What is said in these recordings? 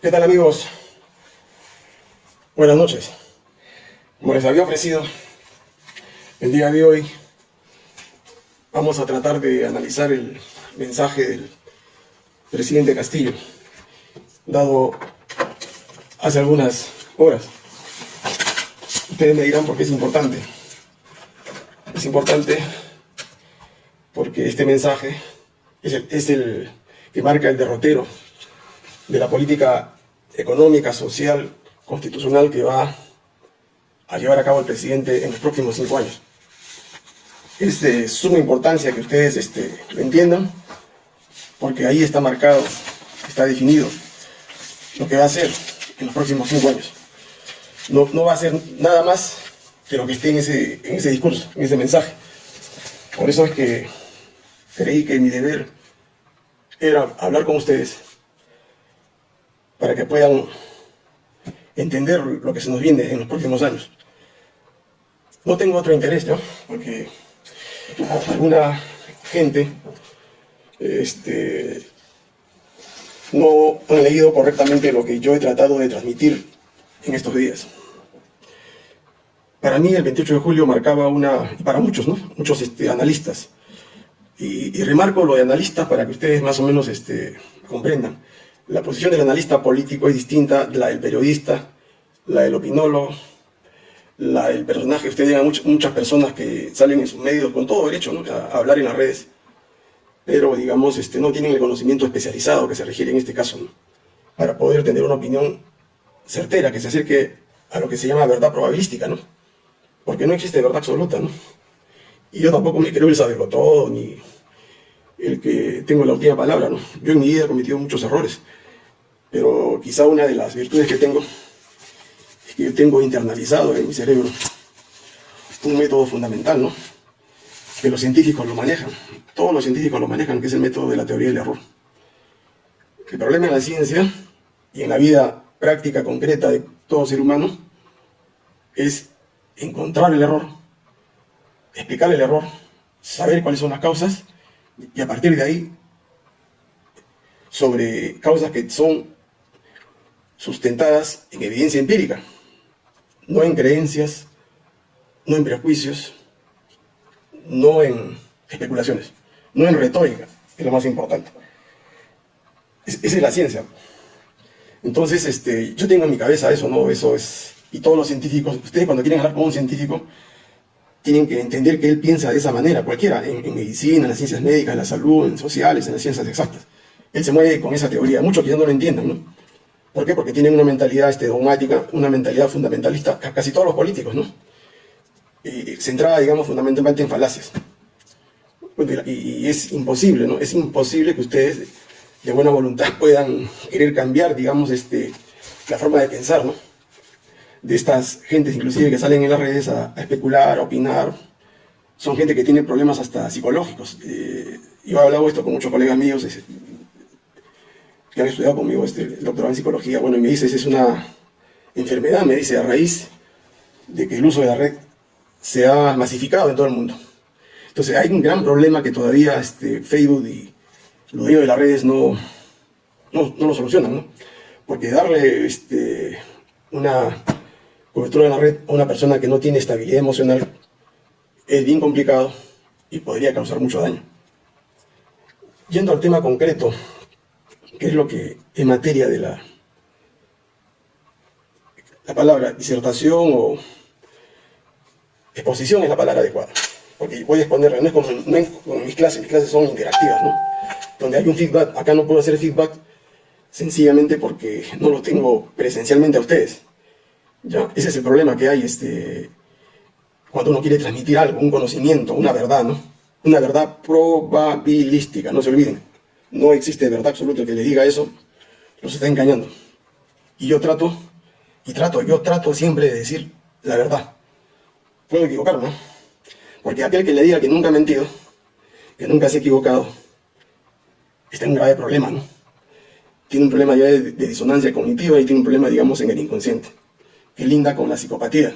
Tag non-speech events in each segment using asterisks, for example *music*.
¿Qué tal amigos? Buenas noches. Como les había ofrecido, el día de hoy vamos a tratar de analizar el mensaje del presidente Castillo, dado hace algunas horas. Ustedes me dirán por qué es importante. Es importante porque este mensaje es el, es el que marca el derrotero de la política económica, social, constitucional que va a llevar a cabo el presidente en los próximos cinco años. Es de suma importancia que ustedes este, lo entiendan, porque ahí está marcado, está definido lo que va a hacer en los próximos cinco años. No, no va a ser nada más que lo que esté en ese, en ese discurso, en ese mensaje. Por eso es que creí que mi deber era hablar con ustedes para que puedan entender lo que se nos viene en los próximos años. No tengo otro interés, ¿no? Porque alguna gente este, no han leído correctamente lo que yo he tratado de transmitir en estos días. Para mí el 28 de julio marcaba una, para muchos, ¿no? Muchos este, analistas, y, remarco lo de analistas para que ustedes más o menos este, comprendan. La posición del analista político es distinta de la del periodista, la del opinólogo, la del personaje. Ustedes digan muchas personas que salen en sus medios con todo derecho a, hablar en las redes, pero digamos este, no tienen el conocimiento especializado que se requiere en este caso para poder tener una opinión certera que se acerque a lo que se llama verdad probabilística, ¿no? Porque no existe verdad absoluta, ¿no? Y yo tampoco me creo el saberlo todo, ni el que tengo la última palabra, ¿no? Yo en mi vida he cometido muchos errores, pero quizá una de las virtudes que tengo es que yo tengo internalizado en mi cerebro un método fundamental, ¿no? Que los científicos lo manejan, todos los científicos lo manejan, que es el método de la teoría del error. El problema en la ciencia y en la vida práctica concreta de todo ser humano es encontrar el error explicar el error, saber cuáles son las causas y a partir de ahí, sobre causas que son sustentadas en evidencia empírica, no en creencias, no en prejuicios, no en especulaciones, no en retórica, es lo más importante. esa es la ciencia. Entonces, este, yo tengo en mi cabeza eso, ¿no? Eso es... Y todos los científicos, ustedes cuando quieren hablar con un científico, tienen que entender que él piensa de esa manera, cualquiera, en, medicina, en las ciencias médicas, en la salud, en sociales, en las ciencias exactas. Él se mueve con esa teoría, muchos que ya no lo entiendan, ¿no? ¿Por qué? Porque tienen una mentalidad este, dogmática, una mentalidad fundamentalista, casi todos los políticos, ¿no? centrada, digamos, fundamentalmente en falacias. Y, y es imposible, ¿no? Es imposible que ustedes de buena voluntad puedan querer cambiar, digamos, este, la forma de pensar, ¿no? de estas gentes inclusive que salen en las redes a, especular, a opinar, son gente que tiene problemas hasta psicológicos. Eh, yo he hablado esto con muchos colegas míos que han estudiado conmigo este, el doctorado en psicología, bueno, y me dice, es una enfermedad, me dice, a raíz de que el uso de la red se ha masificado en todo el mundo. Entonces hay un gran problema que todavía este, Facebook y los dueños de las redes no, no, lo solucionan, ¿no? Porque darle este, una cobertura de la red a una persona que no tiene estabilidad emocional es bien complicado y podría causar mucho daño. Yendo al tema concreto, que es lo que en materia de la, la palabra disertación o exposición es la palabra adecuada. Porque voy a exponer, no es como, mis clases, mis clases son interactivas, ¿no? Donde hay un feedback, acá no puedo hacer feedback sencillamente porque no lo tengo presencialmente a ustedes. ¿ya? Ese es el problema que hay este, cuando uno quiere transmitir algo, un conocimiento, una verdad, ¿no? Una verdad probabilística, no se olviden. No existe verdad absoluta. Que le diga eso, los está engañando. Y yo trato, y trato, yo trato siempre de decir la verdad. Puedo equivocarme. Porque aquel que le diga que nunca ha mentido, que nunca se ha equivocado, está en un grave problema, ¿no? Tiene un problema ya de, de disonancia cognitiva y tiene un problema, digamos, en el inconsciente que linda con la psicopatía.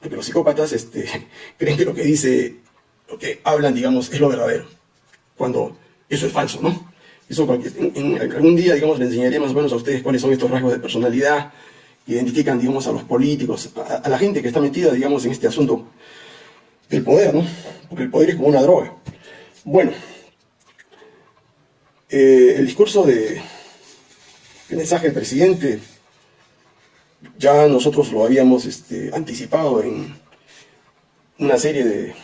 Porque los psicópatas este, *laughs* creen que lo que dice, lo que hablan, digamos, es lo verdadero. Cuando eso es falso, ¿no? Eso algún día, digamos, le enseñaré más o menos a ustedes cuáles son estos rasgos de personalidad que identifican, digamos, a los políticos, a, la gente que está metida, digamos, en este asunto del poder, ¿no? Porque el poder es como una droga. Bueno, eh, el discurso de, el mensaje del presidente, ya nosotros lo habíamos este, anticipado en una serie de,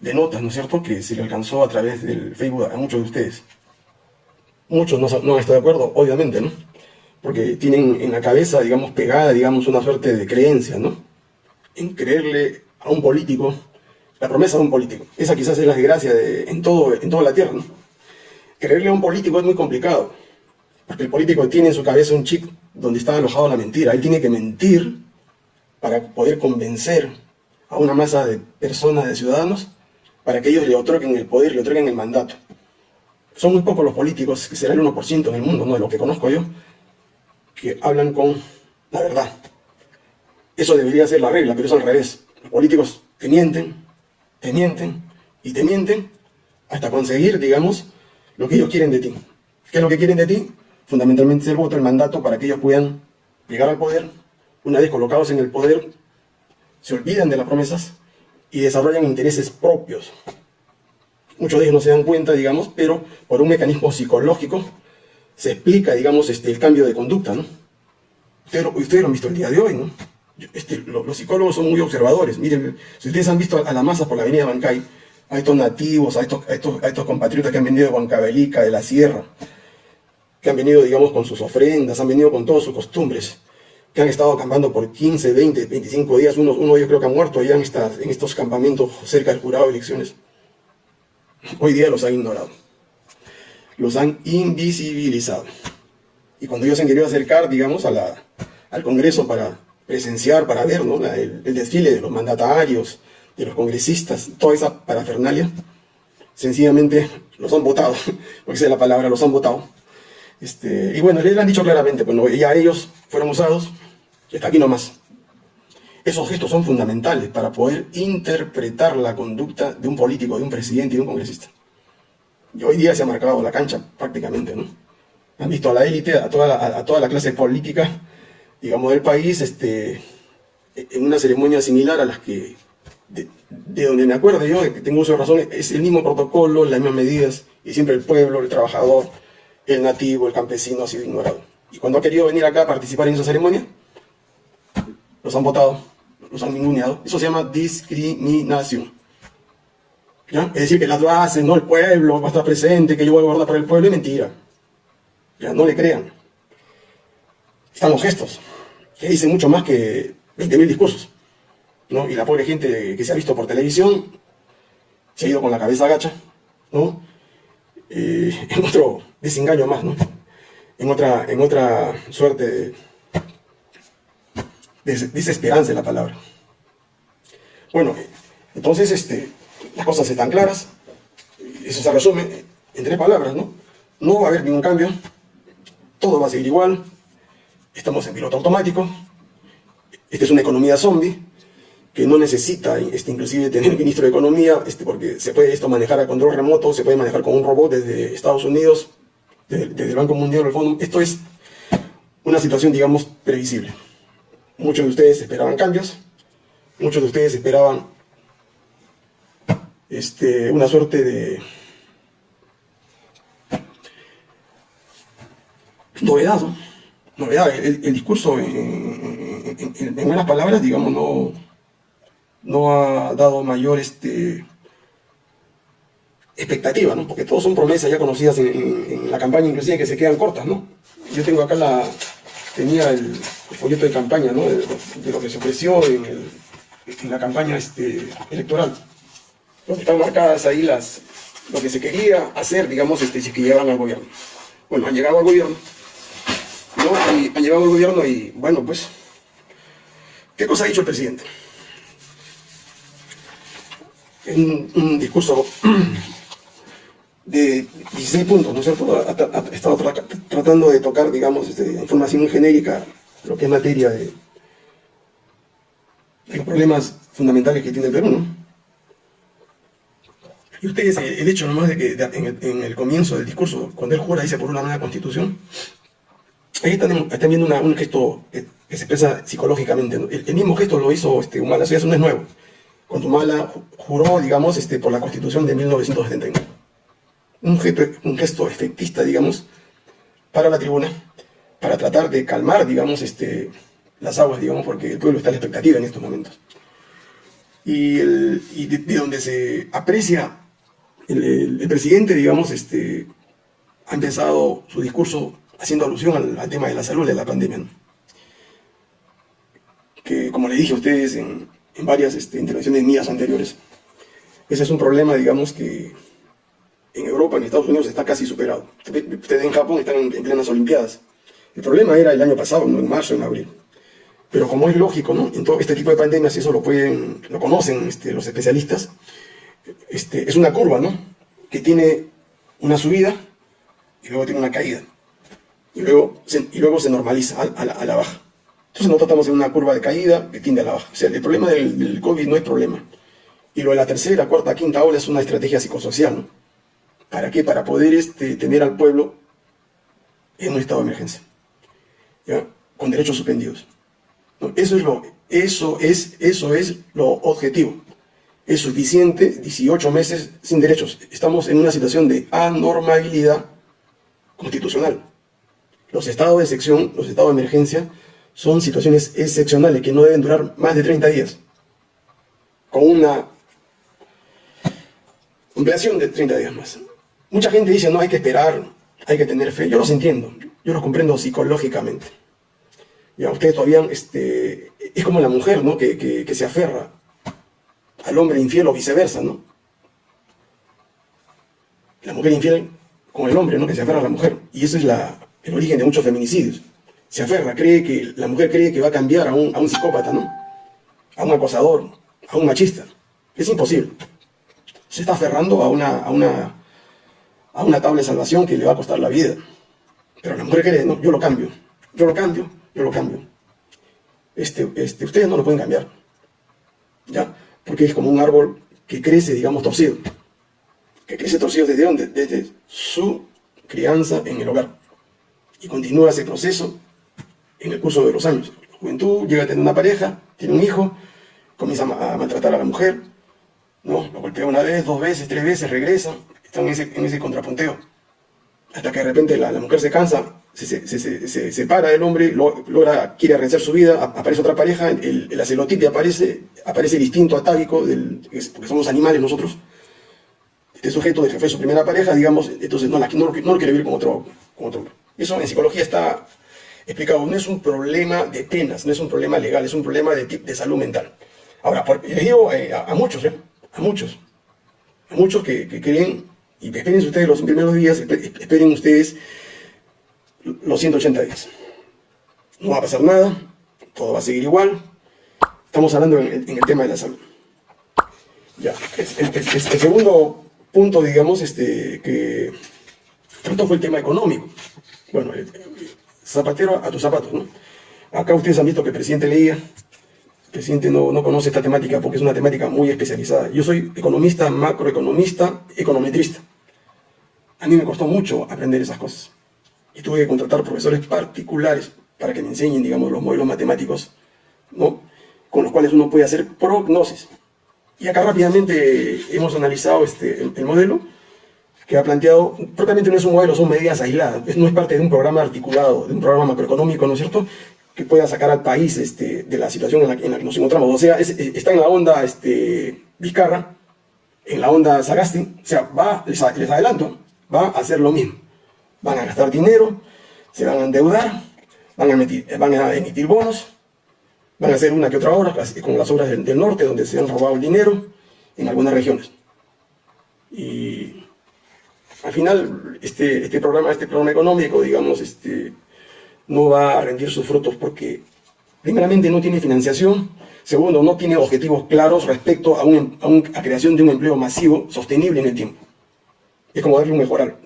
de notas, ¿no es cierto?, que se le alcanzó a través del Facebook a muchos de ustedes. Muchos no, no están de acuerdo, obviamente, ¿no? Porque tienen en la cabeza, digamos, pegada, digamos, una suerte de creencia, ¿no? En creerle a un político, la promesa de un político. Esa quizás es la desgracia de, en, todo, en toda la tierra, ¿no? Creerle a un político es muy complicado, porque el político tiene en su cabeza un chip donde está alojado la mentira. Él tiene que mentir para poder convencer a una masa de personas, de ciudadanos, para que ellos le otorguen el poder, le otorguen el mandato. Son muy pocos los políticos, que será el 1% en el mundo, no de lo que conozco yo, que hablan con la verdad. Eso debería ser la regla, pero es al revés. Los políticos te mienten, te mienten y te mienten hasta conseguir, digamos, lo que ellos quieren de ti. ¿Qué es lo que quieren de ti? Fundamentalmente es el voto, el mandato para que ellos puedan llegar al poder. Una vez colocados en el poder, se olvidan de las promesas y desarrollan intereses propios. Muchos de ellos no se dan cuenta, digamos, pero por un mecanismo psicológico se explica, digamos, este, el cambio de conducta, ¿no? Ustedes, lo han visto el día de hoy, ¿no? Este, los, psicólogos son muy observadores. Miren, si ustedes han visto a, la masa por la avenida Bancay, a estos nativos, a estos, estos, a estos compatriotas que han venido de Huancavelica, de la sierra, que han venido, digamos, con sus ofrendas, han venido con todas sus costumbres, que han estado acampando por 15, 20, 25 días, uno, uno yo creo que ha muerto allá en, estas, en estos campamentos cerca del jurado de elecciones. Hoy día los han ignorado. Los han invisibilizado. Y cuando ellos se han querido acercar, digamos, a la, al Congreso para presenciar, para ver ¿no? el, desfile de los mandatarios, de los congresistas, toda esa parafernalia, sencillamente los han votado, *laughs* porque esa es la palabra, los han votado. Este, y bueno, les han dicho claramente, bueno, ya ellos fueron usados está aquí nomás. Esos gestos son fundamentales para poder interpretar la conducta de un político, de un presidente y de un congresista. Y hoy día se ha marcado la cancha prácticamente, ¿no? Han visto a la élite, a toda la, a toda la clase política, digamos, del país, este, en una ceremonia similar a las que, de, donde me acuerdo yo, que tengo uso de razón, es el mismo protocolo, las mismas medidas, y siempre el pueblo, el trabajador, el nativo, el campesino ha sido ignorado. Y cuando ha querido venir acá a participar en esa ceremonia, los han votado, los han ninguneado. Eso se llama discriminación. ¿Ya? Es decir, que las bases, no el pueblo va a estar presente, que yo voy a guardar para el pueblo, es mentira. Ya, no le crean. Están los gestos, que dicen mucho más que 20.000 discursos. ¿no? Y la pobre gente que se ha visto por televisión se ha ido con la cabeza agacha, ¿no? Eh, en otro desengaño más, ¿no? En otra, en otra suerte de, desesperanza la palabra. Bueno, entonces este, las cosas están claras, eso se resume en tres palabras, ¿no? No va a haber ningún cambio, todo va a seguir igual, estamos en piloto automático, esta es una economía zombie, que no necesita este, inclusive tener ministro de Economía, este, porque se puede esto manejar a control remoto, se puede manejar con un robot desde Estados Unidos, desde, el Banco Mundial, el Fondo. Esto es una situación, digamos, previsible. Muchos de ustedes esperaban cambios, muchos de ustedes esperaban este, una suerte de novedad, novedad. El, discurso, en, en, buenas palabras, digamos, no no ha dado mayor este, expectativa, ¿no? porque todos son promesas ya conocidas en, la campaña, inclusive que se quedan cortas. ¿no? Yo tengo acá la, tenía el, folleto de campaña ¿no? de, lo que se ofreció en, la campaña este, electoral, están marcadas ahí las, lo que se quería hacer, digamos, este, si que llegaban al gobierno. Bueno, han llegado al gobierno, ¿no? y han llegado al gobierno y, bueno, pues, ¿qué cosa ha dicho el presidente? Un, un discurso de 16 puntos, ¿no es cierto? Ha, estado tratando de tocar, digamos, este, información muy genérica, lo que es materia de, los problemas fundamentales que tiene el Perú, ¿no? Y ustedes, el hecho nomás de que en, el, comienzo del discurso, cuando él jura, dice por una nueva constitución, ahí están, viendo un gesto que, se expresa psicológicamente. El, mismo gesto lo hizo este, Humala, eso no es nuevo. Cuando Humala juró, digamos, este, por la constitución de 1979. Un gesto, un gesto efectista, digamos, para la tribuna, para tratar de calmar, digamos, este, las aguas, digamos, porque el pueblo está en la expectativa en estos momentos. Y, de, donde se aprecia el, presidente, digamos, este, ha empezado su discurso haciendo alusión al, tema de la salud de la pandemia. Que, como le dije a ustedes en, varias este, intervenciones mías anteriores, ese es un problema, digamos, que en Europa, en Estados Unidos, está casi superado. Ustedes en Japón están en, plenas Olimpiadas. El problema era el año pasado, en marzo, en abril. Pero como es lógico, ¿no? En todo este tipo de pandemias, eso lo pueden, lo conocen este, los especialistas, este, es una curva, ¿no? Que tiene una subida y luego tiene una caída. Y luego se, y luego se normaliza a, la, baja. Entonces nosotros estamos en una curva de caída que tiende a la baja. O sea, el problema del, COVID no es problema. Y lo de la tercera, cuarta, quinta ola es una estrategia psicosocial, ¿no? ¿Para qué? Para poder este, tener al pueblo en un estado de emergencia, ¿ya? con derechos suspendidos. Eso, es lo, eso, es, eso es lo objetivo es suficiente 18 meses sin derechos. Estamos en una situación de anormalidad constitucional. Los estados de excepción, los estados de emergencia, son situaciones excepcionales que no deben durar más de 30 días. Con una ampliación de 30 días más. Mucha gente dice, no, hay que esperar, hay que tener fe. Yo los entiendo, yo los comprendo psicológicamente. Ya, ustedes todavía, este, es como la mujer, ¿no? Que, que se aferra al hombre infiel o viceversa, ¿no? La mujer infiel con el hombre, ¿no? Que se aferra a la mujer. Y ese es la, el origen de muchos feminicidios. Se aferra, cree que, la mujer cree que va a cambiar a un, a un psicópata, ¿no? A un acosador, a un machista. Es imposible. Se está aferrando a una, a una, a una tabla de salvación que le va a costar la vida. Pero la mujer cree, no, yo lo cambio, yo lo cambio, yo lo cambio. Este, este, ustedes no lo pueden cambiar. ¿Ya? porque es como un árbol que crece, digamos, torcido. Que crece torcido desde dónde? Desde su crianza en el hogar. Y continúa ese proceso en el curso de los años. La juventud llega a tener una pareja, tiene un hijo, comienza a maltratar a la mujer, ¿no? Lo golpea una vez, dos veces, tres veces, regresa, está en ese, en ese contrapunteo. Hasta que de repente la, la mujer se cansa, se, se, separa del hombre, logra, quiere rehacer su vida, aparece otra pareja, el, la celotipia aparece, aparece el instinto atávico, del, porque somos animales nosotros, este sujeto de que fue su primera pareja, digamos, entonces no, no, lo quiere vivir con otro, con otro hombre. Eso en psicología está explicado, no es un problema de penas, no es un problema legal, es un problema de, de salud mental. Ahora, les digo eh, a, muchos, ¿eh? a muchos, a muchos que, que creen, y esperen ustedes los primeros días, esperen ustedes los 180 días. No va a pasar nada, todo va a seguir igual. Estamos hablando en, el tema de la salud. Ya, el, segundo punto, digamos, este, que trató fue el tema económico. Bueno, zapatero a tus zapatos, ¿no? Acá ustedes han visto que el presidente leía, el presidente no, no conoce esta temática porque es una temática muy especializada. Yo soy economista, macroeconomista, econometrista. A mí me costó mucho aprender esas cosas y tuve que contratar profesores particulares para que me enseñen, digamos, los modelos matemáticos, ¿no? con los cuales uno puede hacer prognosis. Y acá rápidamente hemos analizado este, el, modelo que ha planteado, propiamente no es un modelo, son medidas aisladas, no es parte de un programa articulado, de un programa macroeconómico, ¿no es cierto?, que pueda sacar al país este, de la situación en la, que nos encontramos. O sea, está en la onda este, Vizcarra, en la onda Sagasti, o sea, va, les adelanto, va a hacer lo mismo van a gastar dinero, se van a endeudar, van a, emitir, bonos, van a hacer una que otra obra, como las obras del, norte, donde se han robado el dinero en algunas regiones. Y al final, este, este, programa, este programa económico, digamos, este, no va a rendir sus frutos porque, primeramente, no tiene financiación, segundo, no tiene objetivos claros respecto a, un, a, creación de un empleo masivo sostenible en el tiempo. Es como darle un mejor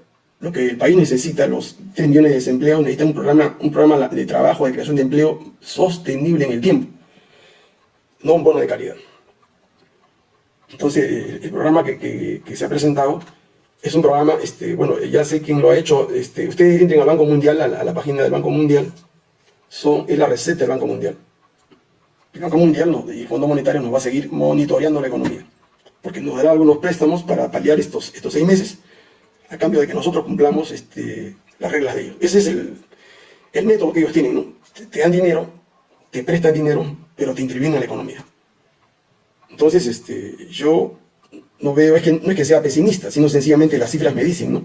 lo que el país necesita, los 3 millones de desempleados, necesita un programa, un programa de trabajo, de creación de empleo sostenible en el tiempo, no un bono de calidad. Entonces, el, programa que, se ha presentado es un programa, este, bueno, ya sé quién lo ha hecho, este, ustedes entren al Banco Mundial, a la, página del Banco Mundial, son, es la receta del Banco Mundial. El Banco Mundial y el Fondo Monetario nos va a seguir monitoreando la economía, porque nos dará algunos préstamos para paliar estos, estos seis meses, a cambio de que nosotros cumplamos este, las reglas de ellos. Ese es el, el método que ellos tienen, ¿no? te dan dinero, te prestan dinero, pero te intervienen en la economía. Entonces, este, yo no veo, es que, no es que sea pesimista, sino sencillamente las cifras me dicen, ¿no?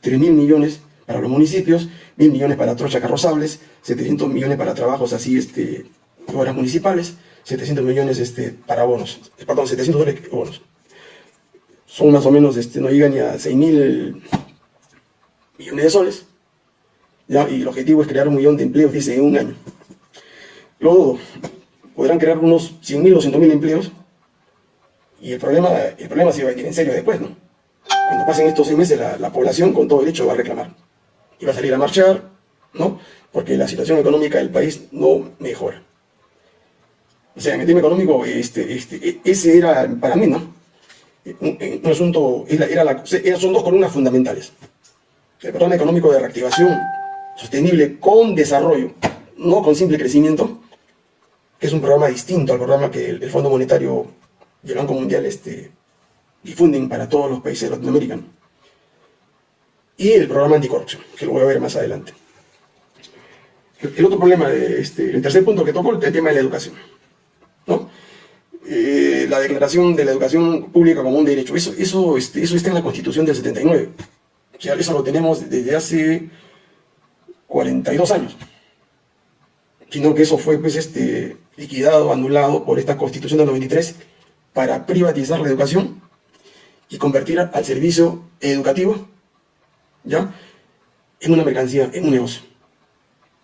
3 mil millones para los municipios, mil millones para trochas carrozables, 700 millones para trabajos así, este, obras municipales, 700 millones este, para bonos, perdón, 700 dólares bonos. Son más o menos, este, no llegan ni a 6 mil millones de soles, ¿ya? y el objetivo es crear un millón de empleos, dice, en un año. Luego, podrán crear unos 100 mil, 200 mil empleos, y el problema, el problema se va a ir en serio después, ¿no? Cuando pasen estos seis meses, la, población con todo derecho va a reclamar. Y va a salir a marchar, ¿no? Porque la situación económica del país no mejora. O sea, en el tema económico, este, este, e, ese era, para mí, ¿no? Un, asunto, era, la, son dos columnas fundamentales. El programa económico de reactivación sostenible con desarrollo, no con simple crecimiento, que es un programa distinto al programa que el Fondo Monetario y el Banco Mundial este, difunden para todos los países latinoamericanos. Y el programa anticorrupción, que lo voy a ver más adelante. El, otro problema, este, el tercer punto que tocó, el tema de la educación. ¿no? Eh, la declaración de la educación pública como un derecho, eso, eso, este, eso está en la Constitución del 79. O eso lo tenemos desde hace 42 años. Sino que eso fue pues, este, liquidado, anulado por esta Constitución del 93 para privatizar la educación y convertir al servicio educativo ¿ya? en una mercancía, en un negocio.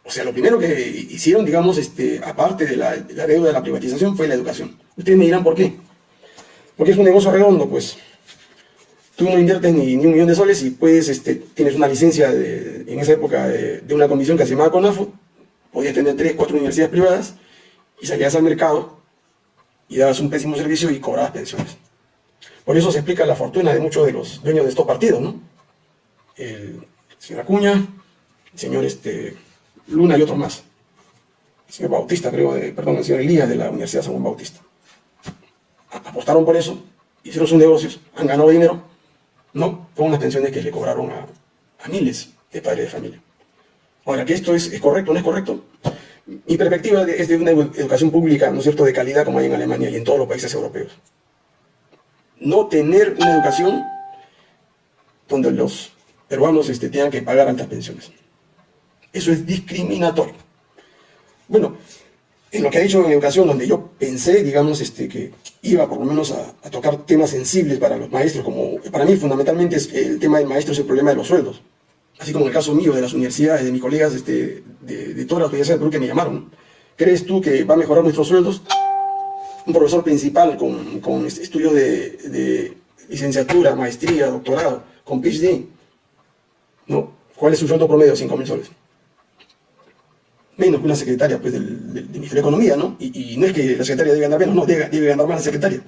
O sea, lo primero que hicieron, digamos, este, aparte de la, deuda de la privatización, fue la educación. Ustedes me dirán por qué. Porque es un negocio redondo, pues. Tú no inviertes ni, un millón de soles y puedes, este, tienes una licencia en esa época de, una comisión que se llamaba CONAFO, podías tener tres, cuatro universidades privadas y salías al mercado y dabas un pésimo servicio y cobrabas pensiones. Por eso se explica la fortuna de muchos de los dueños de estos partidos, ¿no? El señor Acuña, el señor este, Luna y otros más. El señor Bautista, creo, perdón, el señor Elías de la Universidad San Juan Bautista. Apostaron por eso, hicieron sus negocios, han ganado dinero, ¿no? Con unas pensiones que le cobraron a, miles de padres de familia. Ahora, que esto es, es correcto o no es correcto, mi perspectiva es de una educación pública, ¿no cierto?, de calidad como hay en Alemania y en todos los países europeos. No tener una educación donde los peruanos este, tengan que pagar altas pensiones. Eso es discriminatorio. Bueno, en lo que ha dicho en educación, donde yo pensé, digamos, este, que iba por lo menos a, tocar temas sensibles para los maestros, como para mí fundamentalmente es el tema del maestro es el problema de los sueldos así como en el caso mío, de las universidades, de mis colegas este, de, todas las universidades de Perú que me llamaron, ¿crees tú que va a mejorar nuestros sueldos? Un profesor principal con, estudios de, licenciatura, maestría, doctorado, con PhD, ¿no? ¿Cuál es su sueldo promedio? 5 mil soles. Menos que una secretaria pues, del, Ministerio de Economía, ¿no? Y, no es que la secretaria debe ganar menos, no, debe, debe ganar más la secretaria.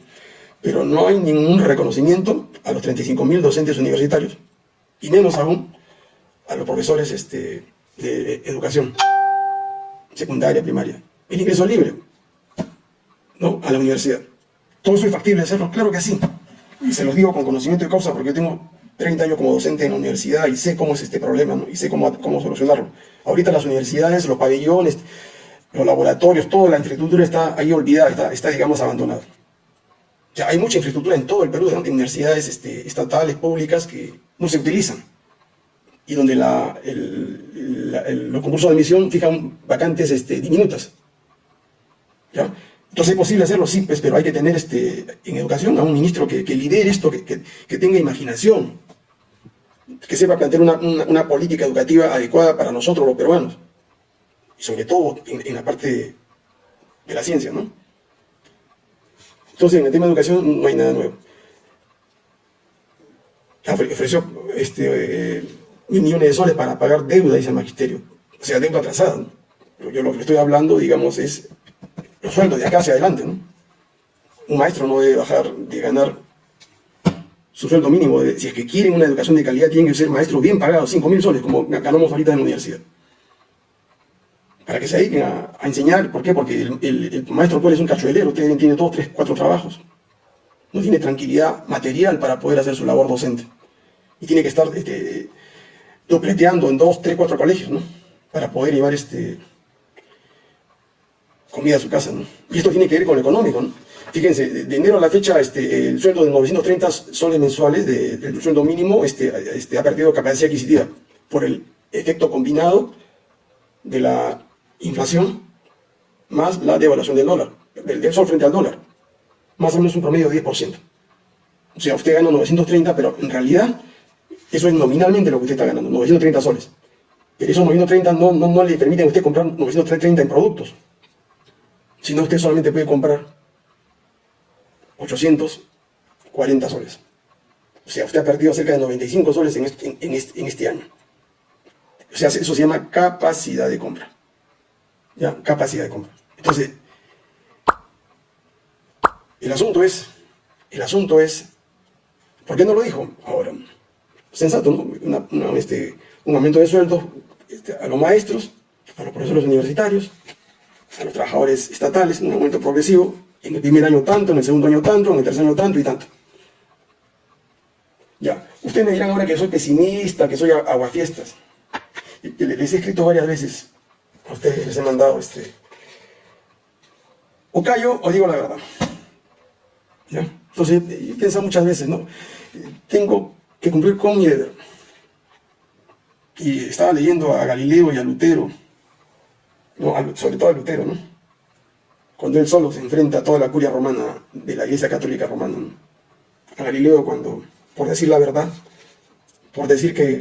Pero no hay ningún reconocimiento a los 35.000 docentes universitarios, y menos aún a los profesores este, de educación secundaria, primaria. El ingreso libre, ¿no? A la universidad. ¿Todo eso es factible hacerlo? Claro que sí. Y se los digo con conocimiento de causa porque yo tengo 30 años como docente en la universidad y sé cómo es este problema. Y sé cómo, cómo solucionarlo. Ahorita las universidades, los pabellones, los laboratorios, toda la infraestructura está ahí olvidada, está, digamos, abandonada. Hay mucha infraestructura en todo el Perú, de universidades este, estatales, públicas, que no se utilizan y donde la, los concursos de admisión fijan vacantes este, diminutas. ¿ya? Entonces es posible hacerlo, sí, pues, pero hay que tener este, en educación a un ministro que, lidere esto, que, tenga imaginación, que sepa plantear una, una, política educativa adecuada para nosotros los peruanos, y sobre todo en, la parte de, la ciencia, ¿no? Entonces en el tema de educación no hay nada nuevo. Ofreció este, eh, mil millones de soles para pagar deuda, dice el magisterio. O sea, deuda atrasada. Yo lo que estoy hablando, digamos, es los sueldos de acá hacia adelante, ¿no? un maestro no debe bajar de ganar su sueldo mínimo. si es que quieren una educación de calidad, tienen que ser maestros bien pagados, 5 mil soles, como ganamos ahorita en la universidad. Para que se dediquen a, enseñar. ¿Por qué? Porque el, maestro actual es un cachuelero, usted tiene dos, tres, cuatro trabajos. No tiene tranquilidad material para poder hacer su labor docente. Y tiene que estar este, dopleteando en dos, tres, cuatro colegios, ¿no? Para poder llevar este, comida a su casa, ¿no? Y esto tiene que ver con lo económico, ¿no? Fíjense, de enero a la fecha, este, el sueldo de 930 soles mensuales del sueldo mínimo este, este, ha perdido capacidad adquisitiva por el efecto combinado de la inflación más la devaluación del dólar, del, sol frente al dólar. Más o menos un promedio de 10%. O sea, usted gana 930, pero en realidad eso es nominalmente lo que usted está ganando, 930 soles. Pero esos 930 no, no, no le permiten a usted comprar 930 en productos, sino usted solamente puede comprar 840 soles. O sea, usted ha perdido cerca de 95 soles en este, en este, año. O sea, eso se llama capacidad de compra. ¿Ya? Capacidad de compra. Entonces, el asunto es, el asunto es, ¿por qué no lo dijo ahora? Sensato, ¿no? este, un aumento de sueldo este, a los maestros, a los profesores universitarios, a los trabajadores estatales, un aumento progresivo, en el primer año tanto, en el segundo año tanto, en el tercer año tanto y tanto. Ya, ustedes me dirán ahora que soy pesimista, que soy aguafiestas. Les he escrito varias veces, a ustedes les he mandado este... O callo o digo la verdad. ¿Ya? Entonces, he pensado muchas veces, ¿no? Tengo que cumplir con mi deber. Y estaba leyendo a Galileo y a Lutero, sobre todo a Lutero, ¿no? cuando él solo se enfrenta a toda la curia romana de la Iglesia Católica Romana. A Galileo cuando, por decir la verdad, por decir que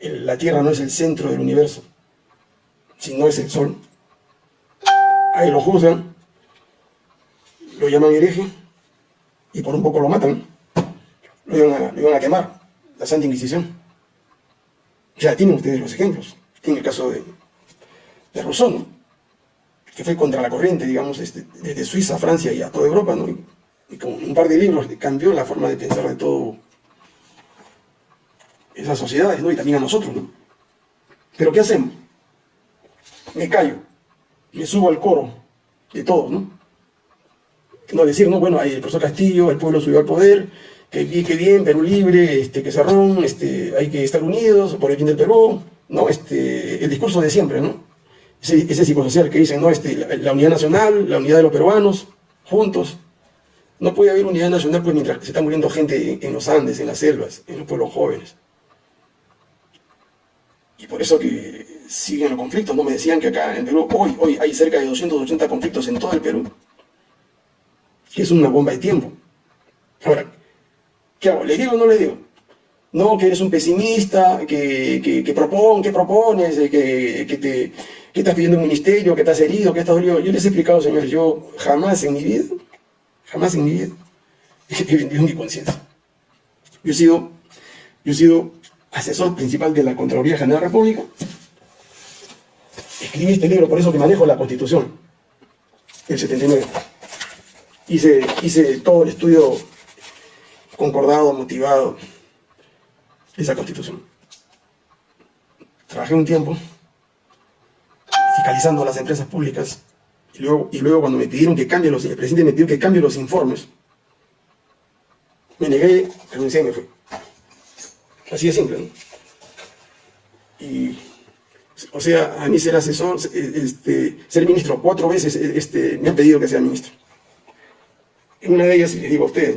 la Tierra no es el centro del universo, sino es el Sol, ahí lo juzgan, lo llaman hereje y por un poco lo matan, lo iban a, quemar, la Santa Inquisición. Ya tienen ustedes los ejemplos. Tienen el caso de, de Rousseau, que fue contra la corriente, digamos, este, desde Suiza, Francia y a toda Europa, ¿no? Y, con un par de libros cambió la forma de pensar de todo esas sociedades, ¿no? Y también a nosotros, ¿no? Pero ¿qué hacemos? Me callo, me subo al coro de todos, ¿no? No decir, no, bueno, el profesor Castillo, el pueblo subió al poder, que, que bien, Perú libre, este, que cerrón, este, hay que estar unidos por el fin del Perú, ¿no? Este, el discurso de siempre, ¿no? ese, psicosocial que dicen, no, este, la, unidad nacional, la unidad de los peruanos, juntos. No puede haber unidad nacional pues mientras se está muriendo gente en, los Andes, en las selvas, en los pueblos jóvenes. Y por eso que siguen los conflictos, ¿no? Me decían que acá en Perú, hoy, hoy hay cerca de 280 conflictos en todo el Perú. Que es una bomba de tiempo. Ahora, ¿qué hago? ¿Le digo o no le digo? No, que eres un pesimista, que, que, que, propon, que propones, que, que te ¿Qué estás pidiendo un ministerio? ¿Qué estás herido? ¿Qué estás dolido? Yo les he explicado, señores, yo jamás en mi vida, jamás en mi vida, *laughs* he vendido mi conciencia. Yo he sido, yo he sido asesor principal de la Contraloría General de la República. Escribí este libro, por eso que manejo la Constitución, el 79. Hice, hice todo el estudio concordado, motivado esa Constitución. Trabajé un tiempo fiscalizando las empresas públicas. Y luego, y luego cuando me pidieron que cambie los, el presidente me pidió que cambie los informes, me negué, renuncié y me fui. Así de simple, Y, o sea, a mí ser asesor, este, ser ministro cuatro veces, este, me han pedido que sea ministro. En una de ellas, les digo a ustedes,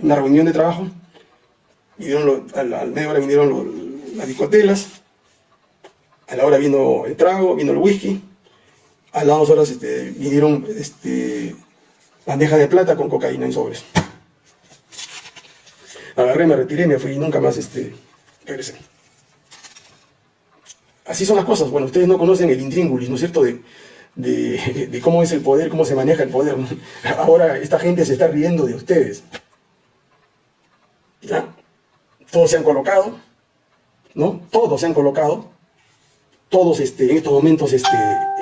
una reunión de trabajo, al, al medio hora vinieron las discotelas, a la hora vino el trago, vino el whisky, a las dos horas este, vinieron este, bandeja de plata con cocaína en sobres. Agarré, me retiré, me fui y nunca más este, regresé. Así son las cosas. Bueno, ustedes no conocen el intríngulis, ¿no es cierto?, de, de, cómo es el poder, cómo se maneja el poder. *laughs* Ahora esta gente se está riendo de ustedes. ¿Ya? Todos se han colocado, ¿no? Todos se han colocado todos este, en estos momentos este,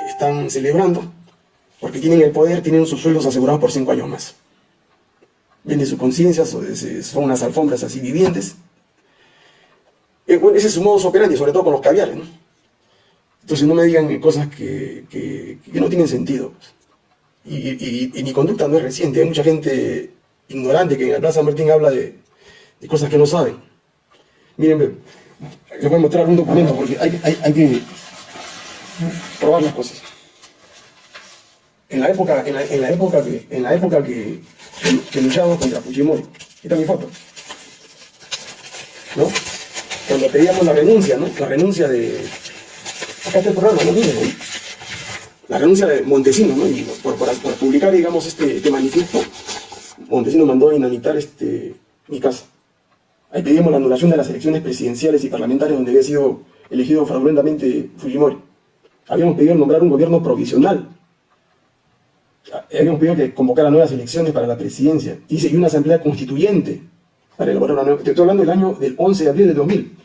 están celebrando porque tienen el poder, tienen sus sueldos asegurados por cinco años más. Venden su conciencia, son unas alfombras así vivientes. Eh, ese es su modo operandi, sobre todo con los caviares. ¿no? Entonces no me digan cosas que, que, no tienen sentido. Y, y, mi conducta no es reciente. Hay mucha gente ignorante que en la Plaza Martín habla de, de cosas que no saben. Miren, les voy a mostrar un documento porque hay, hay, hay que probar las cosas. En la época, en la, en la época que, en la época que, que, luchamos contra Fujimori, esta es mi foto. ¿No? Cuando pedíamos la renuncia, ¿no? La renuncia de. Acá está el programa, ¿no? Miren, La renuncia de Montesinos, ¿no? Y por, por, publicar, digamos, este, este manifiesto, Montesinos mandó a inhabilitar este, mi casa. Ahí pedimos la anulación de las elecciones presidenciales y parlamentarias donde había sido elegido fraudulentamente Fujimori. Habíamos pedido nombrar un gobierno provisional. Habíamos pedido que convocara nuevas elecciones para la presidencia. Y una asamblea constituyente para elaborar una nueva... Estoy hablando del año del 11 de abril de 2000.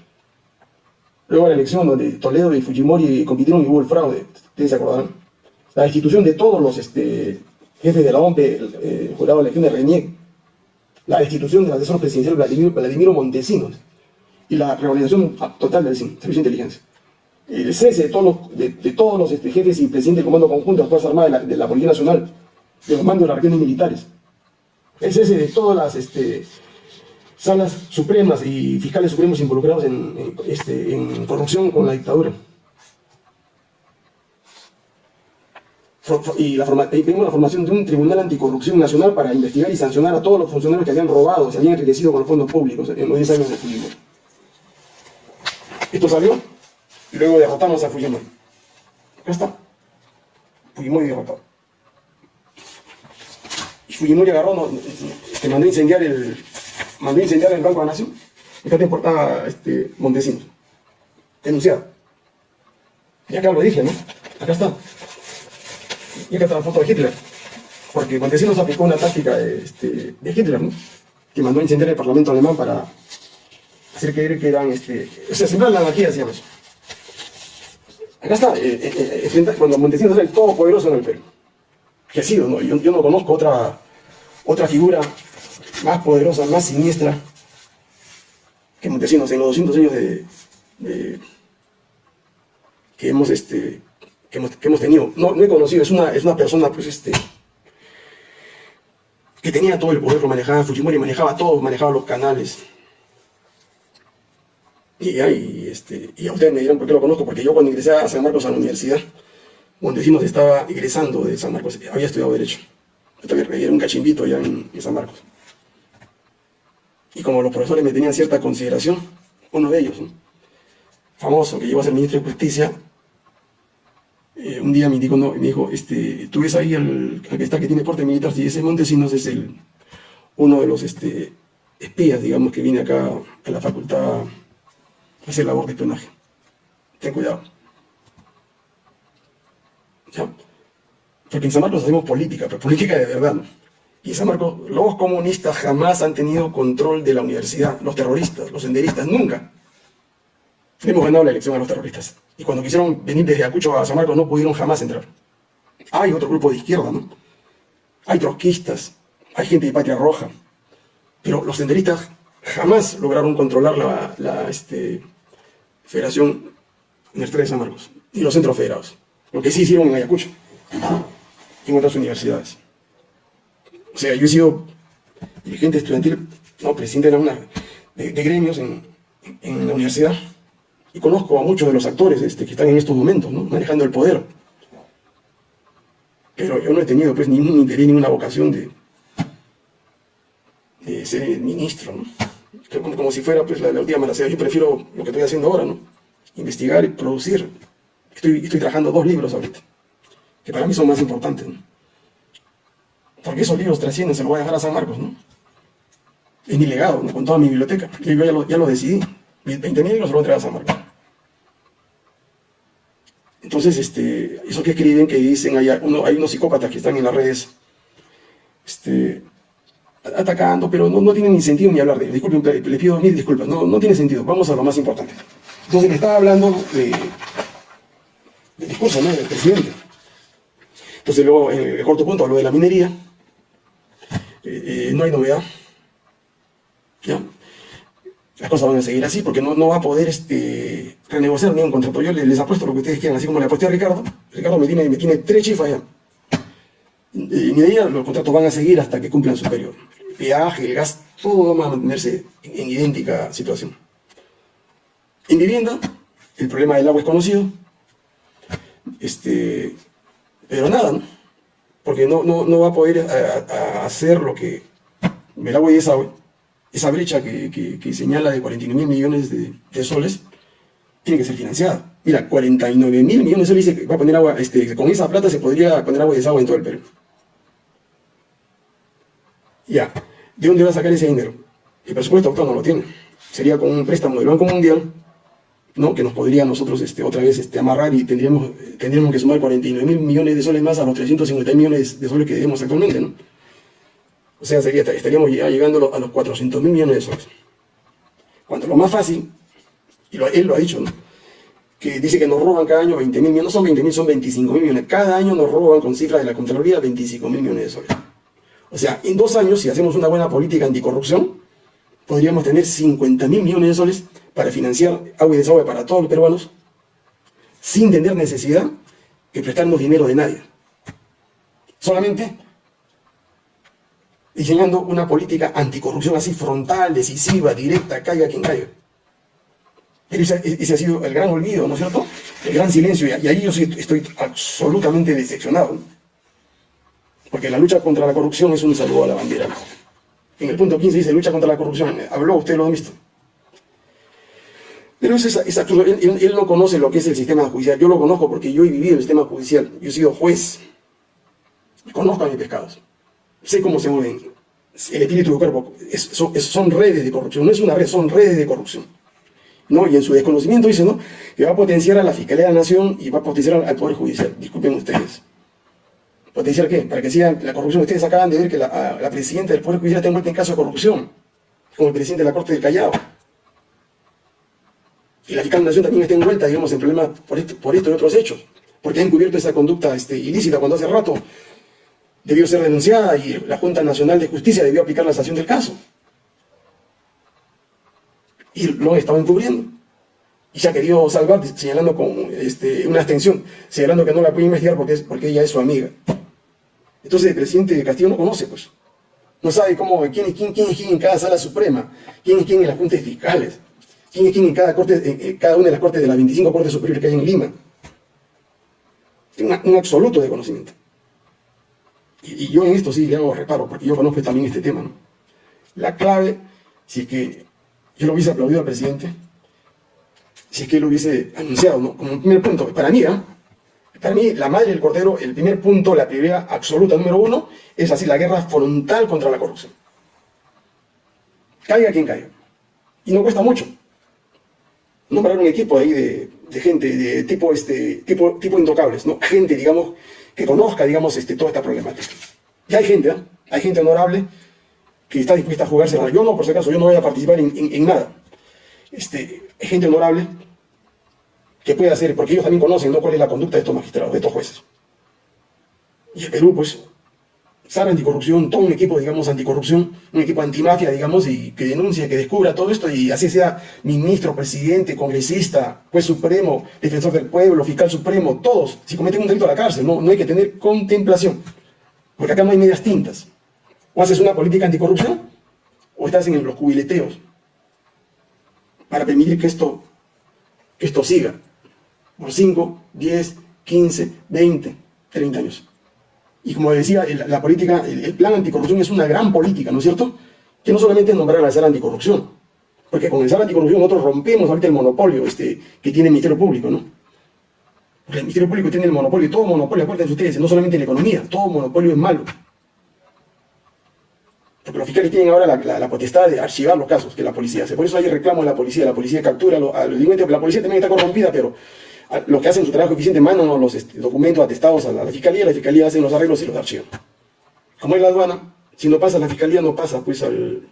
Luego la elección donde Toledo y Fujimori compitieron y hubo el fraude. Ustedes se acordarán. La destitución de todos los este, jefes de la OMP, el, eh, jurado de elección de Renier, la destitución del asesor presidencial Vladimiro, Vladimiro Montesinos y la reorganización total del Servicio de Inteligencia. El cese de todos los, de, todos los este, jefes y presidentes del Comando Conjunto de las Fuerzas Armadas de la, Policía Nacional, de los mandos de las regiones militares. El cese de todas las este, salas supremas y fiscales supremos involucrados en, este, en corrupción con la dictadura. Y la, pedimos la formación de un tribunal anticorrupción nacional para investigar y sancionar a todos los funcionarios que habían robado, se habían enriquecido con los fondos públicos en los 10 años de Fujimori. Esto salió y luego derrotamos a Fujimori. Acá está. Fujimori derrotado. Y Fujimori agarró, que mandó a incendiar el, mandó incendiar el Banco de la Nación. Acá te importaba este, Montesinos. Denunciado. Y acá lo dije, ¿no? Acá está. Y acá está la foto de Hitler. Porque Montesinos aplicó una táctica este, de Hitler, ¿no? Que mandó a incendiar el Parlamento alemán para hacer creer que eran, este, o sea, sembrar la anarquía, decíamos. Acá está, eh, eh, eh, cuando Montesinos era el todopoderoso en el Perú. Que ha sido, ¿no? Yo, yo, no conozco otra, otra figura más poderosa, más siniestra que Montesinos en los 200 años de, de que hemos este, que hemos, tenido. No, he conocido, es una, es una persona pues este que tenía todo el poder, lo manejaba Fujimori, manejaba todo, manejaba los canales. Y, ahí, este, y a ustedes me dirán por qué lo conozco, porque yo cuando ingresé a San Marcos a la universidad, Montesinos estaba ingresando de San Marcos, había estudiado Derecho. Yo también era un cachimbito allá en, San Marcos. Y como los profesores me tenían cierta consideración, uno de ellos, famoso, que llegó a ser ministro de Justicia, eh, un día me dijo, no, me dijo, este, tú ves ahí al, que está que tiene porte militar, si ese Montesinos es el, uno de los este, espías, digamos, que viene acá a la facultad a hacer labor de espionaje. Ten cuidado. ¿Ya? Porque en San Marcos hacemos política, pero política de verdad, ¿no? Y en San Marcos, los comunistas jamás han tenido control de la universidad, los terroristas, los senderistas, nunca. Hemos ganado la elección a los terroristas. Y cuando quisieron venir desde Acucho a San Marcos no pudieron jamás entrar. Hay otro grupo de izquierda, ¿no? Hay trotskistas, hay gente de Patria Roja. Pero los senderistas jamás lograron controlar la, este, Federación Universitaria de San Marcos, ni los centros federados. Lo que sí hicieron en Ayacucho y en otras universidades. O sea, yo he sido dirigente estudiantil, no, presidente de, una, de, gremios en, en la universidad conozco a muchos de los actores este, que están en estos momentos, manejando el poder. Pero yo no he tenido pues ningún interés, ninguna vocación de, de ser ministro, como, como, si fuera pues la, la última manacea. Yo prefiero lo que estoy haciendo ahora, ¿no? Investigar y producir. Estoy, estoy trabajando dos libros ahorita, que para mí son más importantes. Porque esos libros trascienden, se los voy a dejar a San Marcos, ¿no? Es mi legado, ¿no? con toda mi biblioteca. Yo ya lo, ya lo decidí. 20.000 libros se los voy a entregar a San Marcos. Entonces, este, eso que escriben, que dicen, hay, hay unos psicópatas que están en las redes este, atacando, pero no, no tienen ni sentido ni hablar de. Disculpen, le pido mil disculpas, no, no tiene sentido. Vamos a lo más importante. Entonces, le estaba hablando de, del discurso ¿no? del presidente. Entonces luego, en el corto punto, hablo de la minería. Eh, eh, no hay novedad. ¿Ya? Las cosas van a seguir así porque no, no va a poder este, renegociar ni un contrato. Yo les, apuesto lo que ustedes quieran, así como le apuesté a Ricardo. Ricardo me tiene, me tiene tres chifas ya. Y ni los contratos van a seguir hasta que cumplan su periodo. El peaje, el gas, todo va a mantenerse en idéntica situación. En vivienda, el problema del agua es conocido. Este, pero nada, ¿no? Porque no, no, no va a poder hacer lo que el agua y desagüe, esa brecha que, señala de 49 mil millones de, soles, tiene que ser financiada. Mira, 49 mil millones de soles dice que va a poner agua, este, con esa plata se podría poner agua y desagüe en todo el Perú. Ya, ¿de dónde va a sacar ese dinero? El presupuesto actual no lo tiene. Sería con un préstamo del Banco Mundial ¿no? que nos podría nosotros este, otra vez este, amarrar y tendríamos, tendríamos que sumar 49 mil millones de soles más a los 350 millones de soles que debemos actualmente. ¿no? O sea, estaríamos ya llegando a los 400 mil millones de soles. Cuando lo más fácil, y él lo ha dicho, ¿no? que dice que nos roban cada año 20 mil millones, no son 20 mil, son 25 mil millones. Cada año nos roban con cifras de la Contraloría 25 mil millones de soles. O sea, en dos años, si hacemos una buena política anticorrupción, podríamos tener 50 mil millones de soles para financiar agua y desagüe para todos los peruanos, sin tener necesidad de prestarnos dinero de nadie. Solamente diseñando una política anticorrupción así frontal, decisiva, directa, caiga quien caiga. Ese, ese, ha sido el gran olvido, ¿no es cierto? El gran silencio, y, ahí yo estoy absolutamente decepcionado. Porque la lucha contra la corrupción es un saludo a la bandera. En el punto 15 dice lucha contra la corrupción. Habló, usted lo ha visto. Pero es, Él, no conoce lo que es el sistema judicial. Yo lo conozco porque yo he vivido el sistema judicial. Yo he sido juez. Conozco a mis pescados. Sé cómo se mueven. El espíritu del cuerpo. son, redes de corrupción. No es una red, son redes de corrupción. ¿No? Y en su desconocimiento dice ¿no? que va a potenciar a la Fiscalía de la Nación y va a potenciar al Poder Judicial. Disculpen ustedes. ¿Potenciar qué? Para que siga la corrupción. Ustedes acaban de ver que la, la presidenta del Poder Judicial está envuelta en caso de corrupción. Como el presidente de la Corte del Callao y la fiscal de nación también está envuelta, digamos, en problemas por esto, por esto y otros hechos, porque ha encubierto esa conducta este, ilícita cuando hace rato debió ser denunciada y la Junta Nacional de Justicia debió aplicar la sanción del caso. Y lo han encubriendo. Y se ha querido salvar señalando con este, una abstención, señalando que no la puede investigar porque, es, porque ella es su amiga. Entonces el presidente de Castillo no conoce, pues. No sabe cómo, quién, quién, quién es quién en cada sala suprema, quién es quién en las juntas fiscales, quién es quién en cada, corte, cada una de las cortes de las 25 cortes superiores que hay en Lima. Tiene un absoluto de Y, yo en esto sí le hago reparo, porque yo conozco también este tema. ¿no? La clave, si es que yo lo hubiese aplaudido al presidente, si es que lo hubiese anunciado, ¿no? como primer punto, para mí, ¿eh? para mí, la madre del cordero, el primer punto, la prioridad absoluta número uno, es así la guerra frontal contra la corrupción. Caiga quien caiga. Y no cuesta mucho nombrar un equipo ahí de, gente de tipo, este, tipo, tipo intocables, ¿no? Gente, digamos, que conozca, digamos, este, toda esta problemática. Y hay gente, ¿eh? Hay gente honorable que está dispuesta a jugarse. Yo no, por si acaso, yo no voy a participar en, nada. Este, hay gente honorable que puede hacer, porque ellos también conocen ¿no? cuál es la conducta de estos magistrados, de estos jueces. Y el Perú, pues, sabe anticorrupción, todo un equipo, digamos, anticorrupción, un equipo antimafia, digamos, y que denuncie, que descubra todo esto, y así sea ministro, presidente, congresista, juez supremo, defensor del pueblo, fiscal supremo, todos, si cometen un delito a la cárcel, no, no hay que tener contemplación, porque acá no hay medias tintas. O haces una política anticorrupción, o estás en los cubileteos, para permitir que esto, que esto siga, por 5, 10, 15, 20, 30 años. Y como decía, la política, el, plan anticorrupción es una gran política, ¿no es cierto? Que no solamente es nombrar la SAR anticorrupción, porque con el SAR anticorrupción nosotros rompemos ahorita el monopolio este, que tiene el Ministerio Público, ¿no? Porque el Ministerio Público tiene el monopolio, todo monopolio, acuérdense ustedes, no solamente en la economía, todo monopolio es malo. Porque los fiscales tienen ahora la, potestad de archivar los casos que la policía hace. Por eso hay reclamos de la policía, la policía captura a los, a los la policía también está corrompida, pero los que hacen su trabajo eficiente mandan los este, documentos atestados a la, fiscalía, la fiscalía hace los arreglos y los archiva. Como es la aduana, si no pasa la fiscalía, no pasa pues al,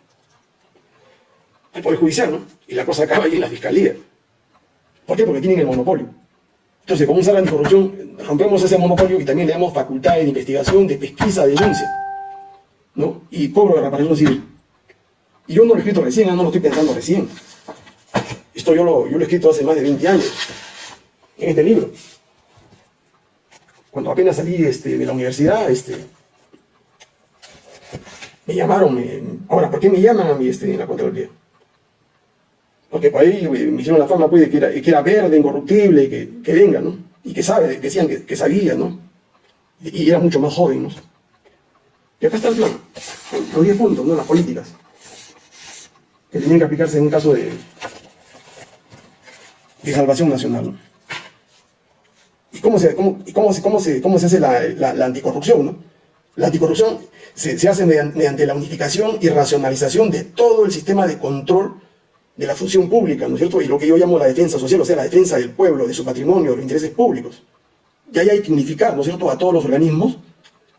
al Poder Judicial, ¿no? Y la cosa acaba ahí en la fiscalía. ¿Por qué? Porque tienen el monopolio. Entonces, con un SAR anticorrupción, rompemos ese monopolio y también le damos facultades de investigación, de pesquisa, de denuncia, ¿no? Y cobro de reparación civil. Y yo no lo he escrito recién, no lo estoy pensando recién. Esto yo lo, yo lo he escrito hace más de 20 años, en este libro. Cuando apenas salí este, de la universidad, este, me llamaron. ahora, ¿por qué me llaman a mí este, en la Contraloría? Porque por ahí me hicieron la fama pues, de que era, que era verde, incorruptible, que, que venga, ¿no? Y que sabe, decían que, que sabía, ¿no? Y, era mucho más joven, ¿no? Y acá está el plan, los 10 puntos, ¿no? Las políticas que tenían que aplicarse en un caso de, de salvación nacional. ¿Y cómo se, cómo, cómo se, hace la, anticorrupción? ¿no? La anticorrupción se, hace mediante, mediante, la unificación y racionalización de todo el sistema de control de la función pública, ¿no es cierto? Y lo que yo llamo la defensa social, o sea, la defensa del pueblo, de su patrimonio, de los intereses públicos. Y ahí hay que unificar, ¿no es cierto?, a todos los organismos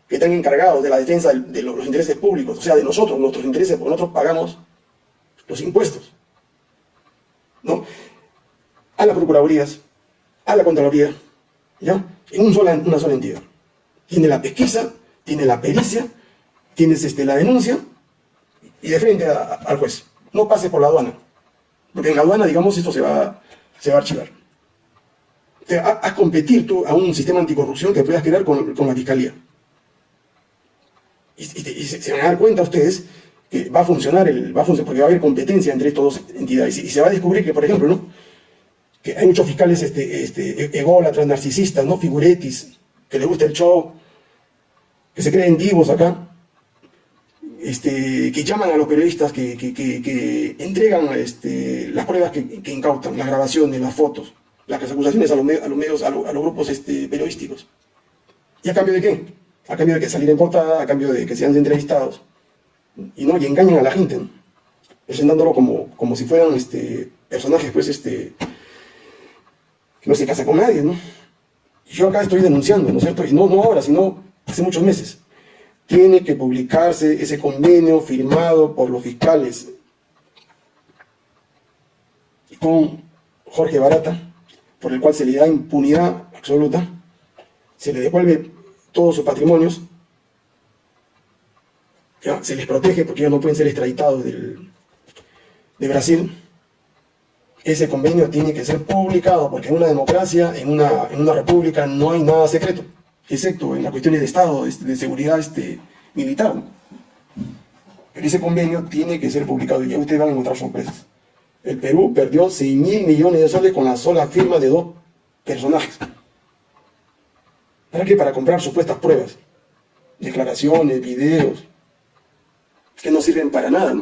que están encargados de la defensa de los intereses públicos, o sea, de nosotros, nuestros intereses, porque nosotros pagamos los impuestos, ¿no? A las procuradurías, a la Contraloría, ¿ya? En un sola, una sola entidad. Tiene la pesquisa, tiene la pericia, tienes este, la denuncia y de frente al juez. No pase por la aduana, porque en la aduana, digamos, esto se va, se va a archivar. a, competir tú a un sistema anticorrupción que puedas crear con, con la fiscalía. Y, y, se, van a dar cuenta ustedes que va a funcionar, el, va a funcionar porque va a haber competencia entre estas dos entidades. Y, se va a descubrir que, por ejemplo, ¿no? Hay muchos fiscales este, este, e, ególatras, narcisistas, ¿no? figuretis, que les gusta el show, que se creen divos acá, este, que llaman a los periodistas, que, que, que, entregan este, las pruebas que, incautan, las grabaciones, las fotos, las acusaciones a los, a los medios, a, los, grupos este, periodísticos. ¿Y a cambio de qué? A cambio de que salir en portada, a cambio de que sean entrevistados y no y engañan a la gente, presentándolo como, como si fueran este, personajes pues, este, no se casa con nadie. ¿no? yo acá estoy denunciando, ¿no es cierto? Y no, no ahora, sino hace muchos meses. Tiene que publicarse ese convenio firmado por los fiscales con Jorge Barata, por el cual se le da impunidad absoluta, se le devuelve todos sus patrimonios se les protege porque ya no pueden ser extraditados del, de Brasil, ese convenio tiene que ser publicado, porque en una democracia, en una, en una república, no hay nada secreto, excepto en las cuestiones de Estado, de, de seguridad este, militar. Pero ese convenio tiene que ser publicado y ya ustedes van a encontrar sorpresas. El Perú perdió 6 mil millones de soles con la sola firma de dos personajes. ¿Para qué? Para comprar supuestas pruebas, declaraciones, videos, que no sirven para nada.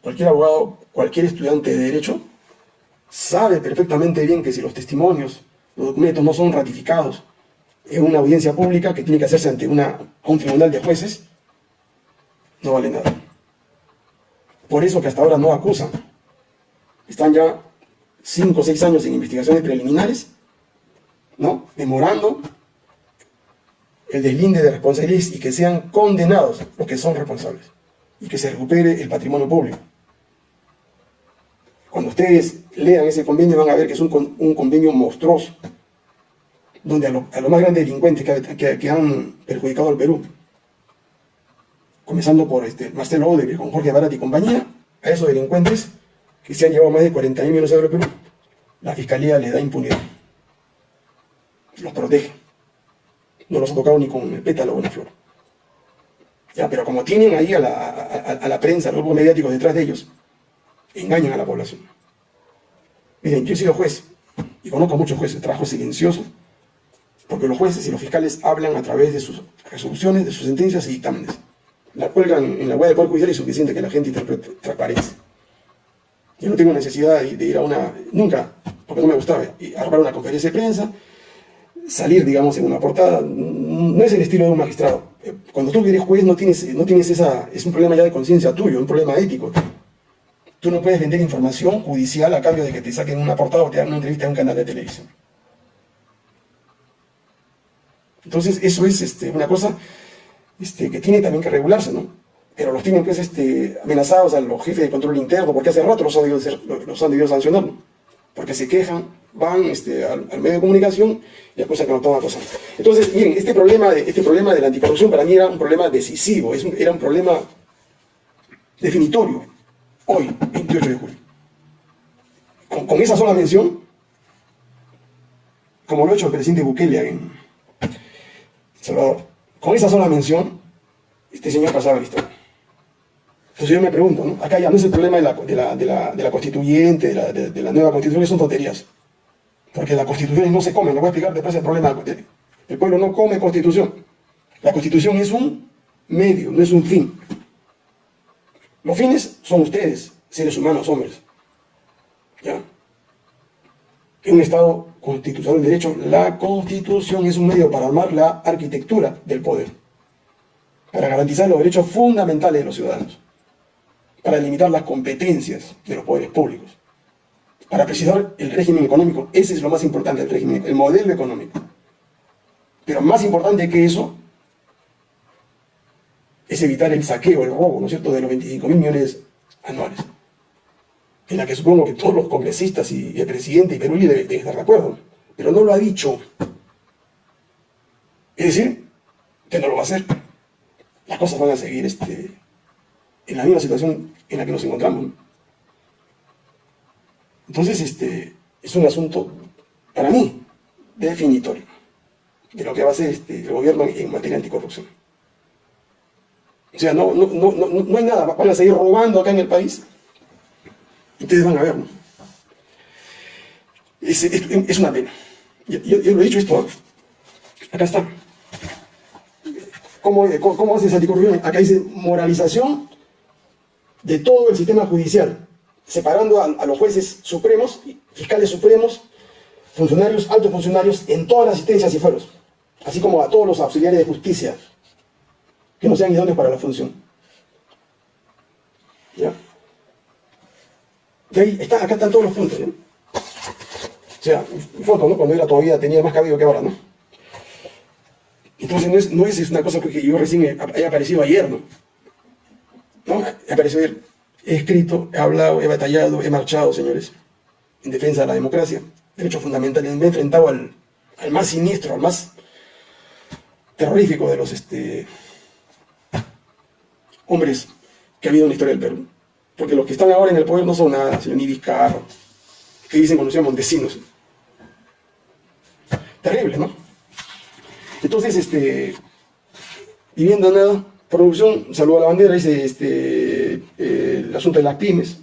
Cualquier abogado, cualquier estudiante de Derecho sabe perfectamente bien que si los testimonios, los documentos no son ratificados en una audiencia pública que tiene que hacerse ante una, un tribunal de jueces, no vale nada. Por eso que hasta ahora no acusan. Están ya 5 o 6 años en investigaciones preliminares, ¿no? demorando el deslinde de responsabilidades y que sean condenados los que son responsables y que se recupere el patrimonio público. Cuando ustedes lean ese convenio van a ver que es un, un convenio monstruoso, donde a, los más grandes delincuentes que, que, han perjudicado al Perú, comenzando por este, Marcelo Odebrecht, con Jorge Barat y compañía, a esos delincuentes que se han llevado más de 40 mil millones de euros al Perú, la Fiscalía le da impunidad. Los protege. No los ha tocado ni con el pétalo o una flor. Ya, pero como tienen ahí a la, a, la prensa, a los grupos mediáticos detrás de ellos, engañan a la población. Miren, yo he sido juez y conozco a muchos jueces, trabajo silencioso, porque los jueces y los fiscales hablan a través de sus resoluciones, de sus sentencias y dictámenes. La cuelgan en la web del Poder Judicial y es suficiente que la gente interprete transparencia. Yo no tengo necesidad de, ir a una, nunca, porque no me gustaba, armar una conferencia de prensa, salir, digamos, en una portada, no es el estilo de un magistrado. Eh, cuando tú eres juez no tienes, no tienes esa, es un problema ya de conciencia tuyo, un problema ético. Tú no puedes vender información judicial a cambio de que te saquen una portada o te hagan una entrevista en un canal de televisión. Entonces eso es este, una cosa este, que tiene también que regularse, ¿no? Pero los tienen pues este, amenazados a los jefes de control interno porque hace rato los han debido, los han debido sancionar, porque se quejan, van al, medio de comunicación y acusan que no toma cosa. Entonces, miren, este problema, de, este problema de la anticorrupción para mí era un problema decisivo, era un problema definitorio, hoy, 28 de julio. Con, esa sola mención, como lo ha hecho el presidente Bukele en Salvador, con esa sola mención, este señor pasaba la historia. Entonces yo me pregunto, ¿no? acá ya no es el problema de la, constituyente, de la, nueva constitución, son tonterías. Porque las constituciones no se comen, lo voy a explicar después el problema. El pueblo no come constitución. La constitución es un medio, no es un fin. Los fines son ustedes, seres humanos, hombres. ¿Ya? En un Estado constitucional de derecho, la Constitución es un medio para armar la arquitectura del poder, para garantizar los derechos fundamentales de los ciudadanos, para limitar las competencias de los poderes públicos, para precisar el régimen económico. Ese es lo más importante del régimen, el modelo económico. Pero más importante que eso es evitar el saqueo, el robo, ¿no es cierto?, de los 25 mil millones anuales. En la que supongo que todos los congresistas y el presidente y Perú deben estar de acuerdo, pero no lo ha dicho. Es decir, que no lo va a hacer. Las cosas van a seguir este, en la misma situación en la que nos encontramos. Entonces, este, es un asunto, para mí, definitorio de lo que va a hacer este, el gobierno en materia anticorrupción. O sea, no, no, no, no, hay nada, van a seguir robando acá en el país. Ustedes van a ver, ¿no? Es, una pena. Yo, lo he dicho esto, acá está. ¿Cómo, cómo, hace esa anticorrupción? Acá dice moralización de todo el sistema judicial, separando a, a los jueces supremos, fiscales supremos, funcionarios, altos funcionarios en todas las asistencias y fueros, así como a todos los auxiliares de justicia, que no sean idóneos para la función. ¿Ya? ahí está, acá están todos los puntos. ¿eh? O sea, foto, ¿no? Cuando era todavía tenía más cabello que ahora, ¿no? Entonces no es, no una cosa que yo recién haya aparecido ayer, ¿no? ¿No? He aparecido ayer. He escrito, he hablado, he batallado, he marchado, señores, en defensa de la democracia, derechos fundamentales. Me he enfrentado al, al más siniestro, al más terrorífico de los este, hombres que ha habido en la historia del Perú. Porque los que están ahora en el poder no son nada, señor, ni Vizcarro, que dicen conocidos Montesinos. Terrible, ¿no? Entonces, este, viviendo nada, producción, saluda a la bandera, dice este, eh, el asunto de las pymes.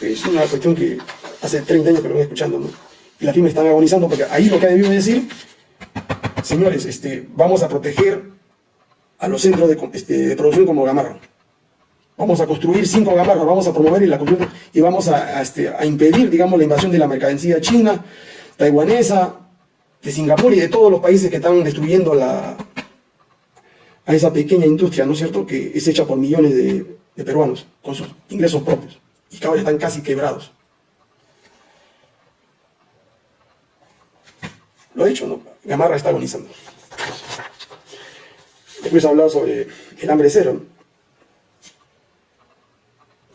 Es una cuestión que hace 30 años que lo voy escuchando, ¿no? Y las pymes están agonizando porque ahí lo que ha debido decir, señores, este, vamos a proteger a los centros este, de, producción como Gamarra. Vamos a construir cinco Gamarras, vamos a promover y, la y vamos este, a, impedir, digamos, la invasión de la mercancía china, taiwanesa, de Singapur y de todos los países que están destruyendo a esa pequeña industria, ¿no es cierto?, que es hecha por millones de, peruanos, con sus ingresos propios, y que ahora están casi quebrados. Lo he dicho, ¿no? Gamarra está agonizando. Después hablado sobre el hambre cero.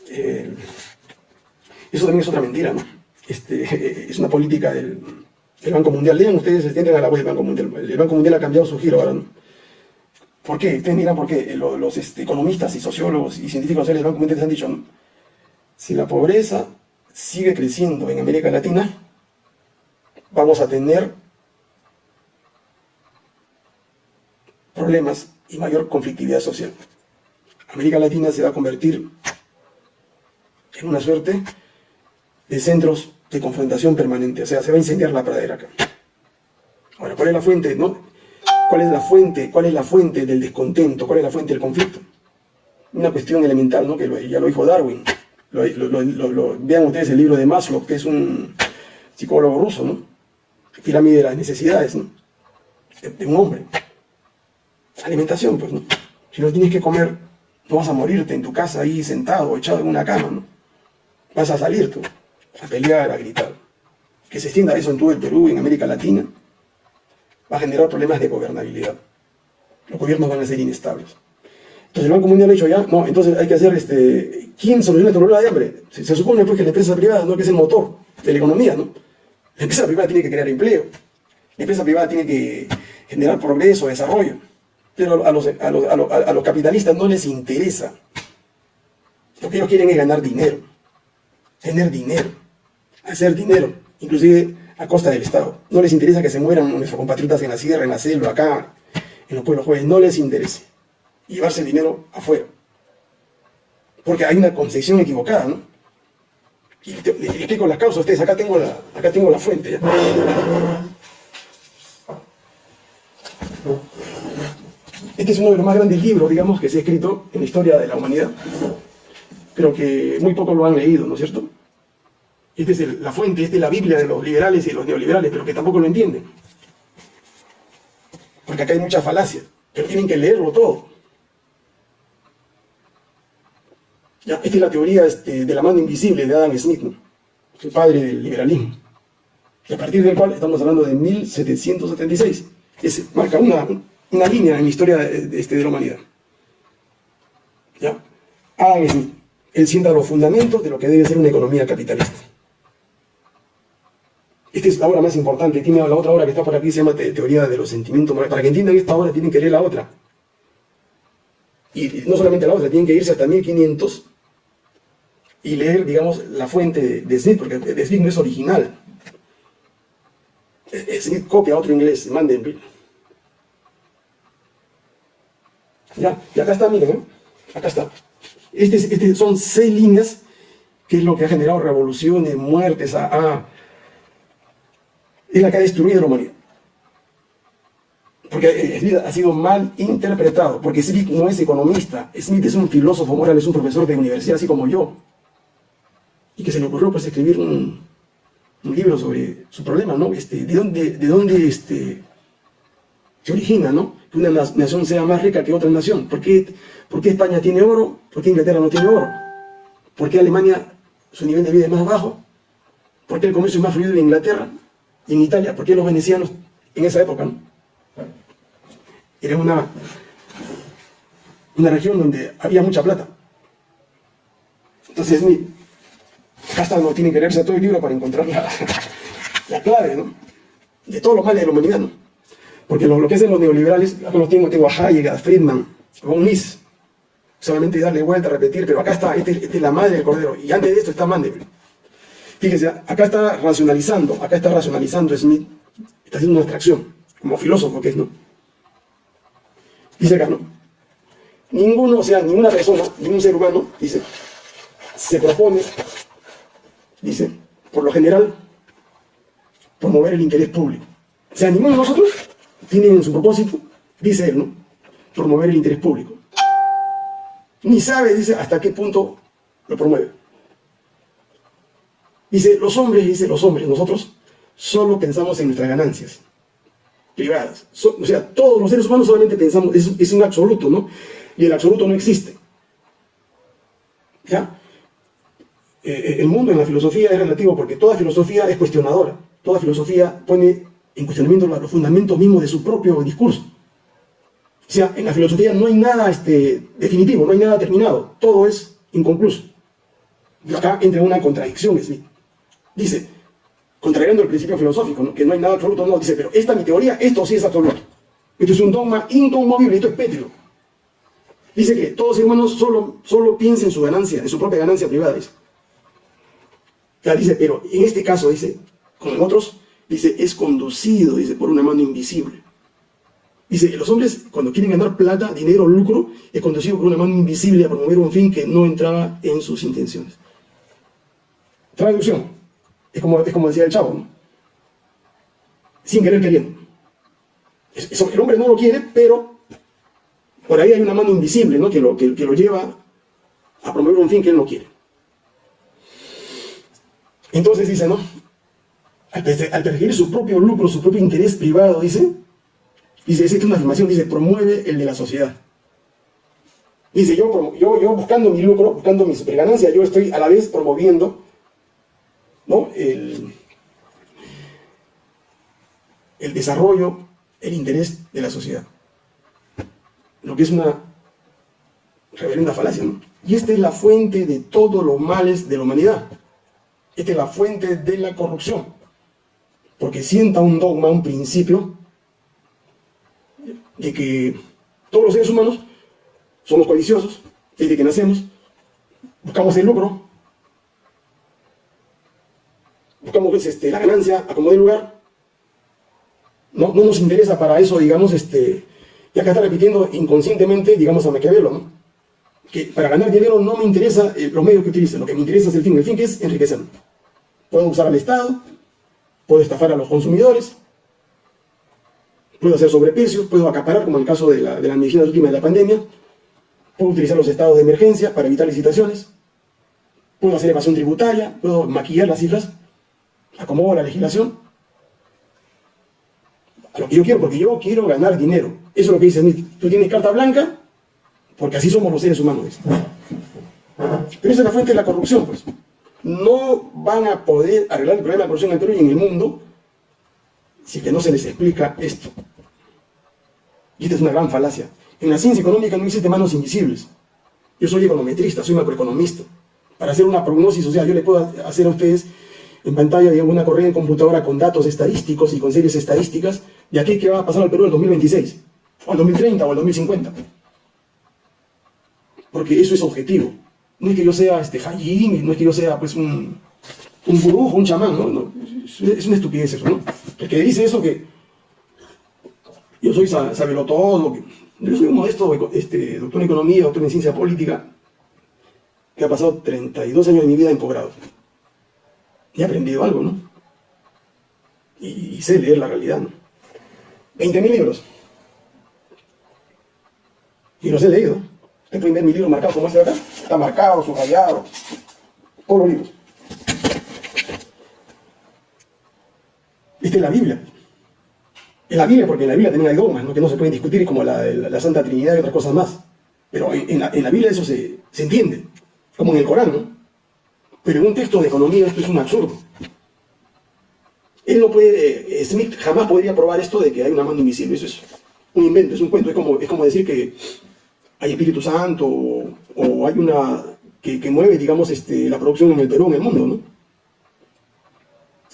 Eh, eso también es otra mentira, ¿no? Este, *laughs* es una política del, Banco Mundial. Lean ustedes, entienden a la web del Banco Mundial. El Banco Mundial ha cambiado su giro ahora. ¿Por qué? Ustedes miran por qué. Los, este, economistas y sociólogos y científicos del Banco Mundial han dicho. Si la pobreza sigue creciendo en América Latina, vamos a tener problemas y mayor conflictividad social. América Latina se va a convertir en una suerte de centros de confrontación permanente, o sea, se va a incendiar la pradera acá. Ahora, ¿cuál es la fuente, no? ¿Cuál es la fuente, cuál es la fuente del descontento? ¿Cuál es la fuente del conflicto? Una cuestión elemental, ¿no? Que ya lo dijo Darwin. vean ustedes el libro de Maslow, que es un psicólogo ruso, ¿no? Pirámide de las necesidades, ¿no? de un hombre alimentación, pues, ¿no? Si no tienes que comer, no vas a morirte en tu casa ahí sentado, echado en una cama, ¿no? Vas a salir tú, a pelear, a gritar. Que se extienda eso en todo el Perú, en América Latina, va a generar problemas de gobernabilidad. Los gobiernos van a ser inestables. Entonces el Banco Mundial ha dicho ya, no, entonces hay que hacer, este, ¿quién soluciona el problema de hambre? Se, supone pues que la empresa privada, no que es el motor de la economía, ¿no? La empresa privada tiene que crear empleo, la empresa privada tiene que generar progreso, desarrollo, pero a los, a los, a los capitalistas no les interesa. Lo que ellos quieren es ganar dinero, tener dinero, hacer dinero, inclusive a costa del Estado. No les interesa que se mueran nuestros compatriotas en la sierra, en la selva, acá, en los pueblos jóvenes. No les interesa llevarse el dinero afuera. Porque hay una concepción equivocada, ¿no? Y te, explico las causas a ustedes. Acá tengo la, acá tengo la fuente. Este es uno de los más grandes libros, digamos, que se ha escrito en la historia de la humanidad, pero que muy pocos lo han leído, ¿no es cierto? Esta es la fuente, esta es la Biblia de los liberales y de los neoliberales, pero que tampoco lo entienden. Porque acá hay mucha falacia, pero tienen que leerlo todo. esta es la teoría este, de la mano invisible de Adam Smith, el padre del liberalismo. Y a partir del cual estamos hablando de 1776. Es, marca una, una línea en la historia de, este, de la humanidad. ¿Ya? Adam Smith. Él sienta los fundamentos de lo que debe ser una economía capitalista. Esta es la obra más importante. Tiene la otra obra que está por aquí, se llama Teoría de los Sentimientos Morales. Para que entiendan esta obra, tienen que leer la otra. Y no solamente la otra, tienen que irse hasta 1500 y leer, digamos, la fuente de Smith, porque Smith no es original. Smith copia a otro inglés, Mandenville. Ya, y acá está, miren, ¿eh? acá está. Este, este, son seis líneas, que es lo que ha generado revoluciones, muertes, a es la que ha destruido la humanidad. Porque Smith ha sido mal interpretado, porque Smith no es economista, Smith es un filósofo moral, es un profesor de universidad, así como yo. Y que se le ocurrió pues escribir un, libro sobre su problema, ¿no? Este, ¿De dónde, de dónde este, se origina, ¿no? Que una nación sea más rica que otra nación. ¿Por qué, ¿Por qué España tiene oro? ¿Por qué Inglaterra no tiene oro? ¿Por qué Alemania su nivel de vida es más bajo? ¿Por qué el comercio es más fluido en Inglaterra? y en Italia, porque los venecianos en esa época ¿no? era una, una región donde había mucha plata. Entonces, hasta no tienen que leerse todo el libro para encontrar la, *laughs* la clave ¿no? de todos los males de la humanidad. Porque lo, que hacen los neoliberales, los tengo, tengo a Hayek, a Friedman, a Mises, solamente darle vuelta, repetir, pero acá está, esta este es la madre del cordero, y antes de esto está Mandeville. Fíjense, acá está racionalizando, acá está racionalizando Smith, está haciendo una abstracción, como filósofo que es, ¿no? Dice acá, ¿no? Ninguno, o sea, ninguna persona, ningún ser humano, dice, se propone, dice, por lo general, promover el interés público. O sea, ninguno de nosotros tiene en su propósito, dice él, ¿no? Promover el interés público. Ni sabe, dice, hasta qué punto lo promueve. Dice, los hombres, dice, los hombres, nosotros solo pensamos en nuestras ganancias privadas. o sea, todos los seres humanos solamente pensamos, es, un absoluto, ¿no? Y el absoluto no existe. ¿Ya? Eh, eh, el mundo en la filosofía es relativo porque toda filosofía es cuestionadora. Toda filosofía pone en cuestionamiento los fundamentos mismos de su propio discurso. O sea, en la filosofía no hay nada este, definitivo, no hay nada terminado. Todo es inconcluso. Acá entra una contradicción, Smith. Dice, contrariando el principio filosófico, que no hay nada absoluto, no, dice, pero esta mi teoría, esto sí es absoluto. Esto es un dogma inconmovible, esto es pétreo. Dice que todos los humanos solo, solo piensen en su ganancia, en su propia ganancia privada, dice. Ya dice, pero en este caso, dice, como en otros, dice, es conducido, dice, por una mano invisible. Dice, los hombres cuando quieren ganar plata, dinero, lucro, es conducido por una mano invisible a promover un fin que no entraba en sus intenciones. Traducción. Es como, es como decía el chavo, ¿no? Sin querer queriendo. Eso, el hombre no lo quiere, pero por ahí hay una mano invisible, ¿no? Que lo, que, lo lleva a promover un fin que él no quiere. Entonces dice, ¿no? Al, perseguir su propio lucro, su propio interés privado, dice, dice, es una afirmación, dice, promueve el de la sociedad. Dice, yo, yo, yo buscando mi lucro, buscando mi superganancia, yo estoy a la vez promoviendo ¿no? el, el desarrollo, el interés de la sociedad. Lo que es una reverenda falacia. ¿no? Y esta es la fuente de todos los males de la humanidad. Esta es la fuente de la corrupción. Porque sienta un dogma, un principio, de que todos los seres humanos somos codiciosos, desde que nacemos, buscamos el lucro, buscamos pues, este, la ganancia a como de lugar, no, no nos interesa para eso, digamos, este, ya que está repitiendo inconscientemente, digamos, a Maquiavelo, ¿no? que para ganar dinero no me interesa los medios que utilicen, lo que me interesa es el fin, el fin que es enriquecer. Puedo usar al Estado, puedo estafar a los consumidores, puedo hacer sobreprecios, puedo acaparar, como en el caso de la, de la medicina última de la pandemia, puedo utilizar los estados de emergencia para evitar licitaciones, puedo hacer evasión tributaria, puedo maquillar las cifras, acomodo la legislación, a lo que yo quiero, porque yo quiero ganar dinero. Eso es lo que dice Smith. Tú tienes carta blanca, porque así somos los seres humanos. Pero esa es la fuente de la corrupción, pues. No van a poder arreglar el problema de corrupción en el Perú y en el mundo si que no se les explica esto. Y esta es una gran falacia. En la ciencia económica no existe manos invisibles. Yo soy econometrista, soy macroeconomista. Para hacer una prognosis, sea, yo le puedo hacer a ustedes en pantalla digamos, una corriente computadora con datos estadísticos y con series estadísticas de aquí que va a pasar al Perú en el 2026, o el 2030, o el 2050 porque eso es objetivo. No es que yo sea este Hajim, no es que yo sea pues un, un un chamán, ¿no? es una estupidez eso, ¿no? El que dice eso que yo soy sabelo todo, yo soy un modesto este, doctor en economía, doctor en ciencia política, que ha pasado 32 años de mi vida en posgrado. Y he aprendido algo, ¿no? Y, y sé leer la realidad, ¿no? 20.000 libros. Y los he leído. Este primer mi libro marcado como este acá, está marcado, subrayado, todos los libros. Esta es la Biblia. Es la Biblia porque en la Biblia también hay dogmas que no se pueden discutir como la, Santa Trinidad y otras cosas más. Pero en, la, Biblia eso se, entiende, como en el Corán, ¿no? Pero en un texto de economía esto es un absurdo. Él no puede, eh, Smith jamás podría probar esto de que hay una mano invisible, eso es un invento, es un cuento, es como decir que hay Espíritu Santo o, hay una que, mueve, digamos, este, la producción en el Perú, en el mundo, ¿no?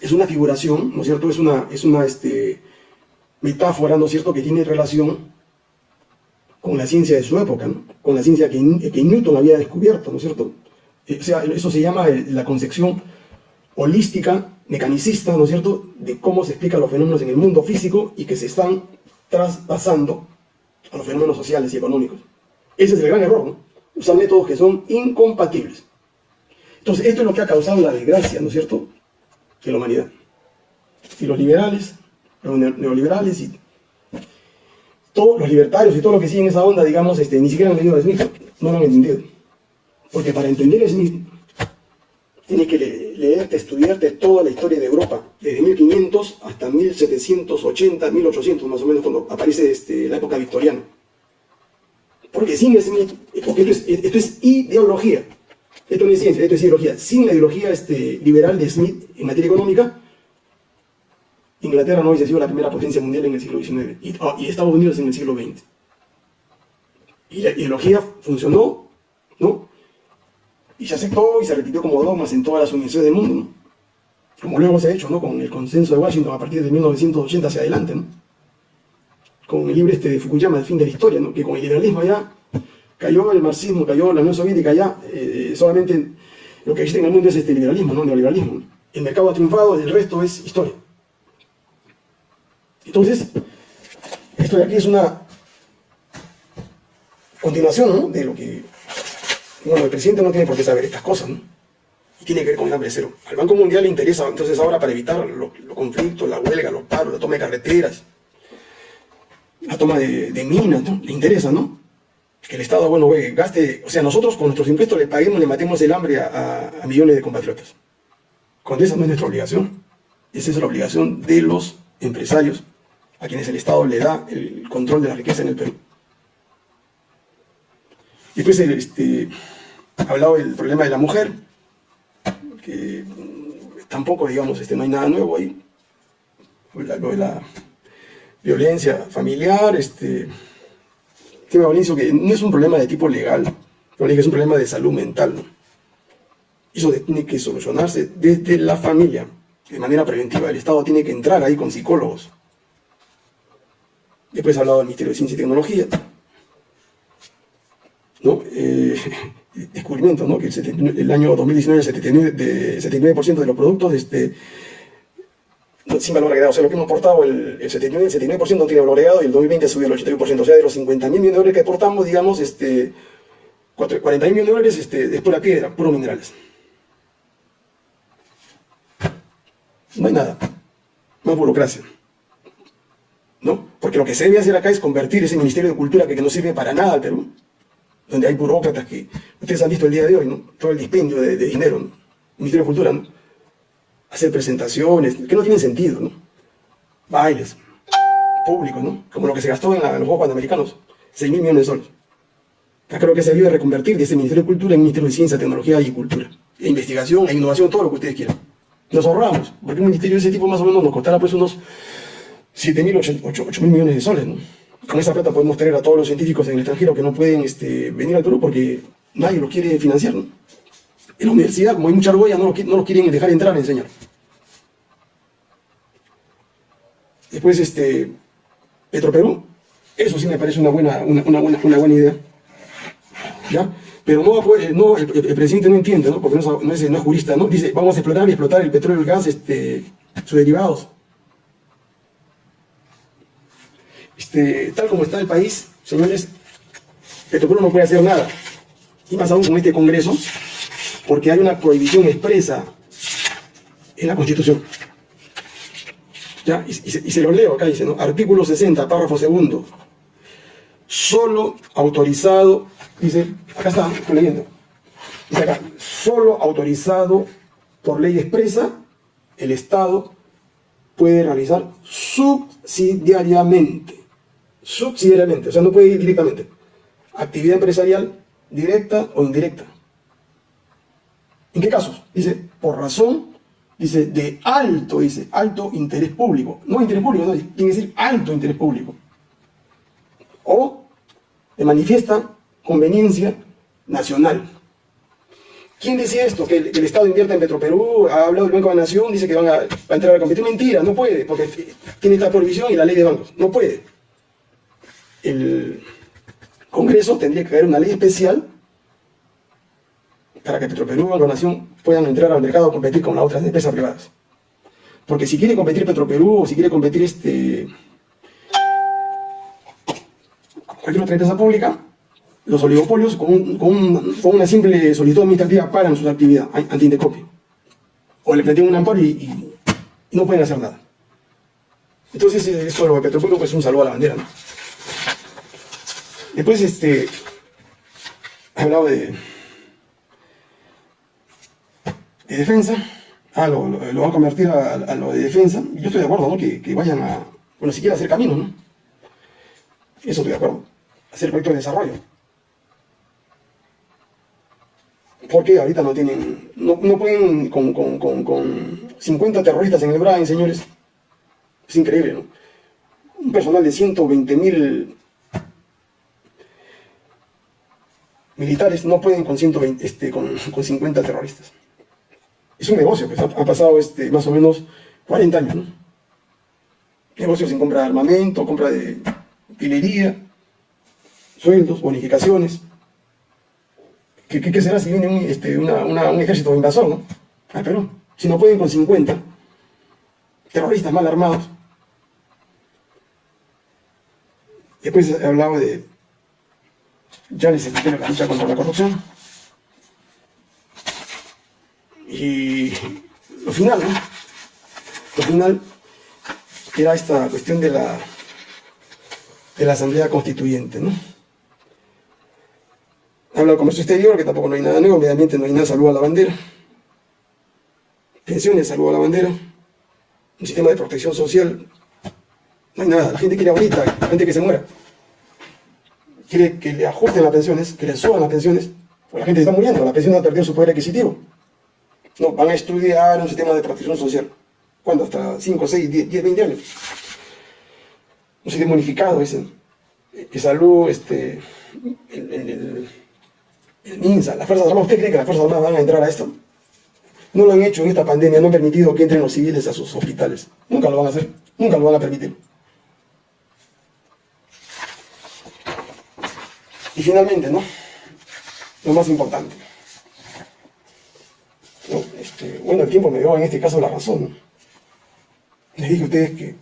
Es una figuración, ¿no es cierto? Es una, es una este, metáfora, ¿no es cierto?, que tiene relación con la ciencia de su época, ¿no? Con la ciencia que, que Newton había descubierto, ¿no es cierto? Eh, o sea, eso se llama la concepción holística, mecanicista, ¿no es cierto?, de cómo se explican los fenómenos en el mundo físico y que se están traspasando a los fenómenos sociales y económicos. Ese es el gran error, ¿no? Usar métodos que son incompatibles. Entonces, esto es lo que ha causado la desgracia, ¿no es cierto?, de la humanidad. Y los liberales, los neoliberales y todos los libertarios y todo lo que siguen esa onda, digamos, este, ni siquiera han leído a Smith, no lo han entendido. Porque para entender a Smith, tienes que leerte, estudiarte toda la historia de Europa, desde 1500 hasta 1780, 1800 más o menos, cuando aparece este, la época victoriana. Porque sin Smith, porque esto es, ideología, esto no es ciencia, esto es ideología. Sin la ideología este, liberal de Smith en materia económica, Inglaterra no hubiese sido la primera potencia mundial en el siglo XIX y, oh, Estados Unidos en el siglo XX. Y la ideología funcionó, ¿no? Y se aceptó y se repitió como dogmas en todas las universidades del mundo, ¿no? Como luego se ha hecho, ¿no? Con el consenso de Washington a partir de 1980 hacia adelante, ¿no? Con el libro este de Fukuyama, El fin de la historia, ¿no? que con el liberalismo ya cayó el marxismo, cayó la Unión Soviética, ya eh, solamente lo que existe en el mundo es este liberalismo, no neoliberalismo. El mercado ha triunfado, el resto es historia. Entonces, esto de aquí es una continuación ¿no? de lo que... Bueno, el presidente no tiene por qué saber estas cosas, ¿no? Y tiene que ver con el hambre cero. Al Banco Mundial le interesa, entonces ahora para evitar los, los conflictos, la huelga, los paros, la toma de carreteras, la toma de, minas, ¿no? Le interesa, ¿no? Que el Estado, bueno, gaste, o sea, nosotros con nuestros impuestos le paguemos, le matemos el hambre a, millones de compatriotas. Cuando esa no es nuestra obligación. Esa es la obligación de los empresarios, a quienes el Estado le da el control de la riqueza en el Perú. Después, este, hablado del problema de la mujer, que tampoco, digamos, este, no hay nada nuevo ahí. Lo de la violencia familiar, este, tema que no es un problema de tipo legal, es un problema de salud mental. Eso tiene que solucionarse desde la familia, de manera preventiva. El Estado tiene que entrar ahí con psicólogos. Después ha hablado del Ministerio de Ciencia y Tecnología. ¿no? Eh, *laughs* descubrimiento, ¿no? que el, año 2019 el 79%, de, los productos este, sin valor agregado. O sea, lo que hemos exportado, el, el 79%, 79 no tiene valor agregado y el 2020 subió el 81%. O sea, de los 50 mil millones de dólares que exportamos, digamos, este, 40 mil millones de dólares este, es pura piedra, puros minerales. No hay nada. Más burocracia. ¿No? Porque lo que se debe hacer acá es convertir ese Ministerio de Cultura que, no sirve para nada al Perú, donde hay burócratas que ustedes han visto el día de hoy, ¿no? Todo el dispendio de, dinero, ¿no? Ministerio de Cultura, ¿no? Hacer presentaciones, que no tienen sentido, ¿no? Bailes, públicos, ¿no? Como lo que se gastó en, los Juegos Panamericanos, 6 mil millones de soles. Acá creo que se debe reconvertir de ese Ministerio de Cultura en Ministerio de Ciencia, Tecnología y Cultura. E investigación e innovación, todo lo que ustedes quieran nos ahorramos, porque un ministerio de ese tipo más o menos nos costará pues unos 7 mil, 8 mil millones de soles, ¿no? Con esa plata podemos tener a todos los científicos en el extranjero que no pueden este, venir al Perú porque nadie los quiere financiar, ¿no? En la universidad, como hay mucha argolla, no los, no quieren dejar entrar a enseñar. Después, este, Petroperú, eso sí me parece una buena, una, buena, una buena idea. ¿Ya? Pero no, el, presidente no entiende, ¿no? porque no es, no, jurista, ¿no? dice vamos a explotar y explotar el petróleo y el gas, este, sus derivados. Este, tal como está el país, señores, Petroperú no puede hacer nada. Y más aún con este Congreso, porque hay una prohibición expresa en la Constitución. ¿Ya? Y, se, y, se, lo leo acá, dice, ¿no? Artículo 60, párrafo segundo. Solo autorizado Dice, acá está, estoy leyendo. Dice acá, solo autorizado por ley expresa, el Estado puede realizar subsidiariamente. Subsidiariamente, o sea, no puede ir directamente. Actividad empresarial directa o indirecta. ¿En qué casos? Dice, por razón, dice, de alto, dice, alto interés público. No interés público, no, tiene que decir alto interés público. O de manifiesta conveniencia nacional. ¿Quién decía esto? Que el, Estado invierta en Petroperú, ha hablado el Banco de la Nación, dice que van a, entrar a competir. Mentira, no puede, porque tiene esta prohibición y la ley de bancos. No puede. El Congreso tendría que haber una ley especial para que Petroperú y Banco de la Nación puedan entrar al mercado a competir con las otras empresas privadas. Porque si quiere competir Petroperú o si quiere competir este, cualquier otra empresa pública, los oligopolios con, una simple solicitud administrativa paran su actividad anti-indecopio. O le plantean un amparo y, no pueden hacer nada. Entonces, eh, esto de lo de Petropueblo pues, es un saludo a la bandera. Después, este, ha hablado de, de defensa. Ah, lo, lo, van a convertir a, lo de defensa. Yo estoy de acuerdo, ¿no? Que, que vayan a, bueno, siquiera hacer camino, ¿no? Eso estoy de acuerdo. Hacer proyectos de desarrollo. porque ahorita no tienen, no, pueden con, con, 50 terroristas en el Brain, señores. Es increíble, ¿no? Un personal de 120 mil militares no pueden con, 120, este, con, 50 terroristas. Es un negocio, pues ha, pasado este, más o menos 40 años, ¿no? Negocios en compra de armamento, compra de utilería, sueldos, bonificaciones. ¿Qué, será si viene un, este, un ejército invasor, ¿no? Al Perú. Si no pueden con 50 terroristas mal armados. Después he hablado de, ya les expliqué la lucha contra la corrupción. Y lo final, ¿no? Lo final era esta cuestión de la, de la Asamblea Constituyente, ¿no? Habla de comercio exterior, que tampoco no hay nada nuevo, medio ambiente no hay nada, salud a la bandera. Pensiones, salud a la bandera. Un sistema de protección social, no hay nada. La gente quiere ahorita, la gente que se muera. Quiere que le ajusten las pensiones, que le suban las pensiones, porque la gente está muriendo, la pensión ha perdido su poder adquisitivo. No, van a estudiar un sistema de protección social. ¿Cuándo? Hasta 5, 6, 10, 10 20 años. Un sistema unificado, ese. Que salud, este, el, el, el MINSA, las Fuerzas Armadas, ¿usted cree que las Fuerzas Armadas van a entrar a esto? No lo han hecho en esta pandemia, no han permitido que entren los civiles a sus hospitales. Nunca lo van a hacer, nunca lo van a permitir. Y finalmente, ¿no? Lo más importante. Este, bueno, el tiempo me dio en este caso la razón. Les dije a ustedes que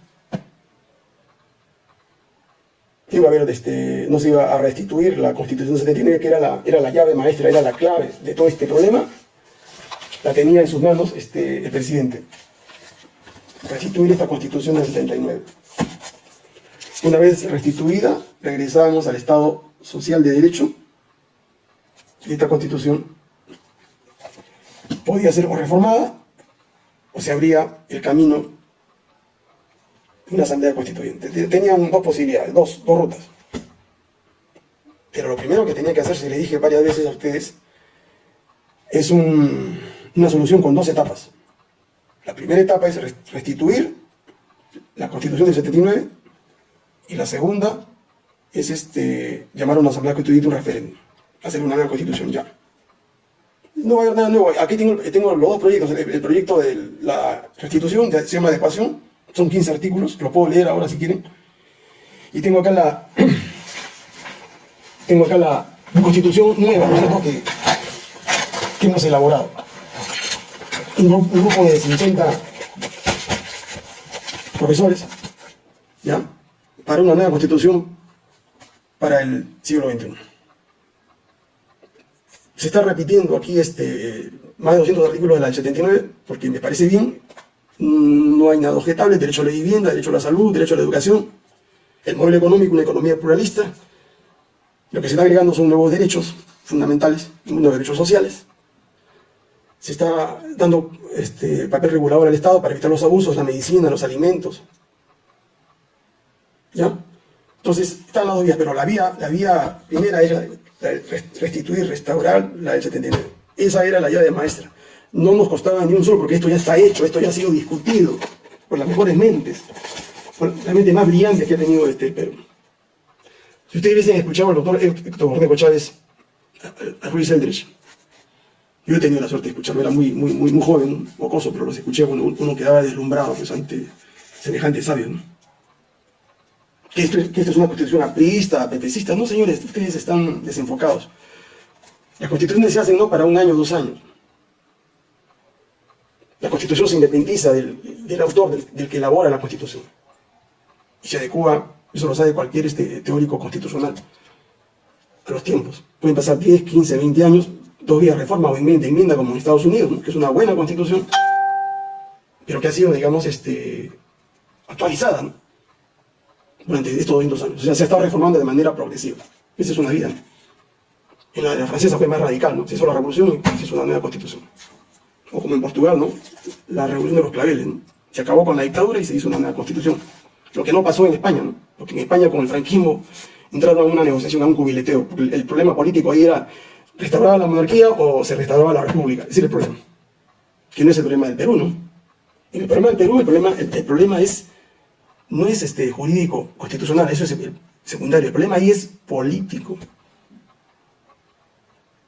iba a haber, este, no se iba a restituir la Constitución 79, que era la, era la llave maestra, era la clave de todo este problema, la tenía en sus manos este, el presidente. Restituir esta Constitución del 79. Una vez restituida, regresábamos al Estado social de derecho, esta Constitución podía ser o reformada, o se abría el camino una asamblea constituyente. Tenían dos posibilidades, dos, dos rutas. Pero lo primero que tenía que hacer, se le dije varias veces a ustedes, es una solución con dos etapas. La primera etapa es restituir la constitución del 79 y la segunda es este, llamar a una asamblea constituyente un referéndum, hacer una nueva constitución ya. No va a haber nada nuevo. Aquí tengo, los dos proyectos. El, proyecto de la restitución se llama adecuación son 15 artículos, lo puedo leer ahora si quieren. Y tengo acá la, *clears throat* tengo acá la constitución nueva, Que, que hemos elaborado. Un, grupo de 50 profesores, ¿ya? Para una nueva constitución para el siglo XXI. Se está repitiendo aquí este, más de 200 artículos de la del 79, porque me parece bien, Mm, no hay nada objetable, derecho a la vivienda, derecho a la salud, derecho a la educación, el modelo económico, una economía pluralista. Lo que se está agregando son nuevos derechos fundamentales, nuevos derechos sociales. Se está dando este, papel regulador al Estado para evitar los abusos, la medicina, los alimentos. ¿Ya? Entonces, están las dos vías, pero la vía, la vía primera era restituir, restaurar la del 79. Esa era la llave maestra no nos costaba ni un solo, porque esto ya está hecho, esto ya ha sido discutido por las mejores mentes, por las mentes más brillantes que ha tenido este Perú. Si ustedes hubiesen escuchado al doctor Héctor Cornejo Chávez, a, Ruiz Eldridge, yo he tenido la suerte de escucharlo, era muy, muy, muy, muy joven, mocoso, pero los escuché cuando uno quedaba deslumbrado pues, ante semejantes sabios. ¿no? Que, esto, es una constitución aprista, pepecista. No, señores, ustedes están desenfocados. Las constituciones se hacen no para un año, dos años. La Constitución se independiza del, autor, del, que elabora la Constitución. Y se adecua, eso lo sabe cualquier este, teórico constitucional, a los tiempos. Pueden pasar 10, 15, 20 años, todavía reforma o enmienda, enmienda como en Estados Unidos, que es una buena Constitución, pero que ha sido, digamos, este, actualizada durante estos 200 años. O sea, se ha estado reformando de manera progresiva. Esa es una vida. En la, francesa fue más radical, ¿no? Se hizo la revolución y se hizo una nueva constitución o como en Portugal, ¿no? La revolución de los claveles, ¿no? Se acabó con la dictadura y se hizo una nueva constitución. Lo que no pasó en España, ¿no? Porque en España con el franquismo entraron a una negociación, a un cubileteo. El problema político ahí era restaurar la monarquía o se restauraba la república. Ese es el problema. Que no es el problema del Perú, ¿no? En el problema del Perú, el problema, el, problema es, no es este, jurídico, constitucional, eso es secundario. El problema ahí es político.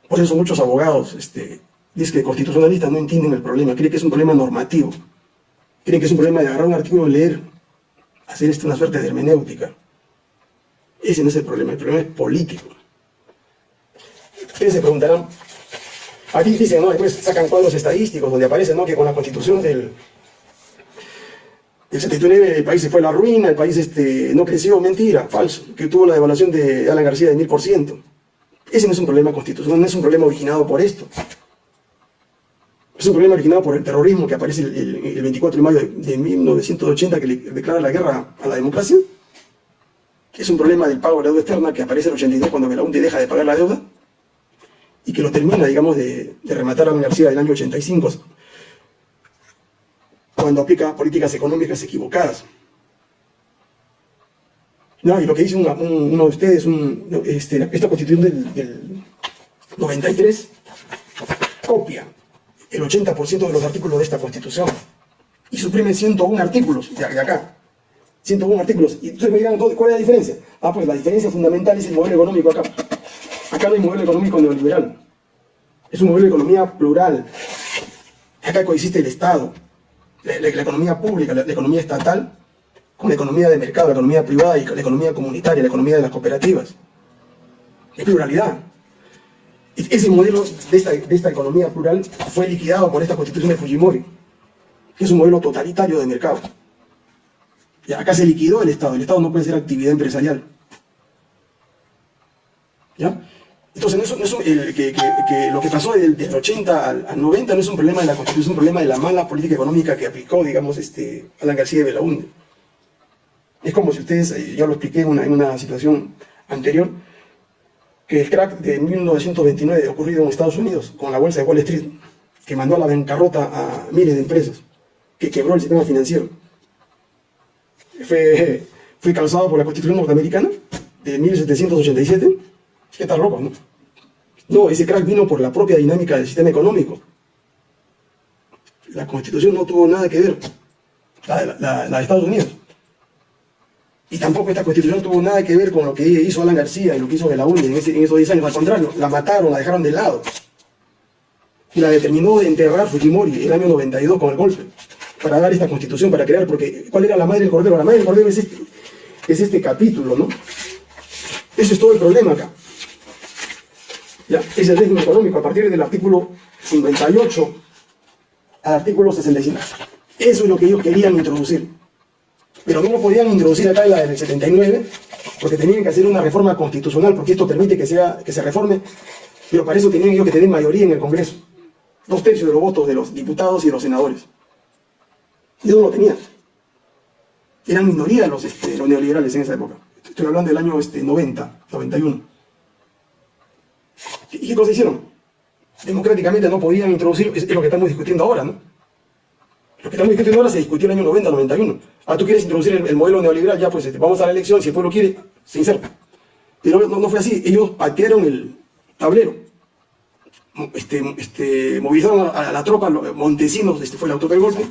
Por eso muchos abogados este, Dice que constitucionalistas no entienden el problema, creen que es un problema normativo. Creen que es un problema de agarrar un artículo, leer, hacer esto una suerte de hermenéutica. Ese no es el problema, el problema es político. Ustedes se preguntarán, aquí dicen, ¿no? Después sacan cuadros estadísticos donde aparece, ¿no? Que con la constitución del, del 79 el país se fue a la ruina, el país este, no creció, mentira, falso, que tuvo la devaluación de Alan García de 1000%. Ese no es un problema constitucional, no es un problema originado por esto. Es un problema originado por el terrorismo que aparece el, 24 de mayo de, 1980 que le declara la guerra a la democracia. Es un problema del pago de la deuda externa que aparece en el 82 cuando Belaunde deja de pagar la deuda y que lo termina, digamos, de, rematar a la universidad del año 85 cuando aplica políticas económicas equivocadas. No, y lo que dice uno de ustedes, este, esta constitución del, del 93 copia el 80% de los artículos de esta Constitución y suprime 101 artículos de acá. 101 artículos. Y entonces me dirán, ¿cuál es la diferencia? Ah, pues la diferencia fundamental es el modelo económico acá. Acá no hay modelo económico neoliberal. Es un modelo de economía plural. Acá coexiste el Estado, la, economía pública, la, economía estatal, con la economía de mercado, la economía privada y la economía comunitaria, la economía de las cooperativas. Es pluralidad. Ese modelo de esta, de esta economía plural fue liquidado por esta constitución de Fujimori, que es un modelo totalitario de mercado. Y acá se liquidó el Estado, el Estado no puede ser actividad empresarial. ¿Ya? Entonces, que, lo que pasó del, 80 al, 90 no es un problema de la Constitución, es un problema de la mala política económica que aplicó, digamos, este, Alan García de Belaúnde. Es como si ustedes, eh, ya lo expliqué en una, en una situación anterior, que el crack de 1929 ocurrido en Estados Unidos con la bolsa de Wall Street, que mandó a la bancarrota a miles de empresas, que quebró el sistema financiero, fue, fue causado por la Constitución norteamericana de 1787 ¿Qué tal loco, no? No, ese crack vino por la propia dinámica del sistema económico. La constitución no tuvo nada que ver, la, de Estados Unidos. Y tampoco esta constitución tuvo nada que ver con lo que hizo Alan García y lo que hizo Belaúnde en, en esos 10 años. Al contrario, la mataron, la dejaron de lado. Y la determinó de enterrar Fujimori el año 92 con el golpe. Para dar esta constitución, para crear, porque ¿cuál era la madre del cordero? La madre del cordero es este, es este capítulo, ¿no? Ese es todo el problema acá. ¿Ya? es el régimen económico a partir del artículo 58 al artículo 65. Eso es lo que ellos querían introducir. Pero no lo podían introducir acá en la del 79, porque tenían que hacer una reforma constitucional, porque esto permite que, sea, que se reforme, pero para eso tenían ellos que tener mayoría en el Congreso. Dos tercios de los votos de los diputados y de los senadores. Y no lo tenían. Eran minoría los, este, los neoliberales en esa época. Estoy hablando del año este, 90, 91. ¿Y qué cosa hicieron? Democráticamente no podían introducir, es, lo que estamos discutiendo ahora, ¿no? Lo que estamos discutiendo ahora se discutió en el año 90, 91. Ah, tú quieres introducir el, modelo neoliberal, ya pues este, vamos a la elección, si el pueblo quiere, se inserta. Pero no, fue así, ellos patearon el tablero. Este, este, movilizaron a, la tropa, Montesinos este fue el autor del golpe,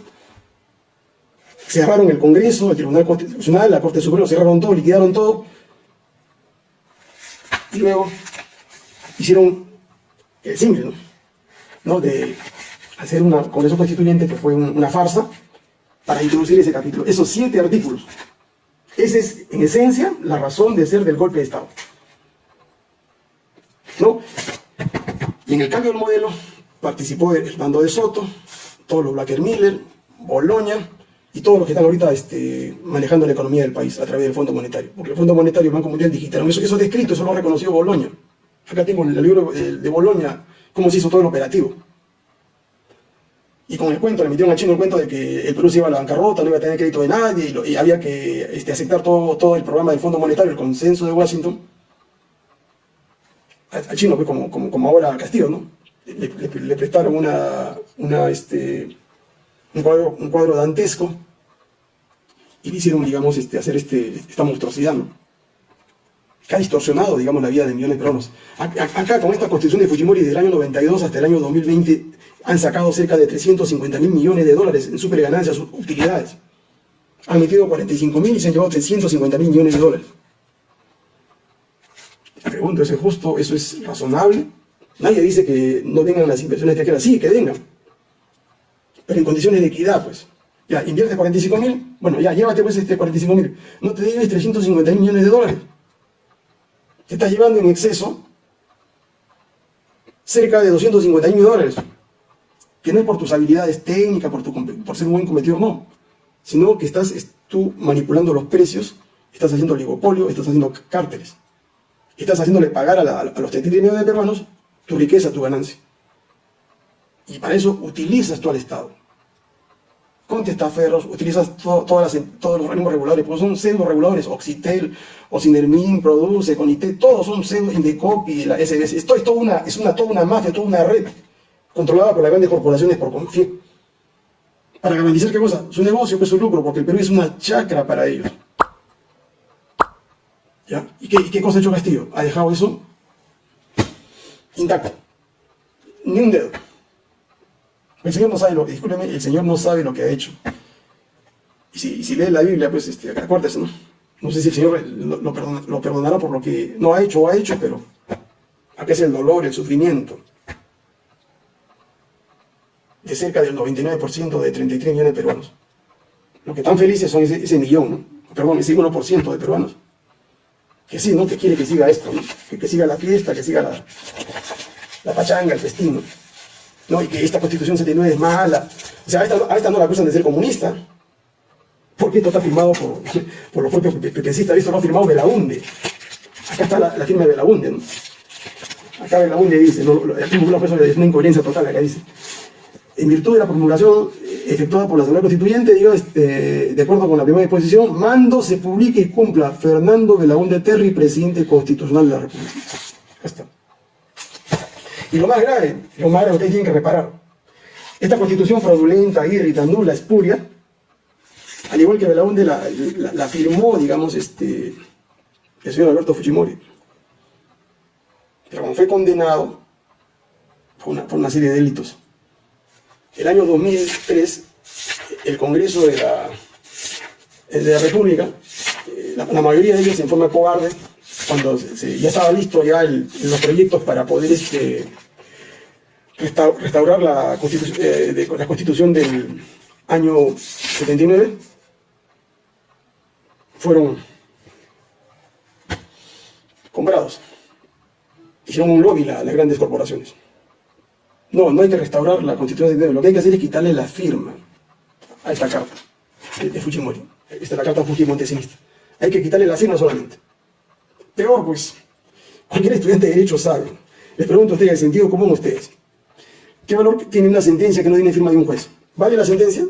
cerraron el Congreso, el Tribunal Constitucional, la Corte Suprema, cerraron todo, liquidaron todo, y luego hicieron el simple, ¿no? De hacer una Congreso Constituyente que fue una farsa para introducir ese capítulo, esos siete artículos. Esa es, en esencia, la razón de ser del golpe de Estado. ¿No? Y en el cambio del modelo participó el mando de Soto, todos los Blacker Miller, Boloña y todos los que están ahorita este, manejando la economía del país a través del Fondo Monetario. Porque el Fondo Monetario y el Banco Mundial digitaron eso, eso es descrito, eso lo reconoció Boloña. Acá tengo el libro de Bolonia, cómo se hizo todo el operativo. Y con el cuento, le metieron a Chino el cuento de que el Perú se iba a la bancarrota, no iba a tener crédito de nadie, y, había que este, aceptar todo, todo el programa del Fondo Monetario, el consenso de Washington. A, Chino, pues, como, como, ahora a Castillo, ¿no? Le, prestaron una, una, este, un, cuadro, un cuadro dantesco y le hicieron, digamos, este, hacer este, esta monstruosidad, ¿no? Ha distorsionado, digamos, la vida de millones de peruanos. Acá, con esta constitución de Fujimori del año 92 hasta el año 2020, han sacado cerca de 350 mil millones de dólares en superganancias, utilidades. Han metido 45 mil y se han llevado 350 mil millones de dólares. Pregunto, ¿eso es justo? ¿Eso es razonable? Nadie dice que no vengan las inversiones extranjeras. Sí, que vengan. Pero en condiciones de equidad, pues. Ya, invierte 45 mil, bueno, ya, llévate pues este 45 mil. No te debes 350 mil millones de dólares te estás llevando en exceso cerca de 250 mil dólares, que no es por tus habilidades técnicas, por, tu, por ser un buen competidor, no, sino que estás tú manipulando los precios, estás haciendo oligopolio, estás haciendo cárteles, estás haciéndole pagar a, a los 33 millones de peruanos tu riqueza, tu ganancia. Y para eso utilizas tú al Estado con testaferros, utilizas todas todos los organismos reguladores, porque son pseudo reguladores, Oxitel, Ocinermin, Produce, Conite, todos son pseudo Indecopi, la SBS, esto es toda una, es una, toda una mafia, toda una red controlada por las grandes corporaciones por confiar. Para garantizar qué cosa, su negocio, pues su lucro, porque el Perú es una chacra para ellos. ¿Y qué, qué cosa ha hecho Castillo? Ha dejado eso intacto. Ni un dedo. El Señor no sabe lo, discúlpeme, el Señor no sabe lo que ha hecho. Y si, lee la Biblia, pues este, acuérdese, ¿no? No sé si el Señor lo, perdonará por lo que no ha hecho o ha hecho, pero acá es el dolor, el sufrimiento. de cerca del 99% de 33 millones de peruanos. Lo que están felices son ese, millón, ¿no? perdón, ese 1% de peruanos. Que sí, ¿no? Que quiere que siga esto, ¿no? que, siga la fiesta, que siga la, la pachanga, el festín. Y que esta constitución 79 es mala. O sea, a esta, no la acusan de ser comunista, porque esto está firmado por, *laughs* por los propios pepecistas, esto lo ha firmado Belaunde. Acá está la, firma de Belaunde, ¿no? Acá Belaunde dice, ¿no? aquí es una incoherencia total, acá dice en virtud de la promulgación efectuada por la Asamblea Constituyente, digo, este, de acuerdo con la primera disposición, mando se publique y cumpla Fernando Belaúnde Terry, presidente constitucional de la República. está. Y lo más grave, lo más grave ustedes tienen que reparar, esta constitución fraudulenta, irrita, nula, espuria, al igual que Belaúnde la, la, firmó, digamos, este, el señor Alberto Fujimori. Pero como fue condenado por una, serie de delitos, el año 2003, el Congreso de la, la República, eh, la, mayoría de ellos en forma cobarde, cuando ya estaba listo ya los proyectos para poder este, restaurar la eh, la constitución del año 79, fueron comprados. Hicieron un lobby las grandes corporaciones. No, no hay que restaurar la constitución de Lo que hay que hacer es quitarle la firma a esta carta de, Fujimori. Esta es la carta Fujimontesista. Hay que quitarle la firma solamente. Peor, pues, cualquier estudiante de Derecho sabe. Les pregunto a ustedes, el sentido común ustedes. ¿Qué valor tiene una sentencia que no tiene firma de un juez? ¿Vale la sentencia?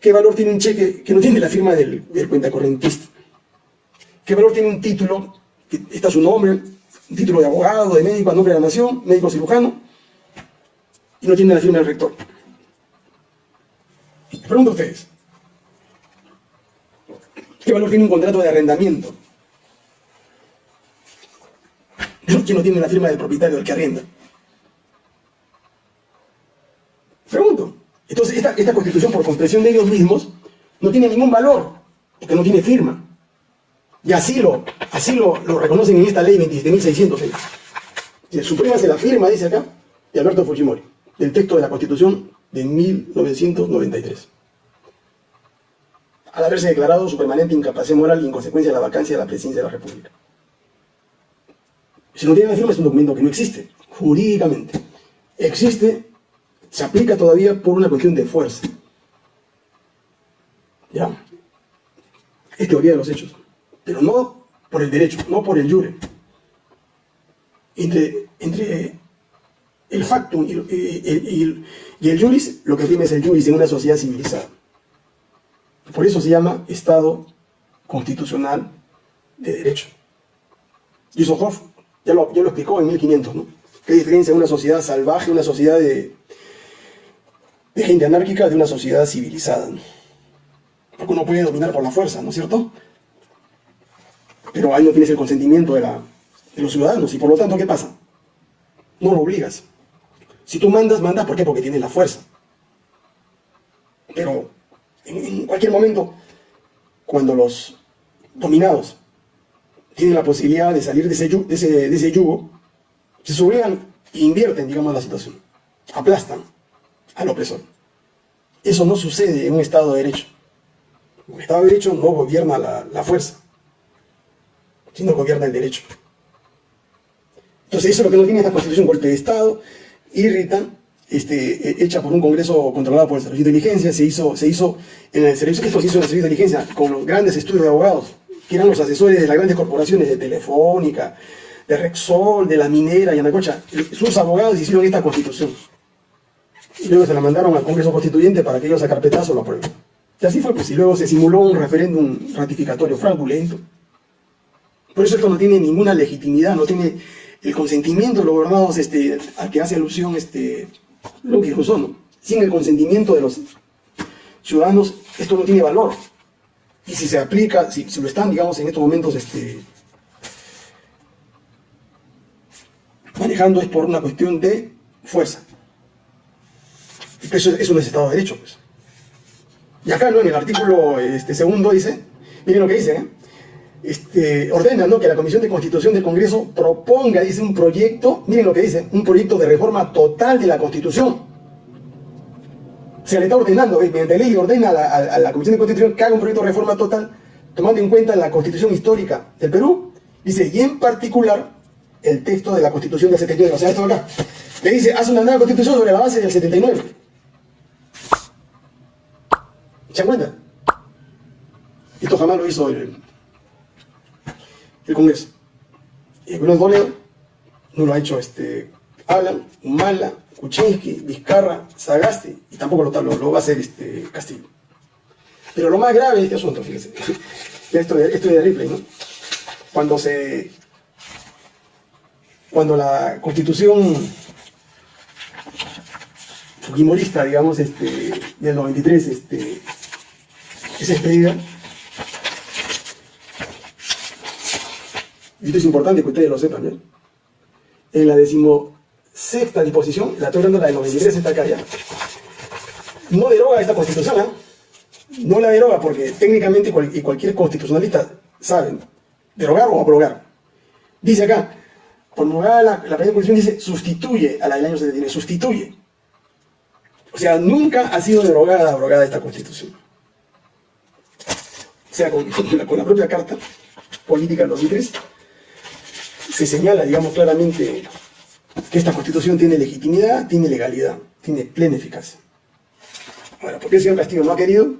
¿Qué valor tiene un cheque que no tiene la firma del, cuentacorrentista? ¿Qué valor tiene un título que está su nombre, un título de abogado, de médico a nombre de la nación, médico cirujano, y no tiene la firma del rector. pregunto a ustedes, ¿qué valor tiene un contrato de arrendamiento? Que no tiene la firma del propietario del que arrenda. Pregunto. Entonces, esta, constitución, por comprensión de ellos mismos, no tiene ningún valor, porque no tiene firma. Y así lo, así lo, lo reconocen en esta ley 27.606. Si el Suprema se la firma, dice acá, de Alberto Fujimori del texto de la Constitución de 1993. Al haberse declarado su permanente incapacidad moral y en consecuencia la vacancia de la presidencia de la República. Si no tiene la firma es un documento que no existe, jurídicamente. Existe, se aplica todavía por una cuestión de fuerza. ¿Ya? Es teoría de los hechos. Pero no por el derecho, no por el jure. Entre, el factum y, el juris, lo que prima es el juris en una sociedad civilizada. Por eso se llama Estado constitucional de derecho. Yusuf ya lo, ya lo explicó en 1500, ¿no? ¿Qué diferencia de una sociedad salvaje, una sociedad de, gente anárquica, de una sociedad civilizada? Porque uno puede dominar por la fuerza, ¿no es cierto? Pero ahí no tienes el consentimiento de, la, de los ciudadanos y por lo tanto, ¿qué pasa? No lo obligas. Si tú mandas, mandas, ¿por qué? Porque tienes la fuerza. Pero en, cualquier momento, cuando los dominados tienen la posibilidad de salir de ese, de ese, yugo, se sublevan e invierten, digamos, la situación. Aplastan al opresor. Eso no sucede en un Estado de Derecho. Un Estado de Derecho no gobierna la, la fuerza, sino gobierna el derecho. Entonces eso es lo que no tiene esta constitución, golpe de Estado, irrita, este, e, hecha por un congreso controlado por el Servicio de Inteligencia, se hizo, se hizo en el servicio, esto se hizo en el Servicio de Inteligencia con los grandes estudios de abogados, que eran los asesores de las grandes corporaciones de Telefónica, de Rexol, de la minera y Anacocha. Sus abogados hicieron esta constitución. Luego se la mandaron al Congreso Constituyente para que ellos a carpetazo lo aprueben. Y así fue, pues, y luego se simuló un referéndum ratificatorio fraudulento. Por eso esto no tiene ninguna legitimidad, no tiene el consentimiento de los gobernados este, al que hace alusión este, lo que ¿no? Sin el consentimiento de los ciudadanos, esto no tiene valor. Y si se aplica, si, lo están, digamos, en estos momentos este, manejando es por una cuestión de fuerza. Eso, eso no es Estado de Derecho, pues. Y acá, ¿no? en el artículo este, segundo dice, miren lo que dice, ¿eh? este, ordena ¿no? que la Comisión de Constitución del Congreso proponga, dice, un proyecto, miren lo que dice, un proyecto de reforma total de la Constitución. Se le está ordenando, eh, mediante ley ordena a la, Comisión de Constitución que haga un proyecto de reforma total, tomando en cuenta la constitución histórica del Perú, dice, y en particular, el texto de la constitución del 79, o sea, esto acá, le dice, haz una nueva constitución sobre la base del 79. ¿Se dan cuenta? Esto jamás lo hizo el, el Congreso. El gobierno no lo ha hecho este, Alan, Humala, Kuczynski, Vizcarra, Sagasti, y tampoco lo, lo, lo va a hacer este, Castillo. Pero lo más grave de este asunto, fíjense, *laughs* esto de, esto de Ripley, ¿no? Cuando se... Cuando la constitución fujimorista, digamos, este, del 93, este, es expedida, y esto es importante que ustedes lo sepan, ¿eh? en la decimosexta disposición, la estoy hablando la del 93, está acá ya, no deroga esta constitución, ¿eh? no la deroga porque técnicamente y cualquier constitucionalista sabe derogar o abrogar. Dice acá, promulgada la, la primera constitución dice sustituye a la del año 79, sustituye. O sea, nunca ha sido derogada, abrogada esta constitución. O sea, con, la, con la propia carta política del 2003 se señala, digamos, claramente que esta constitución tiene legitimidad, tiene legalidad, tiene plena eficacia. Ahora, ¿por qué el señor Castillo no ha querido?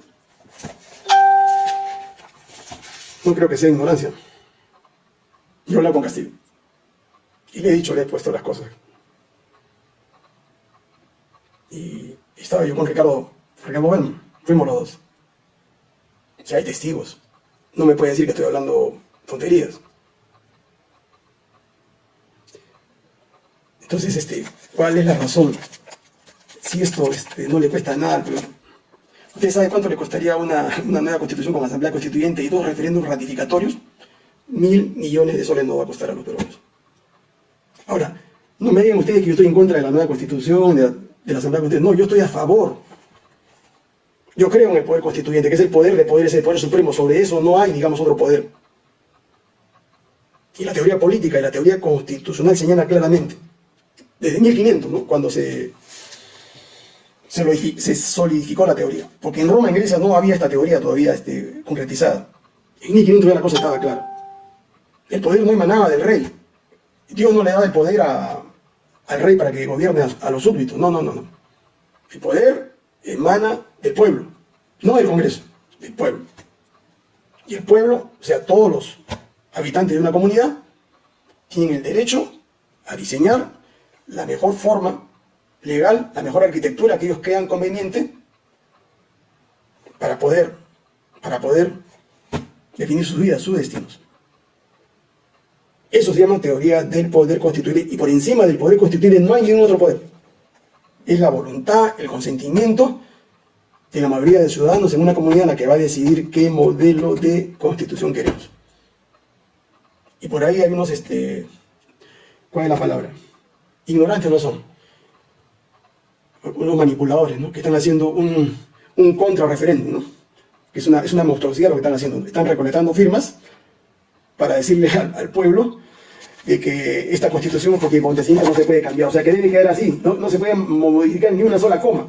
No creo que sea ignorancia. Yo hablé con Castillo. Y le he dicho, le he puesto las cosas. Y, estaba yo con Ricardo, Ricardo bueno, fuimos los dos. Si hay testigos. No me puede decir que estoy hablando tonterías. Entonces, este, ¿cuál es la razón? Si esto este, no le cuesta nada al ¿Usted sabe cuánto le costaría una, nueva constitución con asamblea constituyente y dos referéndums ratificatorios? Mil millones de soles no va a costar a los peruanos. Ahora, no me digan ustedes que yo estoy en contra de la nueva constitución, de la, asamblea constituyente. No, yo estoy a favor. Yo creo en el poder constituyente, que es el poder de poderes, el poder supremo. Sobre eso no hay, digamos, otro poder. Y la teoría política y la teoría constitucional señala claramente, desde 1500, ¿no? cuando se se, solidificó la teoría. Porque en Roma, en Grecia, no había esta teoría todavía este, concretizada. En 1500 ya la cosa estaba clara. El poder no emanaba del rey. Dios no le daba el poder al rey para que gobierne a, los súbditos. No, no, no, no. El poder emana del pueblo, no del Congreso, del pueblo. Y el pueblo, o sea, todos los habitantes de una comunidad, tienen el derecho a diseñar la mejor forma legal, la mejor arquitectura que ellos crean conveniente para poder, para poder definir sus vidas, sus destinos. Eso se llama teoría del poder constituyente y por encima del poder constituyente no hay ningún otro poder. Es la voluntad, el consentimiento de la mayoría de ciudadanos en una comunidad la que va a decidir qué modelo de constitución queremos. Y por ahí hay unos, este, ¿cuál es la palabra? Ignorantes no son unos manipuladores, ¿no? que están haciendo un, un contrarreferéndum, ¿no? que es una, es una monstruosidad lo que están haciendo. Están recolectando firmas para decirle al, pueblo de que esta constitución, porque acontecimiento no se puede cambiar, o sea que debe quedar así, no, no se puede modificar ni una sola coma.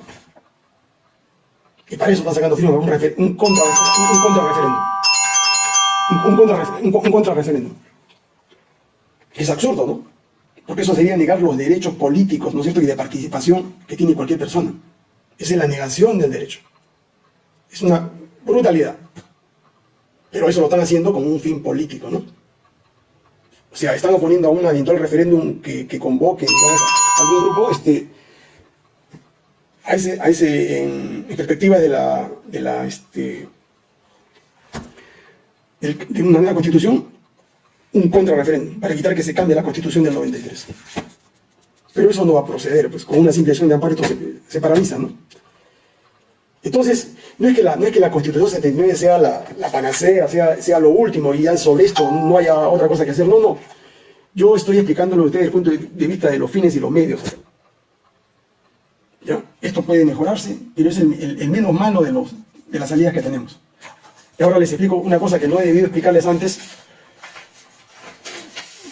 Y para eso están sacando firmas, un, un contrarreferéndum. Un, un contrarreferéndum. Es absurdo, ¿no? Porque eso sería negar los derechos políticos, ¿no es cierto?, y de participación que tiene cualquier persona. Esa es la negación del derecho. Es una brutalidad. Pero eso lo están haciendo con un fin político, ¿no? O sea, están oponiendo a un eventual referéndum que, convoque, a algún grupo, este, a ese, a ese en, perspectiva de la, de la, este, de una nueva constitución, un contrarreferéndum para evitar que se cambie la constitución del 93. Pero eso no va a proceder, pues con una simple acción de amparo esto se, paraliza, ¿no? Entonces, no es que la, no es que la Constitución 79 sea la, panacea, sea, sea lo último y ya sobre esto no haya otra cosa que hacer, no, no. Yo estoy explicándolo a ustedes desde el punto de vista de los fines y los medios. ¿Ya? Esto puede mejorarse, pero es el, menos malo de, los, de las salidas que tenemos. Y ahora les explico una cosa que no he debido explicarles antes,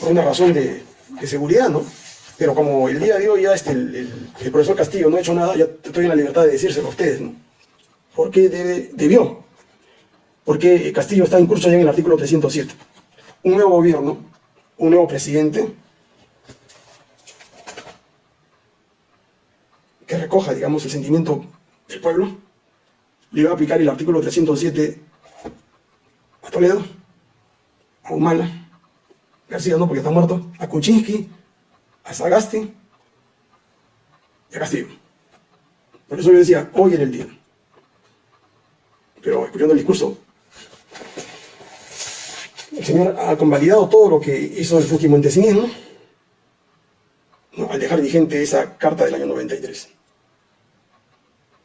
una razón de, seguridad, ¿no? Pero como el día de hoy ya este, el, profesor Castillo no ha hecho nada, ya estoy en la libertad de decírselo a ustedes, ¿no? ¿Por qué debe, debió? Porque Castillo está en curso ya en el artículo 307. Un nuevo gobierno, un nuevo presidente, que recoja, digamos, el sentimiento del pueblo, le va a aplicar el artículo 307 a Toledo, a Humala, No porque está muerto, a Kuczynski, a Sagasti y a Castillo. Por eso yo decía, hoy era el día. Pero escuchando el discurso, el señor ha convalidado todo lo que hizo el Fujimontesinismo ¿no? al dejar vigente esa carta del año 93.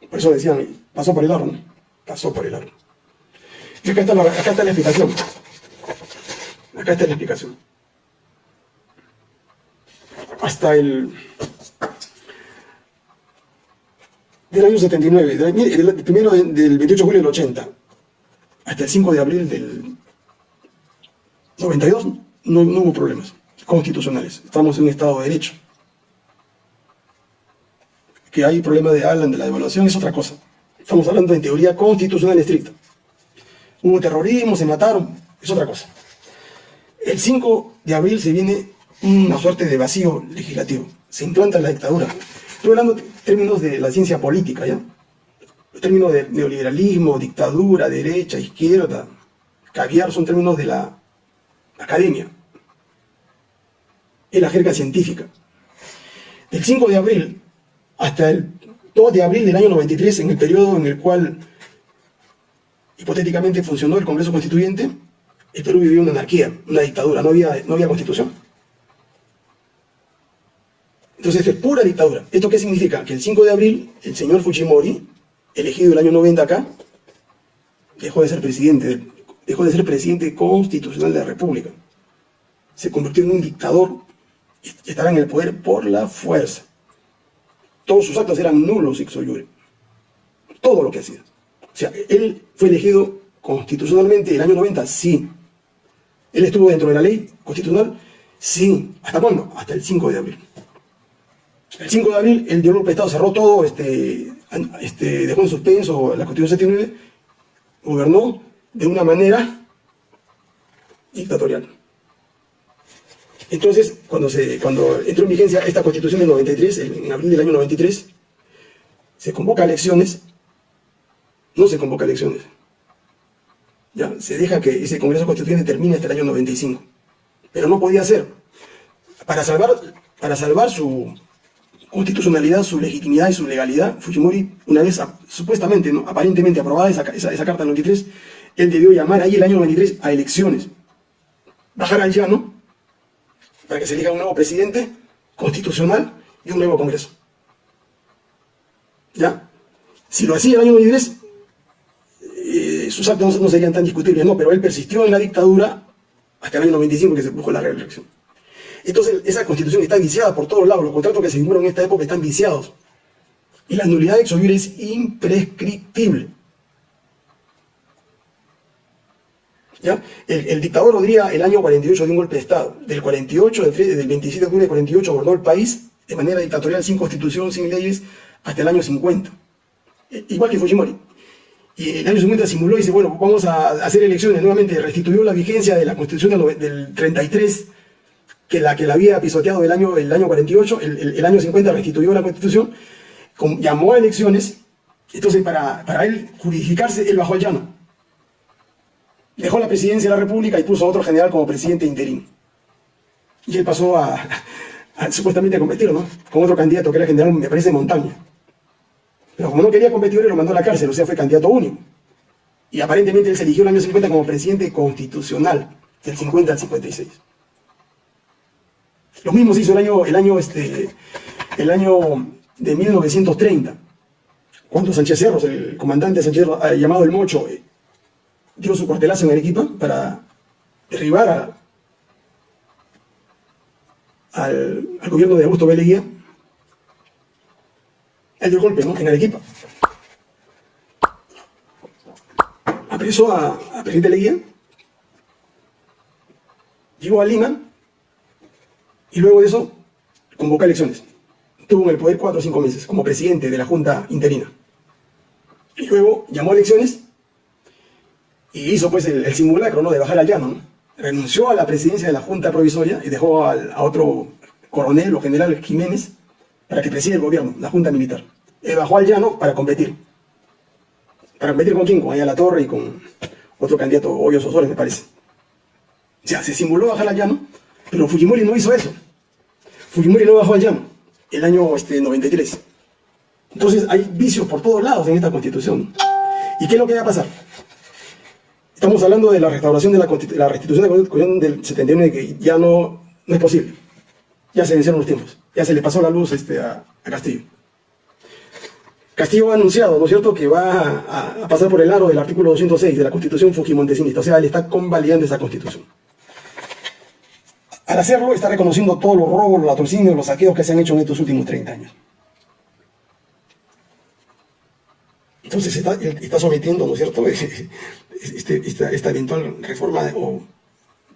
Por eso decían, pasó por el horno, pasó por el horno. Y acá está la, acá está la explicación. Acá está la explicación hasta el del año 79, del, primero del 28 de julio del 80, hasta el 5 de abril del 92, no, no hubo problemas constitucionales. Estamos en un Estado de Derecho. Que hay problema de Alan de la devaluación es otra cosa. Estamos hablando de teoría constitucional estricta. Hubo terrorismo, se mataron, es otra cosa. El 5 de abril se viene una suerte de vacío legislativo. Se implanta la dictadura. Estoy hablando de términos de la ciencia política, ¿ya? Términos de neoliberalismo, dictadura, derecha, izquierda, caviar son términos de la academia. Es la jerga científica. Del 5 de abril hasta el 2 de abril del año 93, en el periodo en el cual hipotéticamente funcionó el Congreso Constituyente, el Perú vivió una anarquía, una dictadura, no había, no había constitución. Entonces es pura dictadura. ¿Esto qué significa? Que el 5 de abril el señor Fujimori, elegido el año 90 acá, dejó de ser presidente, dejó de ser presidente constitucional de la República. Se convirtió en un dictador y estará en el poder por la fuerza. Todos sus actos eran nulos, ixo Todo lo que hacía. O sea, él fue elegido constitucionalmente el año 90, sí. Él estuvo dentro de la ley constitucional, sí. ¿Hasta cuándo? Hasta el 5 de abril. El 5 de abril el de Estado cerró todo, este, este, dejó en suspenso la Constitución 79, gobernó de una manera dictatorial. Entonces, cuando, se, cuando entró en vigencia esta Constitución del 93, en abril del año 93, se convoca elecciones, no se convoca elecciones. Ya, se deja que ese Congreso Constituyente termine hasta el año 95. Pero no podía ser. Para salvar, para salvar su, constitucionalidad, su legitimidad y su legalidad, Fujimori, una vez supuestamente, aparentemente aprobada esa, esa, carta del 93, él debió llamar ahí el año 93 a elecciones. Bajar al llano para que se elija un nuevo presidente constitucional y un nuevo Congreso. ¿Ya? Si lo hacía el año 93, eh, sus actos no serían tan discutibles, no, pero él persistió en la dictadura hasta el año 95 que se produjo la reelección. Entonces esa constitución está viciada por todos lados, los contratos que se firmaron en esta época están viciados. Y la nulidad de exovir es imprescriptible. ¿Ya? El, dictador Rodríguez el año 48 de un golpe de Estado. Del 48, del, del 27 de octubre del 48, gobernó el país de manera dictatorial, sin constitución, sin leyes, hasta el año 50. E, igual que Fujimori. Y el año 50 simuló y dice, bueno, vamos a hacer elecciones nuevamente, restituyó la vigencia de la constitución del 33 que la que la había pisoteado el año, el año 48, el, año 50 restituyó la constitución, llamó a elecciones, entonces para, para él juridificarse, él bajó al llano. Dejó la presidencia de la República y puso a otro general como presidente interino. Y él pasó a, supuestamente a competir, ¿no? Con otro candidato que era general, me parece, Montaña. Pero como no quería competir, lo mandó a la cárcel, o sea, fue candidato único. Y aparentemente él se eligió el año 50 como presidente constitucional, del 50 al 56. Lo mismo se hizo el año, el año, este, el año de 1930, cuando Sánchez Cerros, el comandante Sánchez Cerros, eh, llamado El Mocho, eh, dio su cuartelazo en Arequipa para derribar al, gobierno de Augusto B. Leguía. Él dio el golpe, ¿no? En Arequipa. Apresó a, a presidente Leguía, llegó a Lima, y luego de eso, convocó elecciones. Tuvo en el poder cuatro o cinco meses como presidente de la Junta interina. Y luego llamó a elecciones y hizo pues el, simulacro ¿no? de bajar al llano. Renunció a la presidencia de la Junta Provisoria y dejó a otro coronel o general Jiménez para que preside el gobierno, la Junta Militar. Bajó al llano para competir. ¿Para competir con quién? Con allá la Torre y con otro candidato, Hoyos Osores, me parece. O sea, se simuló bajar al llano, pero Fujimori no hizo eso. Fujimori no bajó al el año este, 93. Entonces hay vicios por todos lados en esta constitución. ¿Y qué es lo que va a pasar? Estamos hablando de la restauración de la, la restitución de la constitución del 79 que ya no, no es posible. Ya se vencieron los tiempos. Ya se le pasó la luz este, a, Castillo. Castillo ha anunciado, ¿no es cierto?, que va a, pasar por el aro del artículo 206 de la Constitución Fujimontesinista. O sea, él está convalidando esa Constitución. Al hacerlo, está reconociendo todos los robos, los latrocinios, los saqueos que se han hecho en estos últimos 30 años. Entonces está, sometiendo, ¿no es cierto?, *laughs* este, esta, eventual reforma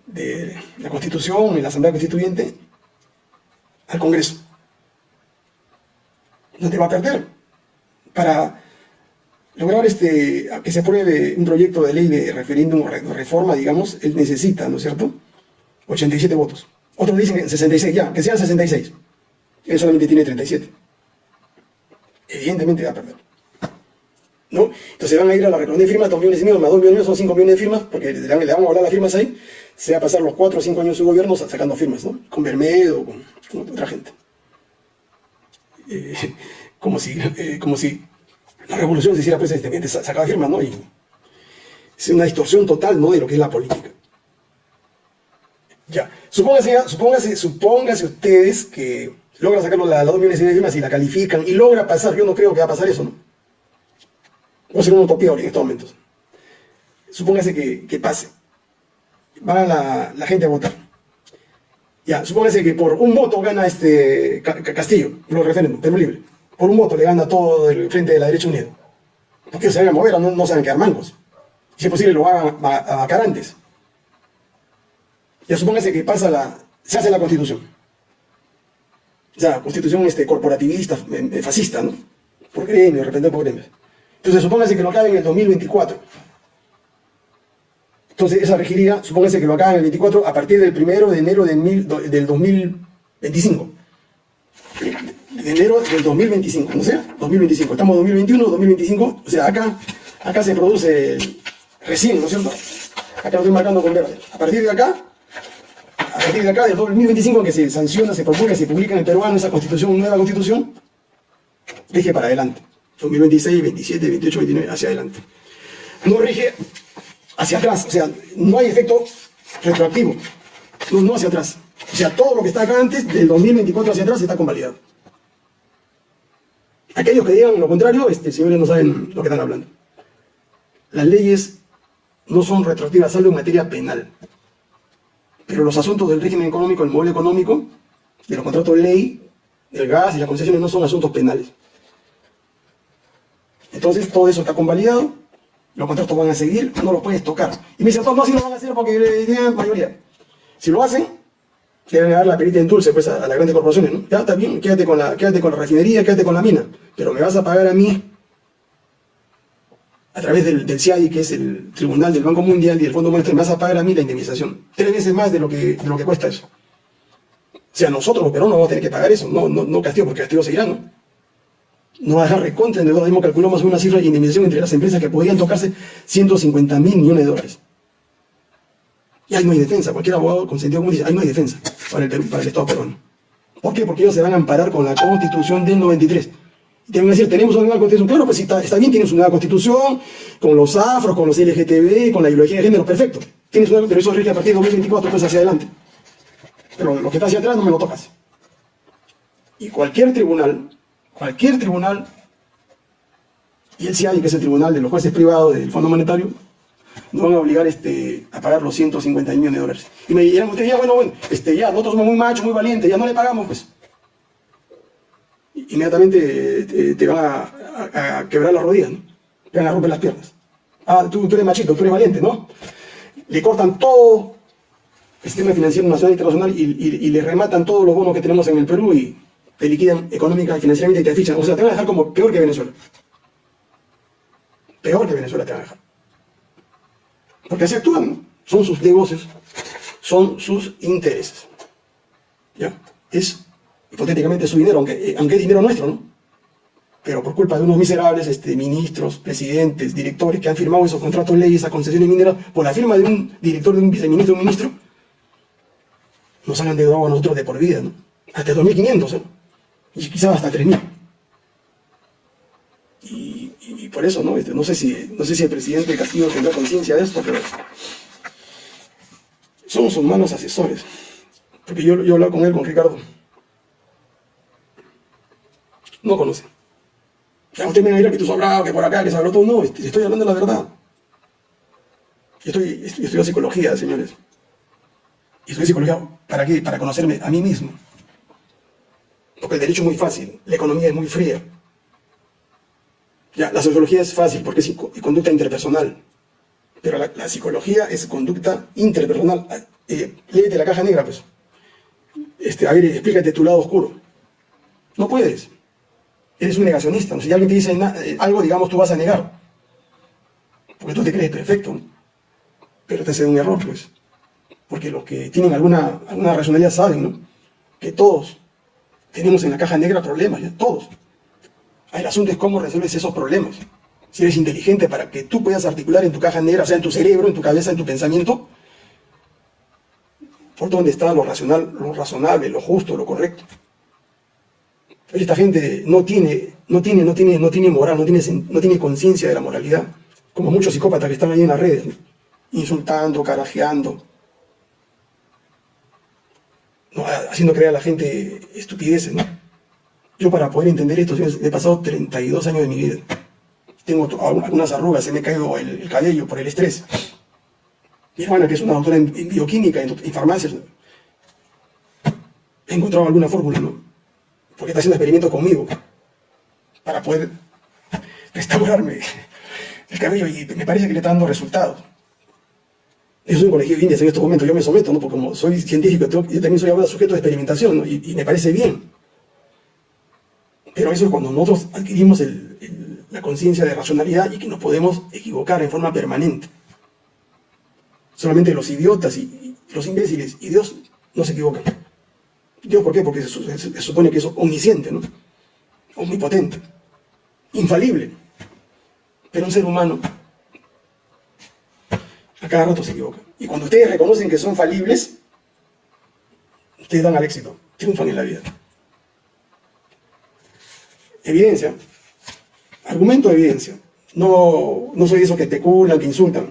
de, la Constitución y la Asamblea Constituyente al Congreso. Donde va a perder. Para lograr este, que se apruebe un proyecto de ley de referéndum o reforma, digamos, él necesita, ¿no es cierto?, 87 votos. Otros dicen 66, ya, que sean 66. Él solamente tiene 37. Evidentemente va a perder. ¿No? Entonces van a ir a la recolección de firmas, 2 millones y medio, más 2 millones son 5 millones de firmas, porque le, le vamos a hablar las firmas ahí, se va a pasar los 4 o 5 años de su gobierno sacando firmas, ¿no? Con Bermedo, con, con otra gente. Eh, *laughs* como, si, eh, como si la revolución se hiciera pues, este, sacaba firmas, ¿no? Y es una distorsión total, ¿no? De lo que es la política. Ya, supóngase, supóngase, supóngase ustedes que logran sacar las 2 millones de firmas y la califican y logra pasar, yo no creo que va a pasar eso, ¿no? Va a ser una utopía en estos momentos. Supóngase que, que pase. Va la, la, gente a votar. Ya, supóngase que por un voto gana este Castillo, los referéndum, Perú Libre. Por un voto le gana todo el frente de la derecha unida. Porque se van a mover, no, no saben quedar mangos. Si es posible, lo hagan a, a, a antes. Ya supóngase que pasa la, se hace la constitución. O sea, constitución este, corporativista, eh, eh, fascista, ¿no? Por gremio, de repente por gremio. Entonces, supóngase que lo acabe en el 2024. Entonces, esa regiría, supóngase que lo acabe en el 24 a partir del 1 de enero del 2025. De enero del 2025, ¿no sé? 2025. Estamos en 2021, 2025. O sea, acá, acá se produce recién, ¿no es cierto? Acá lo estoy marcando con verde. A partir de acá, partir de acá, del 2025, que se sanciona, se propone, se publica en el peruano esa constitución, nueva constitución, rige para adelante. 2026, 27, 28, 29, hacia adelante. No rige hacia atrás, o sea, no hay efecto retroactivo, no, no hacia atrás. O sea, todo lo que está acá antes, del 2024 hacia atrás, está convalidado. Aquellos que digan lo contrario, este, señores, no saben lo que están hablando. Las leyes no son retroactivas, salvo en materia penal. Pero los asuntos del régimen económico, el modelo económico, de los contratos de ley, del gas y las concesiones no son asuntos penales. Entonces todo eso está convalidado, los contratos van a seguir, no los puedes tocar. Y me dicen, no, si lo van a hacer porque tienen mayoría. Si lo hacen, deben dar la perita en dulce pues, a, las grandes corporaciones. Ya está bien, quédate con, la, quédate con la refinería, quédate con la mina, pero me vas a pagar a mí a través del, del CIADI, que es el Tribunal del Banco Mundial y del Fondo Monetario, me vas a pagar a mí la indemnización. Tres veces más de lo que, de lo que cuesta eso. O sea, nosotros, pero no vamos a tener que pagar eso, no, no, no castigo, porque castigo seguirá, ¿no? No va a dejar recontra en mismo calculamos una cifra de indemnización entre las empresas que podían tocarse 150 mil millones de dólares. Y ahí no hay defensa, cualquier abogado con sentido común dice, ahí no hay defensa para el, para el Estado peruano. ¿Por qué? Porque ellos se van a amparar con la Constitución del 93 te van a decir, tenemos una nueva constitución. Claro, pues está, está bien, tienes una nueva constitución, con los afros, con los LGTB, con la ideología de género, perfecto. Tienes una, pero eso rige a partir de 2024, pues hacia adelante. Pero lo que está hacia atrás no me lo tocas. Y cualquier tribunal, cualquier tribunal, y el CIAI, que es el tribunal de los jueces privados del Fondo Monetario, no van a obligar este, a pagar los 150 millones de dólares. Y me dirán ustedes, ya, bueno, bueno, este, ya, nosotros somos muy machos, muy valientes, ya no le pagamos, pues inmediatamente te, van a, quebrar las rodillas, ¿no? te van a romper las piernas. Ah, tú, eres machito, tú eres valiente, ¿no? Le cortan todo el sistema financiero nacional e internacional y, le rematan todos los bonos que tenemos en el Perú y te liquidan económica y financieramente y te fichan. O sea, te van a dejar como peor que Venezuela. Peor que Venezuela te van a dejar. Porque así actúan. Son sus negocios, son sus intereses. ¿Ya? Es hipotéticamente su dinero, aunque, eh, aunque es dinero nuestro, ¿no? Pero por culpa de unos miserables este, ministros, presidentes, directores que han firmado esos contratos leyes, esas concesiones mineras, por la firma de un director, de un viceministro, de un ministro, nos han endeudado a nosotros de por vida, ¿no? Hasta 2.500, ¿eh? Y quizás hasta 3.000. Y, por eso, ¿no? Este, no, sé si, no sé si el presidente Castillo tendrá conciencia de esto, pero somos sus malos asesores. Porque yo, yo he con él, con Ricardo. No conoce. Ya usted me ir que tú sobrado, que por acá, que habló todo. No, estoy hablando de la verdad. Yo estoy, estudio psicología, señores. Y estudio psicología, ¿para qué? Para conocerme a mí mismo. Porque el derecho es muy fácil, la economía es muy fría. Ya, la sociología es fácil porque es conducta interpersonal. Pero la, psicología es conducta interpersonal. Eh, léete la caja negra, pues. Este, a ver, explícate tu lado oscuro. No puedes. Eres un negacionista. Si alguien te dice eh, algo, digamos, tú vas a negar. Porque tú te crees perfecto. Pero te hace un error, pues. Porque los que tienen alguna, alguna racionalidad saben, ¿no? Que todos tenemos en la caja negra problemas, todos. El asunto es cómo resuelves esos problemas. Si eres inteligente para que tú puedas articular en tu caja negra, sea, en tu cerebro, en tu cabeza, en tu pensamiento, por dónde está lo racional, lo razonable, lo justo, lo correcto. Esta gente no tiene, no tiene, no tiene, no tiene moral, no tiene, no tiene conciencia de la moralidad, como muchos psicópatas que están ahí en las redes, insultando, carajeando, haciendo creer a la gente estupideces. Yo para poder entender esto, he pasado 32 años de mi vida. Tengo algunas arrugas, se me ha caído el, cabello por el estrés. Mi hermana, que es una doctora en, bioquímica, en, farmacias, he encontrado alguna fórmula, ¿no? Porque está haciendo experimentos conmigo para poder restaurarme el cabello y me parece que le está dando resultados. Yo soy un colegio de indias en estos momentos, yo me someto, ¿no? porque como soy científico, yo también soy ahora sujeto de experimentación, y, me parece bien. Pero eso es cuando nosotros adquirimos la conciencia de racionalidad y que nos podemos equivocar en forma permanente. Solamente los idiotas y, los imbéciles y Dios no se equivocan. Dios, ¿por qué? Porque se, supone que es omnisciente, ¿no? Omnipotente, infalible. Pero un ser humano a cada rato se equivoca. Y cuando ustedes reconocen que son falibles, ustedes dan al éxito, triunfan en la vida. Evidencia, argumento de evidencia. No, no soy de esos que especulan, que insultan.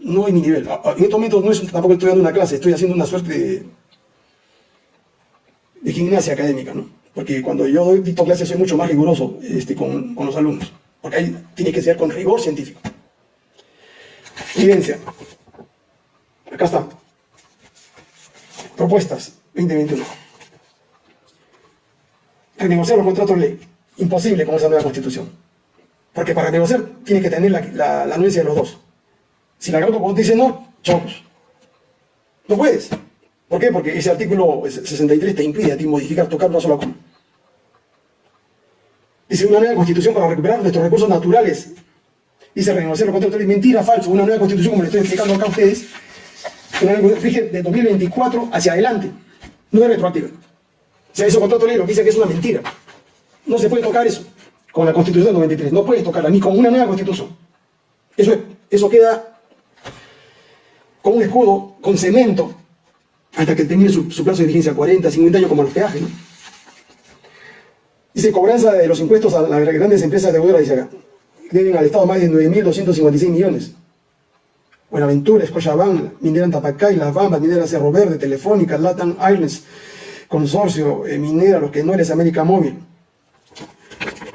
No es mi nivel. En estos momentos no es, tampoco estoy dando una clase, estoy haciendo una suerte de, de gimnasia académica, ¿no? Porque cuando yo doy clases soy mucho más riguroso este, con, con los alumnos. Porque ahí tiene que ser con rigor científico. Evidencia. Acá está. Propuestas 2021. Renegociar los contratos de ley. Imposible con esa nueva constitución. Porque para negociar tiene que tener la, anuencia de los dos. Si la Gran dice no, chocos. No puedes. ¿Por qué? Porque ese artículo 63 te impide a ti modificar, tocar una sola coma. Dice una nueva constitución para recuperar nuestros recursos naturales dice renegociar los contratos mentira, falso, una nueva constitución, como le estoy explicando acá a ustedes, una nueva rige de 2024 hacia adelante, no es retroactiva. O sea, esos contratos ley lo que dice que es una mentira. No se puede tocar eso con la constitución del 93, no puedes tocarla ni con una nueva constitución. Eso, eso queda con un escudo, con cemento, hasta que termine su, plazo de vigencia, 40, 50 años como los peajes. ¿no? Dice cobranza de los impuestos a las grandes empresas de deudoras, dice acá deben al Estado más de 9.256 millones. Buenaventura, Scotiabank, Minera Tapacay, Las Bambas, Minera Cerro Verde, Telefónica, Latam Airlines, Consorcio, eh, Minera, los que no eres América Móvil.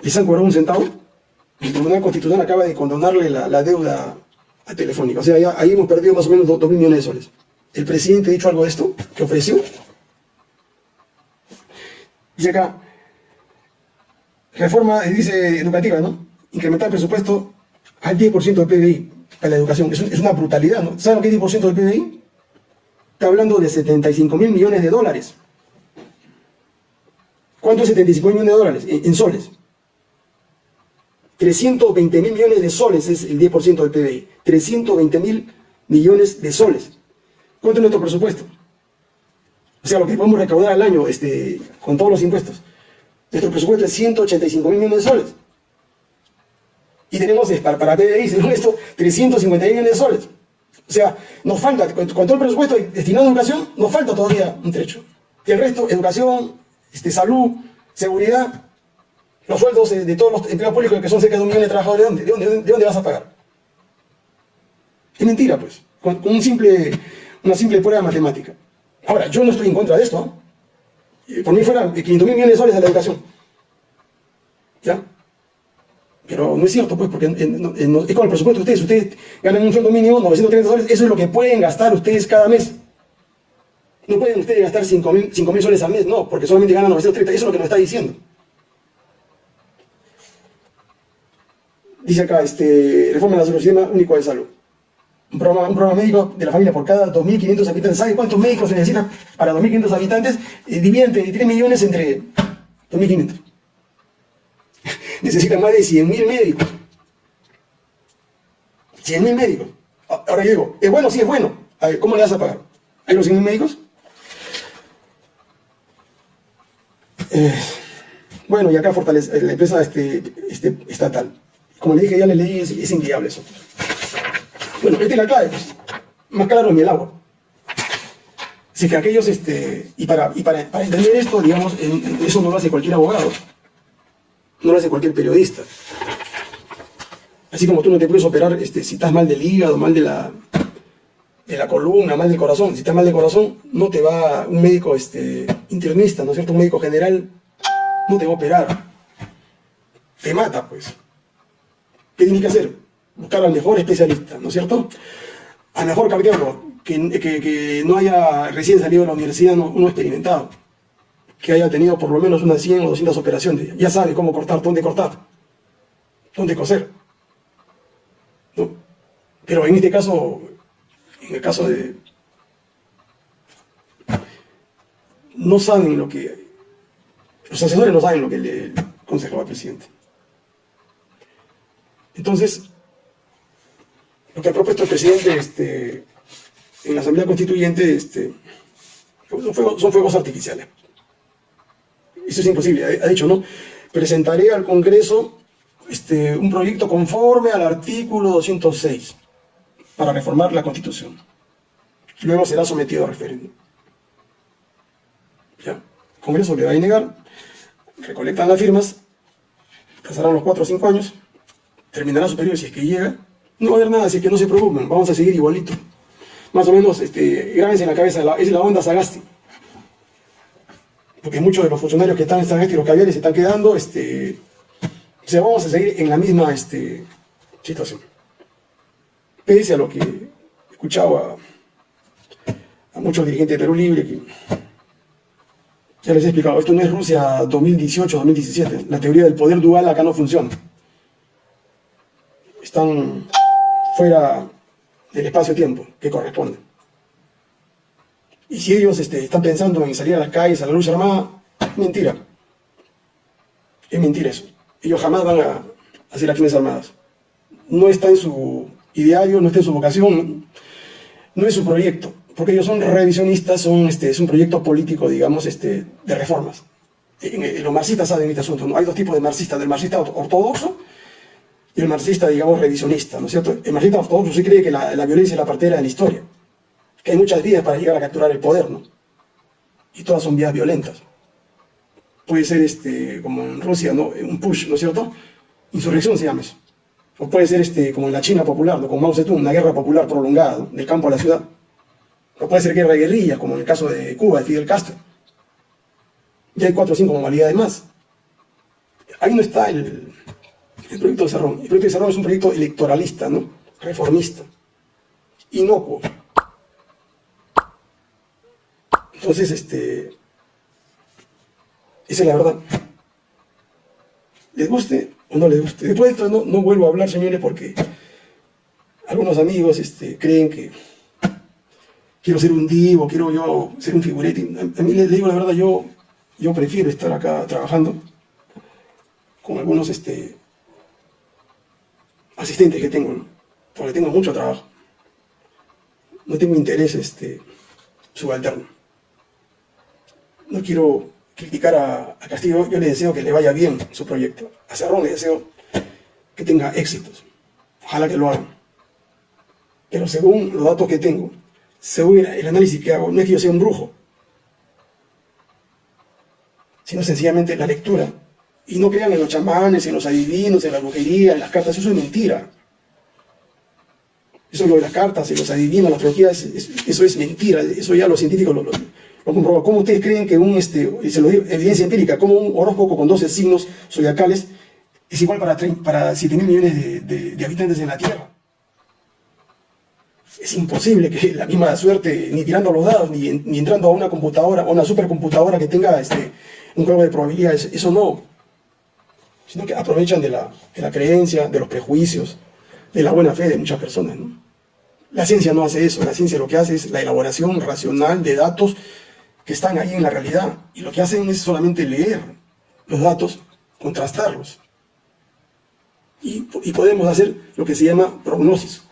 ¿Les han cobrado un centavo? El Tribunal Constitucional acaba de condonarle la, deuda a Telefónica. O sea, ahí hemos perdido más o menos 2.000 millones de soles. ¿El presidente ha dicho algo de esto? ¿Qué ofreció? Dice acá, reforma, dice educativa, ¿no? incrementar el presupuesto al 10% del PBI para la educación. Es, una brutalidad, ¿no? ¿Saben lo que es 10% del PBI? está hablando de 75 mil millones de dólares. ¿Cuánto es 75 mil millones de dólares? En, soles. 320 mil millones de soles es el 10% del PBI. 320 mil millones de soles. ¿Cuánto es nuestro presupuesto? O sea, lo que podemos recaudar al año este, con todos los impuestos. Nuestro presupuesto es 185 mil millones de soles. Y tenemos para, para PBI, según esto, 350 millones de soles. O sea, nos falta, con, todo el presupuesto destinado a educación, nos falta todavía un trecho. Y el resto, educación, este, salud, seguridad, los sueldos de, todos los empleados públicos que son cerca de un millón de trabajadores, ¿de dónde, de dónde, vas a pagar? Es mentira, pues, con, un simple, una simple prueba matemática. Ahora, yo no estoy en contra de esto. Por mí fueran 500 mil millones de soles a la educación. ¿Ya? Pero no es cierto, pues, porque es con el presupuesto de ustedes. Ustedes ganan un sueldo mínimo, 930 soles, eso es lo que pueden gastar ustedes cada mes. No pueden ustedes gastar 5 mil soles al mes, no, porque solamente ganan 930, eso es lo que nos está diciendo. Dice acá, este, reforma del sistema único de salud. Un programa, médico de la familia por cada 2.500 habitantes. ¿Sabe cuántos médicos se necesitan para 2.500 habitantes? Eh, dividen 3 millones entre 2.500 *laughs* necesita más de 100.000 médicos. 100.000 médicos. Ahora yo digo, ¿es bueno? Sí, es bueno. A ver, ¿cómo le vas a pagar? ¿Hay los 100.000 médicos? Eh, bueno, y acá fortalece la empresa este, este, estatal. Como le dije, ya le leí, es, es inviable eso. Bueno, esta es la clave. Más claro ni el agua. Así que aquellos, este, y, para, y para entender esto, digamos, eso no lo hace cualquier abogado no lo hace cualquier periodista. Así como tú no te puedes operar este, si estás mal del hígado, mal de la, de la columna, mal del corazón. Si estás mal del corazón, no te va un médico este, internista, ¿no es cierto? Un médico general no te va a operar. Te mata, pues. ¿Qué tienes que hacer? Buscar al mejor especialista, ¿no es cierto? Al mejor cardiólogo, que, no haya recién salido de la universidad, uno experimentado que haya tenido por lo menos unas 100 o 200 operaciones. Ya sabe cómo cortar, dónde cortar, dónde coser. Pero en este caso, en el caso de... No saben lo que... Los asesores no saben lo que le aconsejaba al presidente. Entonces, lo que ha propuesto el presidente este, en la Asamblea Constituyente este, son fuegos artificiales. Eso es imposible, ha dicho, ¿no? Presentaré al Congreso este, un proyecto conforme al artículo 206 para reformar la Constitución. Luego será sometido a referéndum. ¿Ya? El Congreso le va a negar, recolectan las firmas, pasarán los 4 o 5 años, terminará su periodo si es que llega, no va a haber nada, así que no se preocupen, vamos a seguir igualito. Más o menos, este, grábense en la cabeza, es la onda Sagasti porque muchos de los funcionarios que están en San y los caviares se están quedando, este, o sea, vamos a seguir en la misma este, situación. Pese a lo que he escuchado a, muchos dirigentes de Perú Libre, que ya les he explicado, esto no es Rusia 2018-2017, la teoría del poder dual acá no funciona. Están fuera del espacio-tiempo que corresponde. Y si ellos este, están pensando en salir a las calles, a la lucha armada, mentira. Es mentira eso. Ellos jamás van a hacer acciones armadas. No está en su ideario, no está en su vocación, no es su proyecto. Porque ellos son revisionistas, son, este, es un proyecto político, digamos, este, de reformas. los marxistas saben este asunto, ¿no? Hay dos tipos de marxistas, del marxista ortodoxo y el marxista, digamos, revisionista, ¿no es cierto? El marxista ortodoxo sí cree que la, la violencia es la partera de la historia que hay muchas vías para llegar a capturar el poder, ¿no? Y todas son vías violentas. Puede ser, este, como en Rusia, ¿no? Un push, ¿no es cierto? Insurrección se llama eso. O puede ser, este, como en la China popular, ¿no? Con Mao Zedong, una guerra popular prolongada, del campo a la ciudad. O puede ser guerra de guerrilla, como en el caso de Cuba, de Fidel Castro. Y hay cuatro o cinco modalidades más. Ahí no está el, el proyecto de Cerrón. El proyecto de Cerrón es un proyecto electoralista, ¿no? Reformista. Inocuo. Entonces, este, esa es la verdad. Les guste o no les guste. Después de esto no, vuelvo a hablar, señores, porque algunos amigos este, creen que quiero ser un divo, quiero yo ser un figurete. A mí les digo la verdad, yo, yo prefiero estar acá trabajando con algunos este, asistentes que tengo, porque tengo mucho trabajo. No tengo interés este, subalterno. No quiero criticar a, Castillo, yo le deseo que le vaya bien su proyecto. A Cerrón le deseo que tenga éxitos. Ojalá que lo hagan. Pero según los datos que tengo, según el análisis que hago, no es que yo sea un brujo, sino sencillamente la lectura y no crean en los chamanes, en los adivinos, en la brujería, en las cartas, eso es mentira. Eso es lo de las cartas, en los adivinos, la astrología, eso es mentira, eso ya los científicos lo, lo, comproban. ¿Cómo ustedes creen que un, este, se lo digo, evidencia empírica, como un horóscopo con 12 signos zodiacales es igual para, para 7 mil millones de, habitantes en la Tierra? Es imposible que la misma suerte, ni tirando los dados, ni, ni entrando a una computadora, a una supercomputadora que tenga este, un juego de probabilidades, eso no, sino que aprovechan de la, creencia, de los prejuicios, de la buena fe de muchas personas. La ciencia no hace eso, la ciencia lo que hace es la elaboración racional de datos que están ahí en la realidad, y lo que hacen es solamente leer los datos, contrastarlos. Y, y podemos hacer lo que se llama prognosis.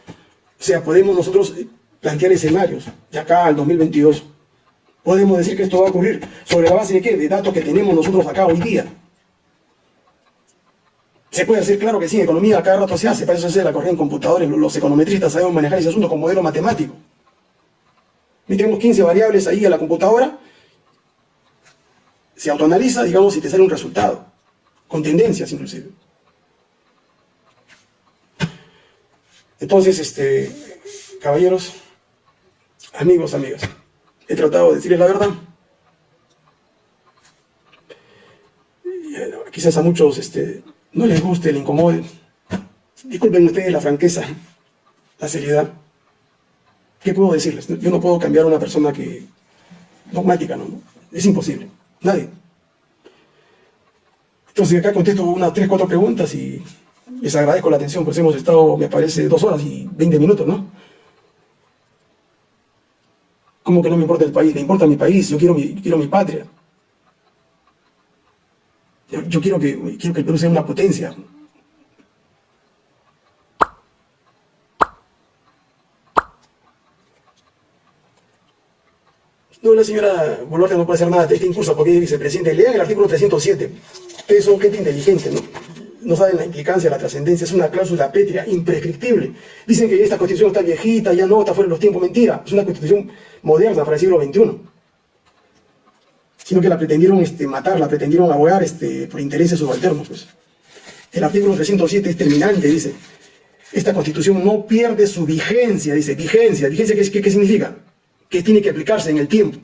O sea, podemos nosotros plantear escenarios de acá al 2022. Podemos decir que esto va a ocurrir sobre la base de qué? De datos que tenemos nosotros acá hoy día. Se puede hacer, claro que sí, en economía cada rato se hace, para eso se hace la corriente en computadores, los econometristas sabemos manejar ese asunto con modelo matemático. Metemos 15 variables ahí a la computadora, se autoanaliza, digamos, y te sale un resultado, con tendencias inclusive. Entonces, este, caballeros, amigos, amigas, he tratado de decirles la verdad. Eh, quizás a muchos este, no les guste, le incomode. Disculpen ustedes la franqueza, la seriedad. ¿Qué puedo decirles? Yo no puedo cambiar a una persona que dogmática, ¿no? Es imposible. Nadie. Entonces acá contesto unas tres, cuatro preguntas y les agradezco la atención, pues hemos estado, me parece, dos horas y veinte minutos, ¿no? ¿Cómo que no me importa el país? Me importa mi país, yo quiero mi, quiero mi patria. Yo, quiero, que, quiero que el Perú sea una potencia. No, la señora Boluarte no puede hacer nada de este incurso porque es vicepresidente. Lean el artículo 307. Ustedes son gente inteligente, ¿no? No saben la implicancia, la trascendencia. Es una cláusula pétrea, imprescriptible. Dicen que esta constitución está viejita, ya no, está fuera de los tiempos. Mentira. Es una constitución moderna para el siglo XXI sino que la pretendieron este, matar, la pretendieron abogar este, por intereses subalternos. Pues. El artículo 307 es terminante, dice, esta constitución no pierde su vigencia, dice, vigencia, vigencia ¿qué, qué, significa? Que tiene que aplicarse en el tiempo.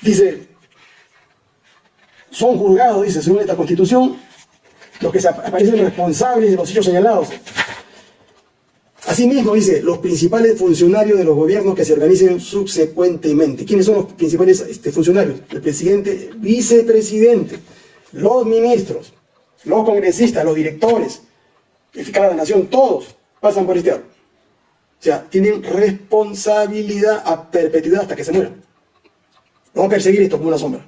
Dice, son juzgados, dice, según esta constitución, los que se aparecen responsables de los hechos señalados, Asimismo, dice, los principales funcionarios de los gobiernos que se organicen subsecuentemente. ¿Quiénes son los principales este, funcionarios? El presidente, vicepresidente, los ministros, los congresistas, los directores, el fiscal de la nación, todos pasan por este árbol. O sea, tienen responsabilidad a perpetuidad hasta que se mueran. Vamos a perseguir esto como una sombra.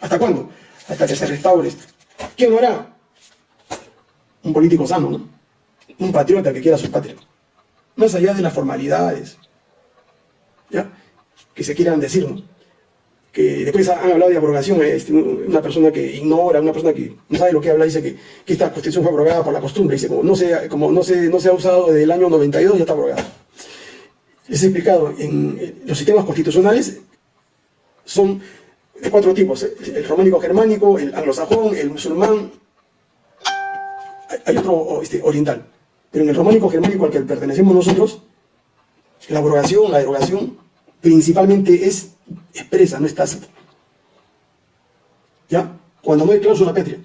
¿Hasta cuándo? Hasta que se restaure esto. ¿Quién lo hará? Un político sano, ¿no? Un patriota que quiera su patria más allá de las formalidades, ¿ya? que se quieran decir, que después han hablado de abrogación, este, una persona que ignora, una persona que no sabe lo que habla, dice que, esta constitución fue abrogada por la costumbre, dice, como no se, como no se, no se ha usado desde el año 92, ya está abrogada. Les he explicado, en los sistemas constitucionales son de cuatro tipos, el románico germánico, el anglosajón, el musulmán, hay otro este, oriental. Pero en el románico germánico al que pertenecemos nosotros, la abrogación, la derogación, principalmente es expresa, no es tácita. ¿Ya? Cuando no hay cláusula pétrea.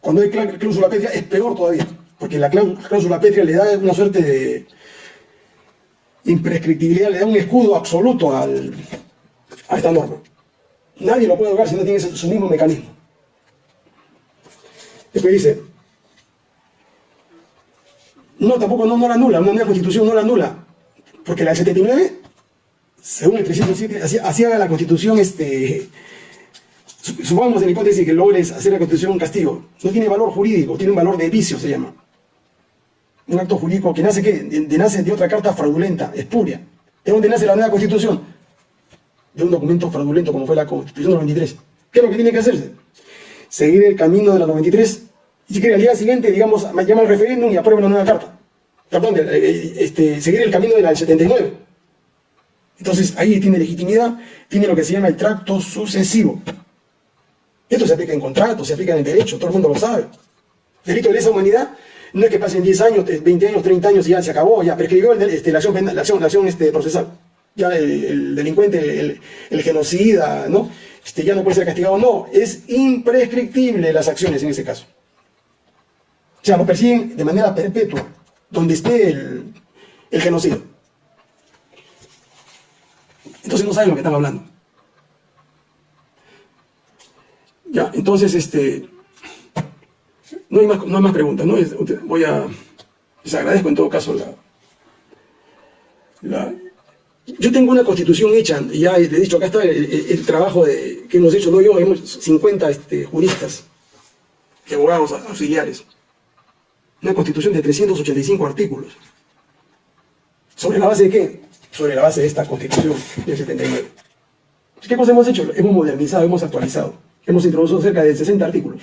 Cuando hay cláusula pétrea es peor todavía, porque la cláusula pétrea le da una suerte de imprescriptibilidad, le da un escudo absoluto al, a esta norma. Nadie lo puede derogar si no tiene su mismo mecanismo. Después dice, no, tampoco no, la anula, una nueva constitución no la anula. Porque la 79 según el 307, así, así haga la constitución, este, supongamos en la hipótesis que logres hacer la constitución un castigo, no tiene valor jurídico, tiene un valor de vicio, se llama. Un acto jurídico que nace, ¿qué? De, nace de otra carta fraudulenta, espuria. ¿De dónde nace la nueva constitución? De un documento fraudulento como fue la constitución del 93. ¿Qué es lo que tiene que hacerse? Seguir el camino de la 93 y quiere al día siguiente, digamos, llama al referéndum y aprueba una nueva carta. Perdón, eh, este, seguir el camino de la del 79. Entonces ahí tiene legitimidad, tiene lo que se llama el tracto sucesivo. Esto se aplica en contratos, se aplica en el derecho, todo el mundo lo sabe. Delito de lesa humanidad no es que pasen 10 años, 20 años, 30 años y ya se acabó, ya prescribió este, la acción, la acción, la acción este, procesal. Ya el, delincuente, el, genocida, ¿no? Este, ya no puede ser castigado. No, es imprescriptible las acciones en ese caso. O sea, lo persiguen de manera perpetua, donde esté el, el genocidio. Entonces no saben lo que están hablando. Ya, entonces, este, no hay más, no hay más preguntas, ¿no? Voy a, les agradezco en todo caso la, la yo tengo una constitución hecha, ya he dicho, acá está el, trabajo de, que hemos hecho, no yo, hemos 50 este, juristas abogados auxiliares. Una constitución de 385 artículos. ¿Sobre la base de qué? Sobre la base de esta constitución del 79. ¿Qué cosa hemos hecho? Hemos modernizado, hemos actualizado. Hemos introducido cerca de 60 artículos.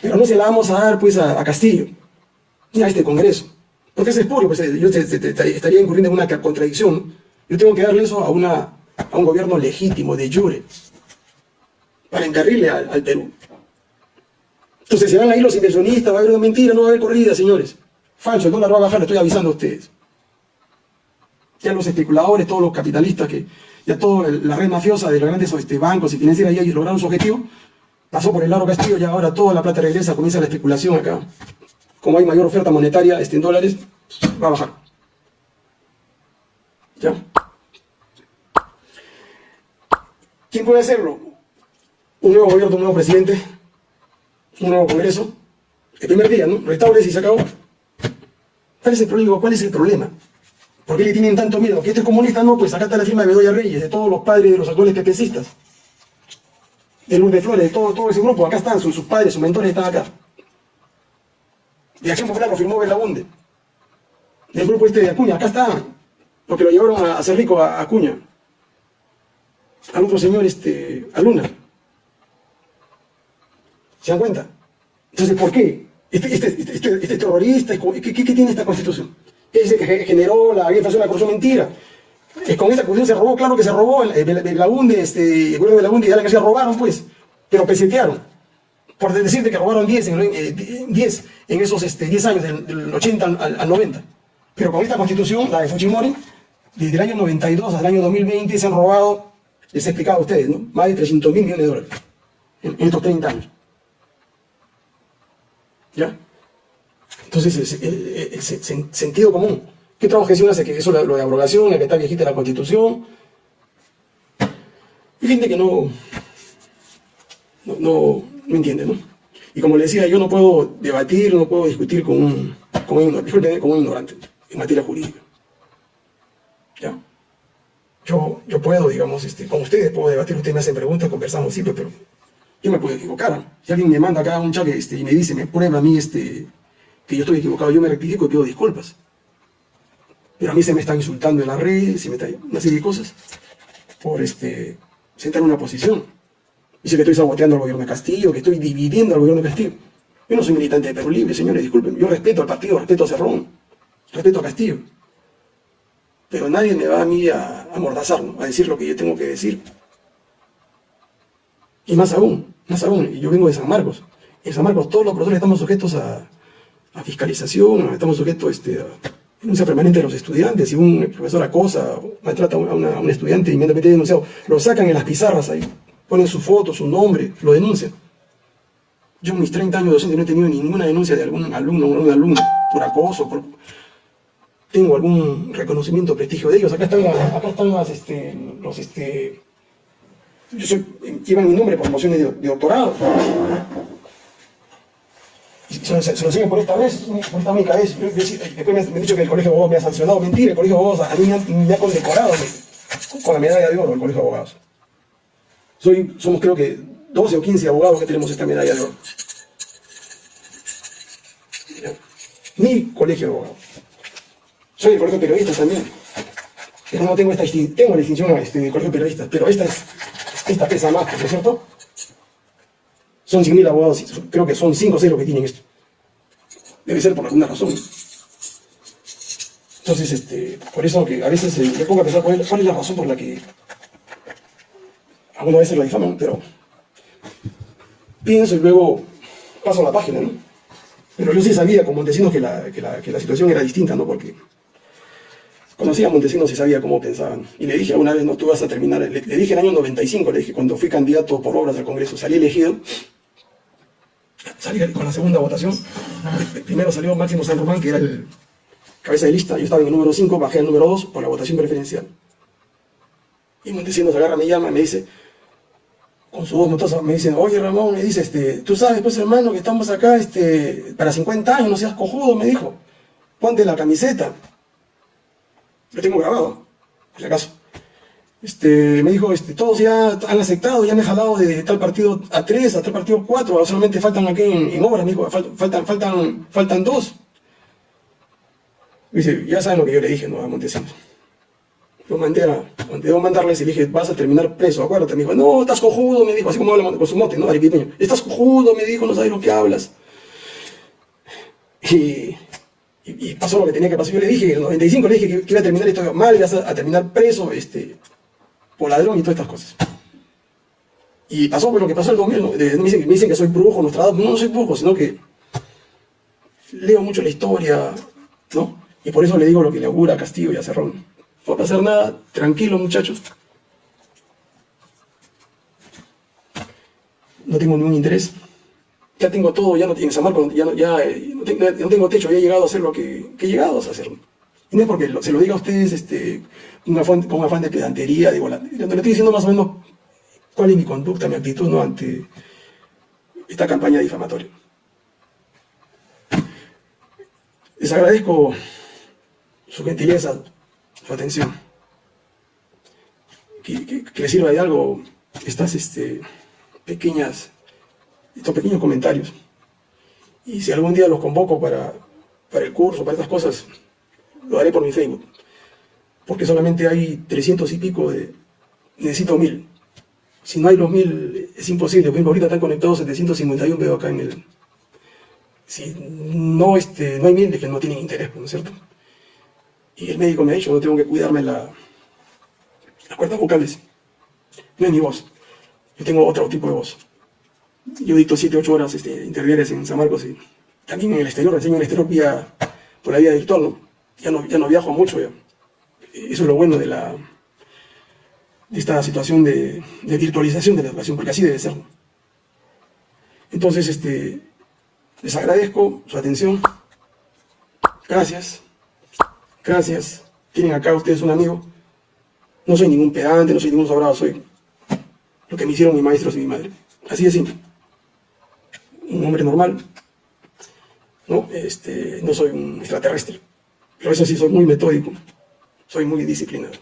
Pero no se la vamos a dar pues a, Castillo, ni a este Congreso. Porque es espurio, pues yo estaría incurriendo en una contradicción. Yo tengo que darle eso a, una, a un gobierno legítimo, de jure, para encarrirle al, Perú. Entonces se van ahí los inversionistas, va a haber una mentira, no va a haber corrida, señores. Falso, el dólar va a bajar, le estoy avisando a ustedes. Ya los especuladores, todos los capitalistas, que ya toda la red mafiosa de los grandes este, bancos y financieras ya lograron su objetivo, pasó por el Laro Castillo, ya ahora toda la plata regresa, comienza la especulación acá. Como hay mayor oferta monetaria este, en dólares, va a bajar. ¿Ya? ¿Quién puede hacerlo? Un nuevo gobierno, un nuevo presidente, un nuevo congreso. El primer día, ¿no? Restaures y se acabó. ¿Cuál es el problema? ¿Cuál es el problema? ¿Por qué le tienen tanto miedo? ¿Que este es comunista? No, pues acá está la firma de Bedoya Reyes, de todos los padres de los actuales pepecistas de Luz de Flores, de todo, todo ese grupo, acá están, sus, padres, sus mentores están acá. De Acción Popular lo firmó Belaunde. Del grupo este de Acuña, acá está, lo que lo llevaron a hacer rico a Acuña. Al otro señor, este, a Luna. ¿Se dan cuenta? Entonces, ¿por qué? Este, este, este, este terrorista, ¿qué, tiene esta constitución? Ese que generó la inflación, la corrupción mentira. Eh, con esa acusación se robó, claro que se robó, el, el, este, el gobierno de la UNDE y de la se robaron, pues, pero pesetearon. Por decirte que robaron 10 en, 10 eh, en esos este, 10 años, del, 80 al, 90. Pero con esta constitución, la de Fujimori, desde el año 92 al año 2020 se han robado, les he explicado a ustedes, ¿no? más de 300 mil millones de dólares en, estos 30 años. ¿Ya? Entonces, el sentido común ¿Qué otra objeción hace que eso lo de abrogación, que está viejita la constitución? Hay gente que no, no, no, entiende, ¿no? Y como le decía, yo no puedo debatir, no puedo discutir con un, con un, con un ignorante en materia jurídica. ¿Ya? Yo, yo puedo, digamos, este, con ustedes puedo debatir, ustedes me hacen preguntas, conversamos siempre, pero yo me puedo equivocar. Si alguien me manda acá un chat este, y me dice, me prueba a mí este, que yo estoy equivocado, yo me rectifico y pido disculpas pero a mí se me está insultando en la red, se me está una serie de cosas, por este, sentar una posición. Dice que estoy saboteando al gobierno de Castillo, que estoy dividiendo al gobierno de Castillo. Yo no soy militante de Perú Libre, señores, disculpen. Yo respeto al partido, respeto a Cerrón, respeto a Castillo. Pero nadie me va a mí a amordazar, a decir lo que yo tengo que decir. Y más aún, más aún, yo vengo de San Marcos. En San Marcos todos los profesores estamos sujetos a, fiscalización, estamos sujetos este, a, denuncia permanente de los estudiantes, si un profesor acosa o maltrata a, un estudiante inmediatamente denunciado, lo sacan en las pizarras ahí, ponen su foto, su nombre, lo denuncian. Yo en mis 30 años de docente no he tenido ninguna denuncia de algún alumno o alguna alumna por acoso, por... tengo algún reconocimiento, prestigio de ellos. Acá están, acá están este, los, este, yo soy, llevan mi nombre por mociones de, doctorado se, se, lo siguen por esta vez, por esta única vez. después me, han dicho que el colegio de abogados me ha sancionado. Mentira, el colegio de abogados a mí me ha, condecorado. con la medalla de oro del Colegio de Abogados. Soy, somos creo que 12 o 15 abogados que tenemos esta medalla de oro. Mi colegio de abogados. Soy el colegio de periodistas también. Pero no tengo esta tengo la distinción este, del colegio de periodistas, pero esta es, esta pesa más, ¿no es cierto? Son 100.000 abogados, creo que son 5 o 6 los que tienen esto. Debe ser por alguna razón. Entonces, este, por eso que a veces eh, me pongo a pensar cuál es, la razón por la que algunas veces lo difaman, pero pienso y luego paso la página, ¿no? Pero yo sí sabía con Montesinos que la, que la, que la situación era distinta, ¿no? Porque conocía a Montesinos y sabía cómo pensaban. Y le dije alguna vez, no, tú vas a terminar, le, dije en el año 95, le dije, cuando fui candidato por obras al Congreso, salí elegido, salí con la segunda votación, primero salió Máximo San Román, que era el cabeza de lista, yo estaba en el número 5, bajé al número 2 por la votación preferencial. Y Montesinos agarra, me llama, me dice, con su voz motosa, me dice, oye Ramón, me dice, este, tú sabes pues hermano que estamos acá este, para 50 años, no seas cojudo, me dijo, ponte la camiseta. Lo tengo grabado, por si acaso. Este, me dijo, este, todos ya han aceptado, ya he jalado de tal partido a 3, a tal partido 4, solamente faltan aquí en, en obras, me dijo, faltan, faltan, faltan dos. Dice, ya saben lo que yo le dije, ¿no? A Montesinos. Lo mandé a, debo mandarles y dije, vas a terminar preso, acuérdate. Me dijo, no, estás cojudo, me dijo, así como habla con su mote, ¿no? Arequipeño. Estás cojudo, me dijo, no sabes lo que hablas. Y, y, pasó lo que tenía que pasar. Yo le dije, en el 95 le dije que, iba a terminar esto mal, ibas a, terminar preso, este, por ladrón y todas estas cosas. Y pasó pues, lo que pasó el 2000, ¿no? me, dicen, me dicen que soy brujo, Nostradamus. No, no soy brujo, sino que leo mucho la historia, ¿no? Y por eso le digo lo que le augura a Castillo y a Cerrón. No va a pasar nada, tranquilo muchachos. No tengo ningún interés. Ya tengo todo, ya no en San Marcos, ya, no, ya eh, no, tengo, techo, ya he llegado a hacer lo que, he llegado a hacer. No es porque se lo diga a ustedes este, con, afán, con afán de pedantería, digo, le estoy diciendo más o menos cuál es mi conducta, mi actitud ¿no? ante esta campaña difamatoria. Les agradezco su gentileza, su atención. Que, que, le sirva de algo estas este, pequeñas, estos pequeños comentarios. Y si algún día los convoco para, para el curso, para estas cosas, lo haré por mi Facebook. Porque solamente hay 300 y pico de... Necesito mil. Si no hay los mil, es imposible. Por ahorita están conectados 751, veo acá en el... Si no, este, no hay mil, es que no tienen interés, ¿no es cierto? Y el médico me ha dicho, no tengo que cuidarme la, las cuerdas vocales. No es mi voz. Yo tengo otro tipo de voz. Yo dicto 7, 8 horas este, interdiarias en San Marcos y también en el exterior, enseño en el exterior vía, por la vía virtual. Ya, ¿no? ya no viajo mucho. Eso es lo bueno de la de esta situación de, de virtualización de la educación, porque así debe ser. Entonces, este, les agradezco su atención. Gracias. Gracias. Tienen acá ustedes un amigo. No soy ningún pedante, no soy ningún sobrado, soy lo que me hicieron mis maestros y mi madre. Así de simple. Un hombre normal. No, este, no soy un extraterrestre. Pero eso sí, soy muy metódico. Soy muy disciplinado.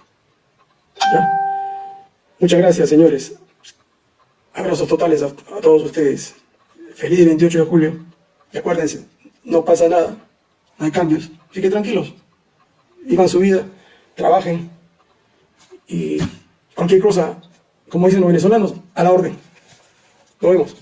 Muchas gracias, señores. Abrazos totales a, todos ustedes. Feliz 28 de julio. Y acuérdense, no pasa nada. No hay cambios. Así tranquilos vivan su vida, trabajen y cualquier cosa, como dicen los venezolanos, a la orden. Nos vemos.